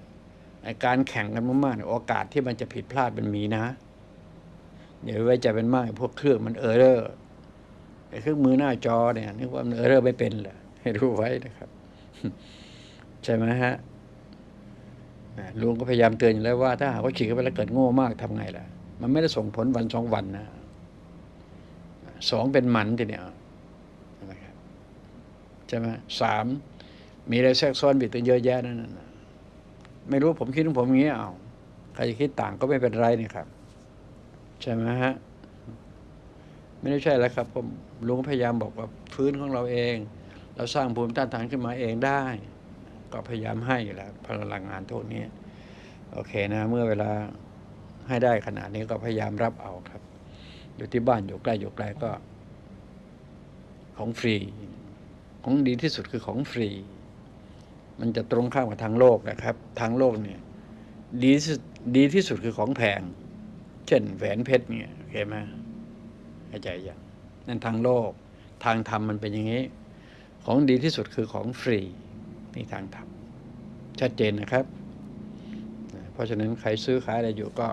การแข่งกันมากๆโอกาสที่มันจะผิดพลาดมันมีนะเดี๋ยวไว้ใจเป็นมากไอ้พวกเครื่องมัน error ไอ้เครื่องมือหน้าจอเนี่ยนึกว่ามัน error ไม่เป็นเหรอให้รู้ไว้นะครับ ใช่ไหมฮะ ลุงก็พยายามเตือนอยู่แล้วว่าถ้าหากว่าฉีดเข้าไปแล้วเกิดโง่มากทำไงล่ะ มันไม่ได้ส่งผลวันสองวันนะสองเป็นหมันทีเนี้ยใช่ไหมสามมีอะไรแทรกซ้อนบิดตัวเยอะแยะนั่นน่ะไม่รู้ผมคิดของผมอย่างนี้เอาใครจะคิดต่างก็ไม่เป็นไรนี่ครับ ใช่ไหมฮะไม่ได้ใช่แล้วครับผมลุงพยายามบอกว่าพื้นของเราเอง เราสร้างภูมิต้านทานขึ้นมาเองได้ ก็พยายามให้อยู่แล้วพลังงานพวกนี้โอเคนะ เมื่อเวลาให้ได้ขนาดนี้ก็พยายามรับเอาครับ อยู่ที่บ้านอยู่ใกล้อยู่ไกลก็ ของฟรี ของดีที่สุดคือของฟรี มันจะตรงข้ามกับทางโลกนะครับ ทางโลกเนี่ย ดีสุดดีที่สุดคือของแพง เช่นแหวนเพชรเนี่ยโอเคไหมเข้าใจยังนั่นทางโลก ทางธรรมมันเป็นอย่างนี้ ของดีที่สุดคือของฟรี นี่ทางธรรมชัดเจนนะครับ เพราะฉะนั้นใครซื้อขายอะไรอยู่ก็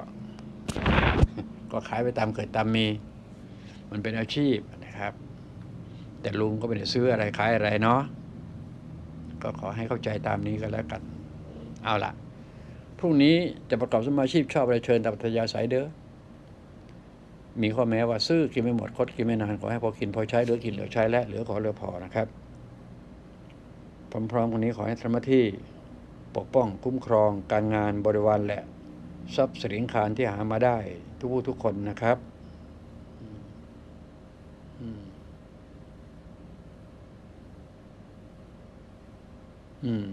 ก็ขายไปตามเกิดตามมี มันเป็นอาชีพนะครับ แต่ลุงก็ไม่ได้ซื้ออะไรขายอะไรเนาะก็ขอให้เข้าใจตามนี้ก็แล้วกัน เอาล่ะพรุ่งนี้จะประกอบสมาชีพชอบอะไรเชิญตามปัทยาสายเด้อ มีข้อแม้ว่าซื้อกินไม่หมดคดกินไม่นานขอให้พอกินพอใช้เหลือกินเหลือใช้และเหลือขอเหลือพอนะครับ พร้อมๆกันนี้ขอให้ธรรมที่ปกป้องคุ้มครองการงานบริวารและทรัพย์สินคารที่หามาได้ ทุกผู้ทุกคนนะครับอืมอืม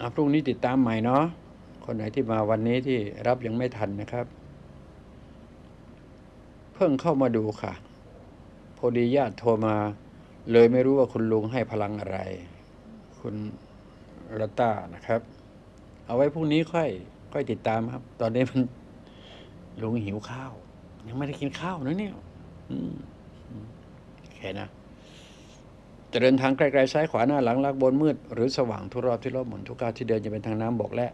อะพรุ่งนี้ติดตามใหม่เนาะคนไหนที่มาวันนี้ที่รับยังไม่ทันนะครับ เพิ่งเข้ามาดูค่ะ พอดีญาติโทรมา เลยไม่รู้ว่าคุณลุงให้พลังอะไร คุณรัตตานะครับ เอาไว้พรุ่งนี้ค่อย ค่อยติดตามครับ ตอนนี้มันลุงหิวข้าว ยังไม่ได้กินข้าวนะเนี่ยโอเคนะจะเดินทางไกลๆซ้ายขวาหน้าหลังลักบนมืด หรือสว่างทุกรอบที่รอบหมุนทุกก้าวที่เดินจะเป็นทางน้ำบกและ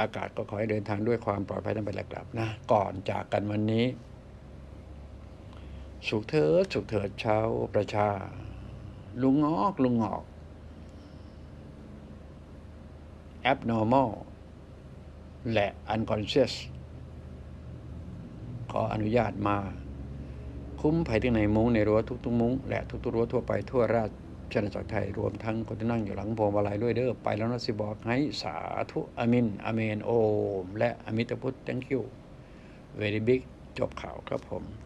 อากาศก็ขอให้เดินทางด้วยความปลอดภัยทั้งไปและกลับนะ ก่อนจากกันวันนี้ สุขเถิดสุขเถิดชาวประชา ลุงงอกลุงงอก abnormal และ unconscious ขออนุญาตมา คุ้มภัยที่ในมุ้งในรั้วทุกๆมุ้งและทุกๆรั้วทั่วไปทั่วราชอาณาจักรไทยรวมทั้งคนที่นั่งอยู่หลังพวงมาลัยด้วยเด้อไปแล้วนะสิบอกให้สาธุอามินอเมนโอม และอมิตพุทธ thank you very big จบข่าวครับผม